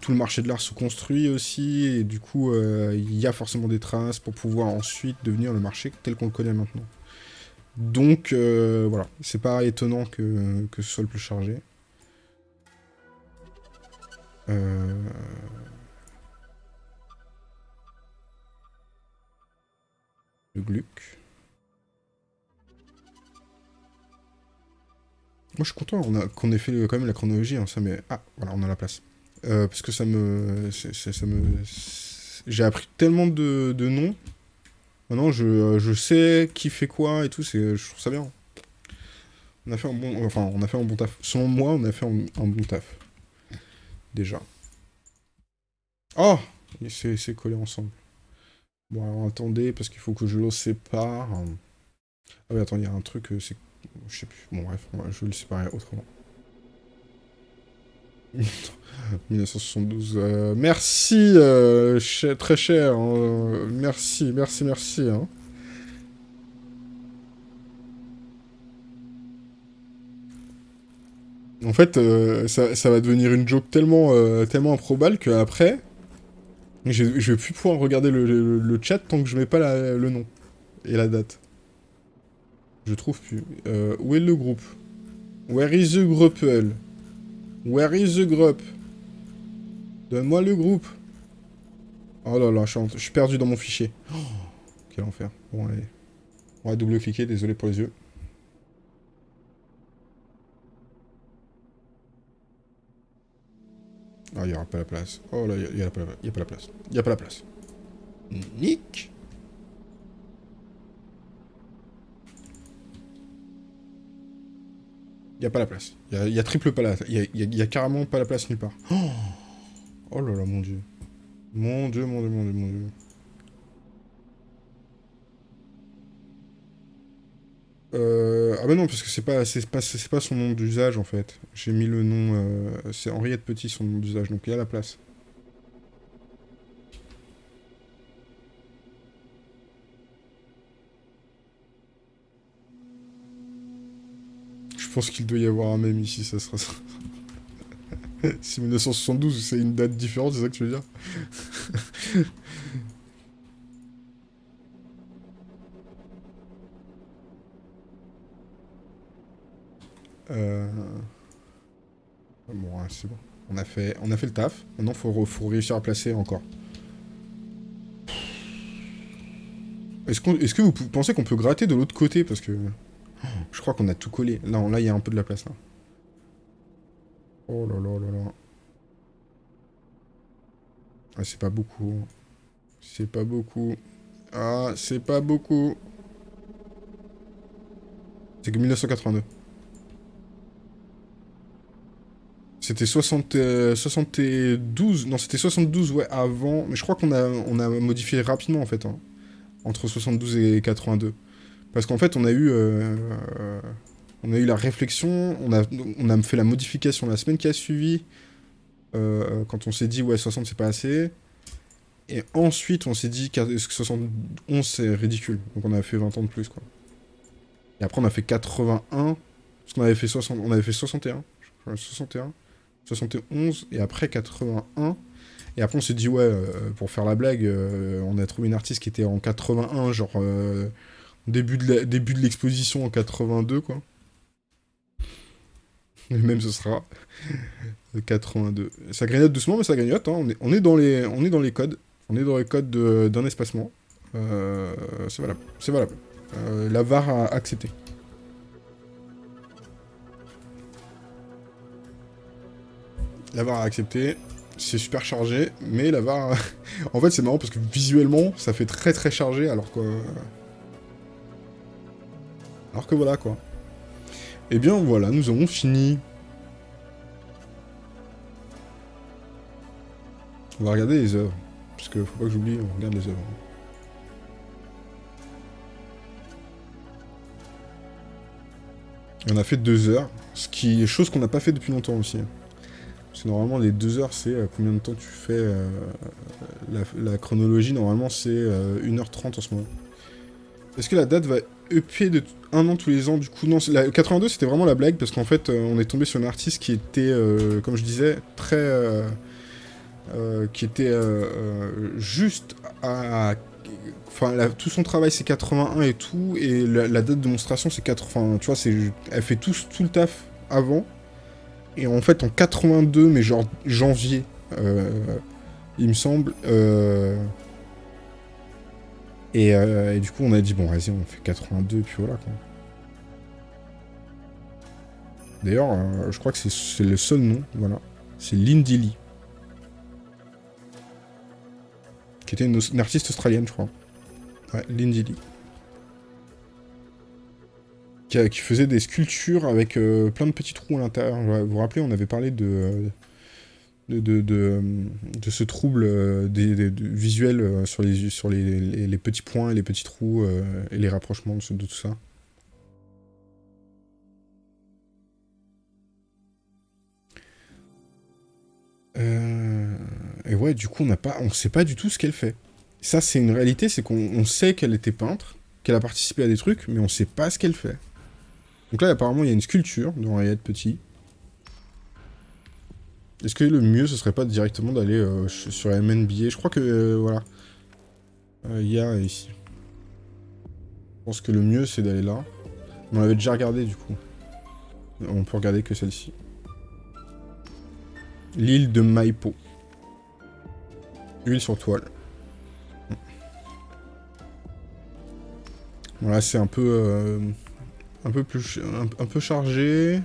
tout le marché de l'art se construit aussi, et du coup, il y a forcément des traces pour pouvoir ensuite devenir le marché tel qu'on le connaît maintenant. Donc, voilà, c'est pas étonnant que, que ce soit le plus chargé. Euh... Gluck. Moi, je suis content qu'on ait fait quand même la chronologie, hein, ça mais Ah, voilà, on a la place. Euh, parce que ça me... Me... J'ai appris tellement de, noms. Maintenant, je, je, sais qui fait quoi et tout, je trouve ça bien. On a fait un bon... Enfin, on a fait un bon taf. Selon moi, on a fait un, un bon taf. Déjà. Oh C'est collé ensemble. Bon, alors attendez, parce qu'il faut que je le sépare. Ah oui, attends, il y a un truc, euh, c'est... Je sais plus. Bon, bref, je vais le séparer autrement. 1972. Euh, merci, euh, très cher. Hein. merci, merci, merci. Hein. En fait, ça, ça, va devenir une joke tellement, tellement improbable qu'après, je, vais plus pouvoir regarder le, chat tant que je mets pas le nom et la date. Je trouve plus. Euh, où est le groupe? Where is the group Where is the group? Donne-moi le groupe. Oh là là, je suis, perdu dans mon fichier. Oh, quel enfer. Bon, allez. On va double-cliquer, désolé pour les yeux. Ah, il n'y aura pas la place. Oh là, il n'y a, pas la place. Il n'y a pas la place. Nick Il n'y a pas la place. Il y, a triple pas la... Il y a, carrément pas la place nulle part. Oh, oh là là, mon dieu. Mon dieu, mon dieu, mon dieu, mon dieu. Euh... Ah bah non, parce que c'est pas, pas, pas son nom d'usage en fait. J'ai mis le nom, euh... c'est Henriette Petit son nom d'usage, donc il y a la place. Je pense qu'il doit y avoir un même ici, ça sera ça. si 1972 c'est une date différente, c'est ça que tu veux dire? Euh... Bon, c'est bon. On a, fait, le taf. Maintenant, faut, faut réussir à placer encore. Est-ce est que vous pensez qu'on peut gratter de l'autre côté? Parce que... Je crois qu'on a tout collé. Non, là, il y a un peu de la place. Oh là là là là. Ah, c'est pas beaucoup. C'est pas beaucoup. Ah, c'est pas beaucoup. C'est que 1982. C'était 60, 72, non c'était 72 ouais avant, mais je crois qu'on a, modifié rapidement en fait, hein. entre 72 et 82. Parce qu'en fait on a eu, euh, on a eu la réflexion, on a, fait la modification la semaine qui a suivi, euh, quand on s'est dit ouais 60 c'est pas assez, et ensuite on s'est dit que 71 c'est ridicule, donc on a fait 20 ans de plus quoi. Et après on a fait 81, parce qu'on avait fait 60, on avait fait 61, 61, 71, et après 81. Et après, on s'est dit, ouais, euh, pour faire la blague, euh, on a trouvé une artiste qui était en 81, genre euh, début de l'exposition en 82, quoi. Même ce sera 82. Ça grignote doucement, mais ça grignote. Hein. On, est, on, est dans les, on est dans les codes. On est dans les codes d'un espacement. c'est valable. C'est valable. la VAR a accepté. La VAR a accepté. C'est super chargé, mais la VAR... en fait, c'est marrant parce que visuellement, ça fait très très chargé, alors que... Alors que voilà, quoi. Eh bien, voilà, nous avons fini. On va regarder les œuvres. Parce que faut pas que j'oublie, on regarde les œuvres. on a fait deux heures, ce qui est chose qu'on n'a pas fait depuis longtemps aussi. Parce que normalement, les deux heures, c'est euh, combien de temps tu fais euh, la, chronologie. Normalement, c'est 1h30 euh, en ce moment. Est-ce que la date va EP de un an tous les ans Du coup, non. La 82, c'était vraiment la blague, parce qu'en fait, on est tombé sur un artiste qui était, comme je disais, très... qui était juste à... Enfin, tout son travail, c'est 81 et tout, et la, date de démonstration, c'est 80... Tu vois, elle fait tout, tout le taf avant, et en fait, en 82, mais genre janvier, euh, il me semble. Euh, euh, et, du coup, on a dit, bon, vas-y, on fait 82, puis voilà, quoi. D'ailleurs, je crois que c'est le seul nom, voilà. C'est Lindy Lee. Qui était une, une, artiste australienne, je crois. Ouais, Lindy Lee qui, faisait des sculptures avec euh, plein de petits trous à l'intérieur. Vous vous rappelez, on avait parlé de, de, de, de, ce trouble euh, des, visuel euh, sur, les, sur les, les, petits points et les petits trous et les rapprochements de, tout ça. Et ouais, du coup, on on sait pas du tout ce qu'elle fait. Ça, c'est une réalité, c'est qu'on sait qu'elle était peintre, qu'elle a participé à des trucs, mais on sait pas ce qu'elle fait. Donc là, apparemment, il y a une sculpture de Henriette Petit. Est-ce que le mieux, ce serait pas directement d'aller euh, sur MNBA Je crois que, euh, voilà. Euh, il y a ici. Je pense que le mieux, c'est d'aller là. On avait déjà regardé, du coup. On peut regarder que celle-ci. L'île de Maipo. Huile sur toile. Voilà, c'est un peu... Euh, un peu plus... Un, peu chargé.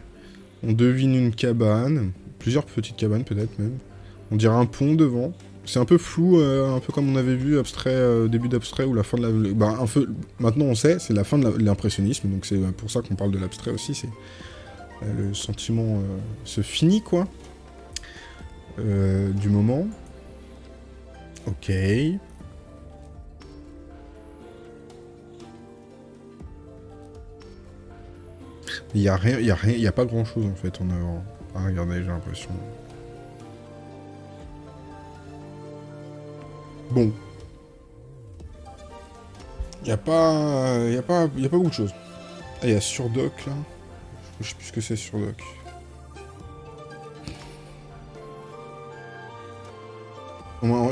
On devine une cabane. Plusieurs petites cabanes, peut-être, même. On dirait un pont devant. C'est un peu flou, euh, un peu comme on avait vu abstrait, euh, début d'abstrait ou la fin de la... Bah, un peu... Maintenant, on sait, c'est la fin de l'impressionnisme, donc c'est pour ça qu'on parle de l'abstrait aussi, c'est... le sentiment se finit, quoi. du moment. Ok. Il y a rien, y a rien, y a pas grand chose en fait en avant. Ah, regardez, j'ai l'impression. Bon. Il y a pas, il a pas, a pas beaucoup de choses. Ah, il y a Surdoc là. Je sais plus ce que c'est Surdoc.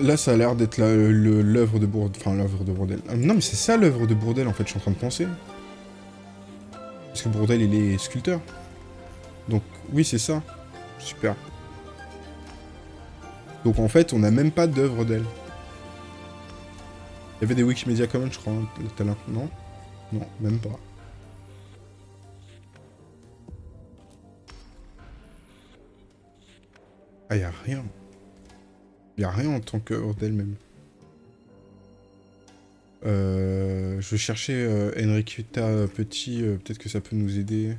Là, ça a l'air d'être l'œuvre de Bourdel. Enfin, l'œuvre de Bourdel. Ah, non, mais c'est ça l'œuvre de Bourdel, en fait, je suis en train de penser. Parce que Bourdel, il est sculpteur. Donc, oui, c'est ça. Super. Donc, en fait, on n'a même pas d'œuvre d'elle. Il y avait des Wikimedia Commons, je crois, tout à l'heure. Non Non, même pas. Ah, y a rien. Il a rien en tant qu'œuvre d'elle-même. Euh, je vais chercher euh, Petit, euh, peut-être que ça peut nous aider.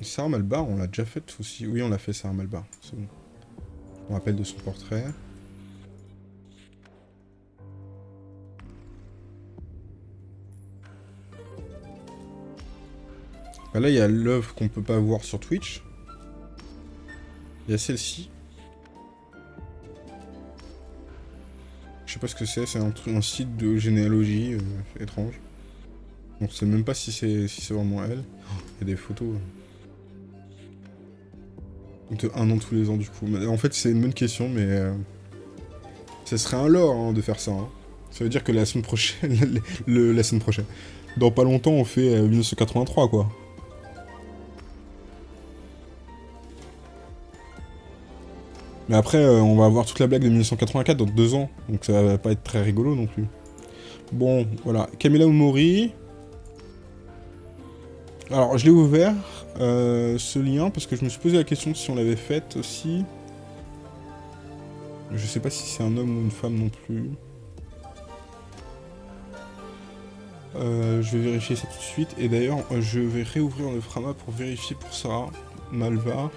Sarah Malbar, on l'a déjà fait aussi. Oui, on l'a fait Sarah Malbar, c'est bon. On rappelle de son portrait. Bah là, il y a l'œuvre qu'on peut pas voir sur Twitch. Il y a celle-ci. Je sais pas ce que c'est, c'est un, site de généalogie euh, étrange. On sait même pas si c'est si vraiment elle. Il y a des photos. De un an tous les ans du coup. en fait c'est une bonne question mais... Euh, ça serait un lore hein, de faire ça. Hein. Ça veut dire que la semaine prochaine... la semaine prochaine. Dans pas longtemps on fait 1983 euh, quoi. Mais après, euh, on va avoir toute la blague de 1984 dans deux ans, donc ça va pas être très rigolo non plus. Bon, voilà. Camilla Umori. Alors, je l'ai ouvert, euh, ce lien, parce que je me suis posé la question si on l'avait faite aussi. Je sais pas si c'est un homme ou une femme non plus. Euh, je vais vérifier ça tout de suite. Et d'ailleurs, je vais réouvrir le Frama pour vérifier pour ça. Malva.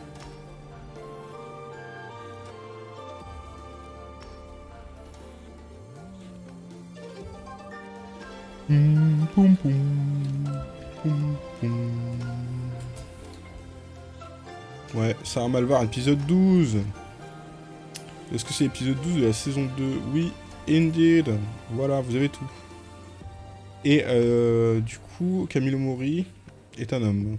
Ouais, Sarah Malvar, épisode 12. Est-ce que c'est l'épisode 12 de la saison 2 Oui, indeed. Voilà, vous avez tout. Et euh, du coup, Camille Mori est un homme.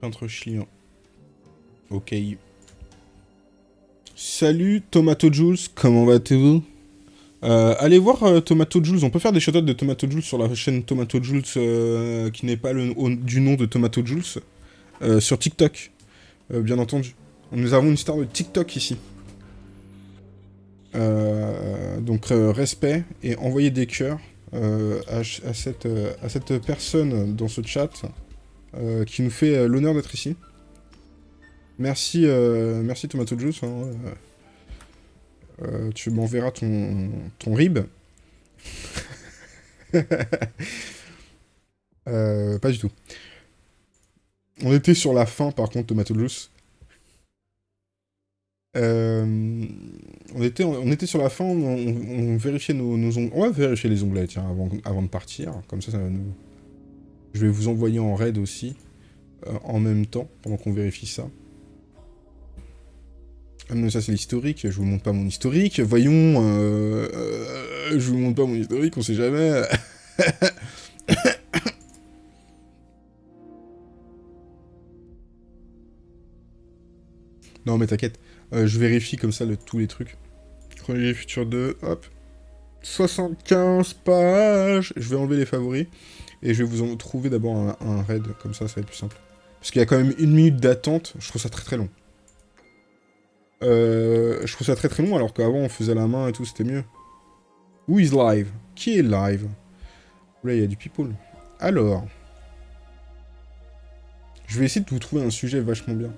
Peintre chilien. Ok. Salut Tomato Jules, comment vas-tu? Euh, allez voir euh, Tomato Jules, on peut faire des shoutouts de Tomato Jules sur la chaîne Tomato Jules euh, qui n'est pas le, du nom de Tomato Jules, sur TikTok, bien entendu. Nous avons une star de TikTok ici. donc respect et envoyez des cœurs à, cette, à cette personne dans ce chat qui nous fait l'honneur d'être ici. Merci, merci Tomato Juice. Hein, euh, tu m'enverras ton, ton rib. Euh, pas du tout. On était sur la fin, par contre, Tomato Juice. Euh, on, était, sur la fin, on, vérifiait nos, ongles. On va vérifier les onglets, avant, avant de partir. Comme ça. Je vais vous envoyer en raid aussi, en même temps, pendant qu'on vérifie ça. Ah mais ça c'est l'historique, je vous montre pas mon historique, voyons, euh, euh, je vous montre pas mon historique, on sait jamais. non mais t'inquiète, euh, je vérifie comme ça le, tous les trucs. Chronologie future 2, hop. 75 pages. Je vais enlever les favoris. Et je vais vous en trouver d'abord un, raid, comme ça, ça va être plus simple. Parce qu'il y a quand même une minute d'attente, je trouve ça très très long. Euh, je trouve ça très très long, alors qu'avant on faisait la main et tout, c'était mieux. Who is live? Qui est live? Là, il y a du people. Alors... Je vais essayer de vous trouver un sujet vachement bien.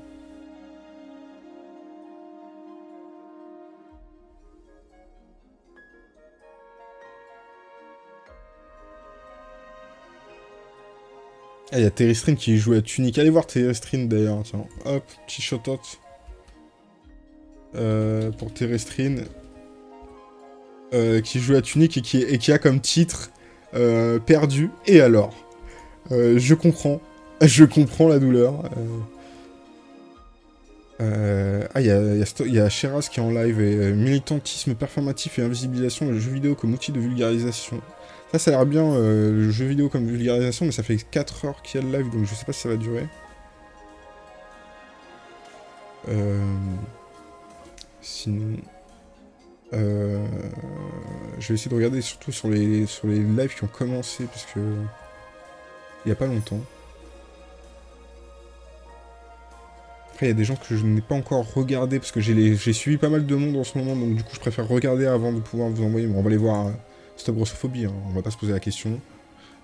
Ah, il y a Terrestrine qui joue à Tunic. Allez voir Terrestrine d'ailleurs. Tiens, hop, petit shout-out. Euh, pour Terrestrine. Euh, qui joue à Tunic et qui, a comme titre euh, Perdu. Et alors Je comprends. Je comprends la douleur. ah, il y a, y, Sheraz qui est en live. Et, militantisme performatif et invisibilisation le jeu vidéo comme outil de vulgarisation. Ça, ça a l'air bien, le jeu vidéo comme vulgarisation, mais ça fait 4 heures qu'il y a le live, donc je sais pas si ça va durer. Euh... Sinon... Euh... Je vais essayer de regarder surtout sur les, sur les lives qui ont commencé, parce que... Il n'y a pas longtemps. Après, il y a des gens que je n'ai pas encore regardé, parce que j'ai suivi pas mal de monde en ce moment, donc du coup, je préfère regarder avant de pouvoir vous envoyer. Bon, on va les voir... Euh, Stop grossophobie, hein, on va pas se poser la question.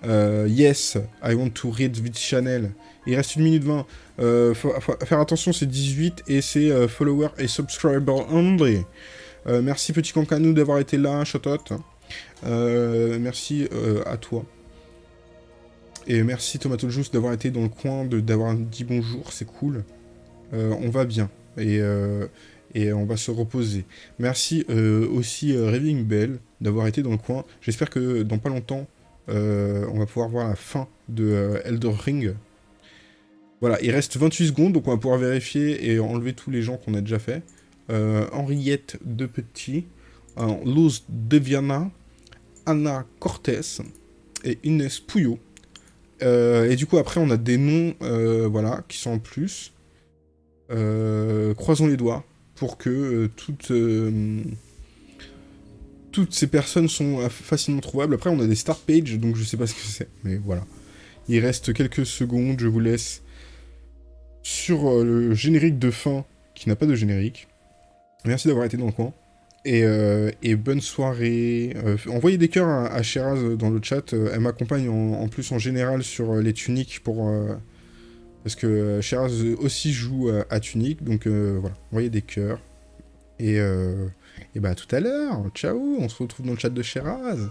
Euh, yes, I want to read this channel. Il reste 1 minute 20. Euh, faire attention, c'est 18 et c'est euh, follower et subscriber only. merci petit Concanou d'avoir été là, shout-out. merci à toi. Et merci Tomato d'avoir été dans le coin, d'avoir dit bonjour, c'est cool. on va bien. Et, et on va se reposer. Merci aussi Raving Bell d'avoir été dans le coin. J'espère que dans pas longtemps, euh, on va pouvoir voir la fin de euh, Elder Ring. Voilà, il reste 28 secondes, donc on va pouvoir vérifier et enlever tous les gens qu'on a déjà fait. Euh, Henriette de Petit, Luz Deviana, Anna Cortés et Inès Pouillot. et du coup, après, on a des noms voilà, qui sont en plus. croisons les doigts pour que toutes toutes ces personnes sont facilement trouvables. Après, on a des start pages, donc je sais pas ce que c'est, mais voilà. Il reste quelques secondes, je vous laisse sur euh, le générique de fin, qui n'a pas de générique. Merci d'avoir été dans le coin. Et, euh, bonne soirée. Euh, envoyez des cœurs à, Sheraz dans le chat. elle m'accompagne en, plus en général sur les tuniques pour... parce que Sheraz aussi joue à, à tunique. Donc voilà, envoyez des cœurs. Et... Et bah à tout à l'heure, ciao, on se retrouve dans le chat de Sheraz.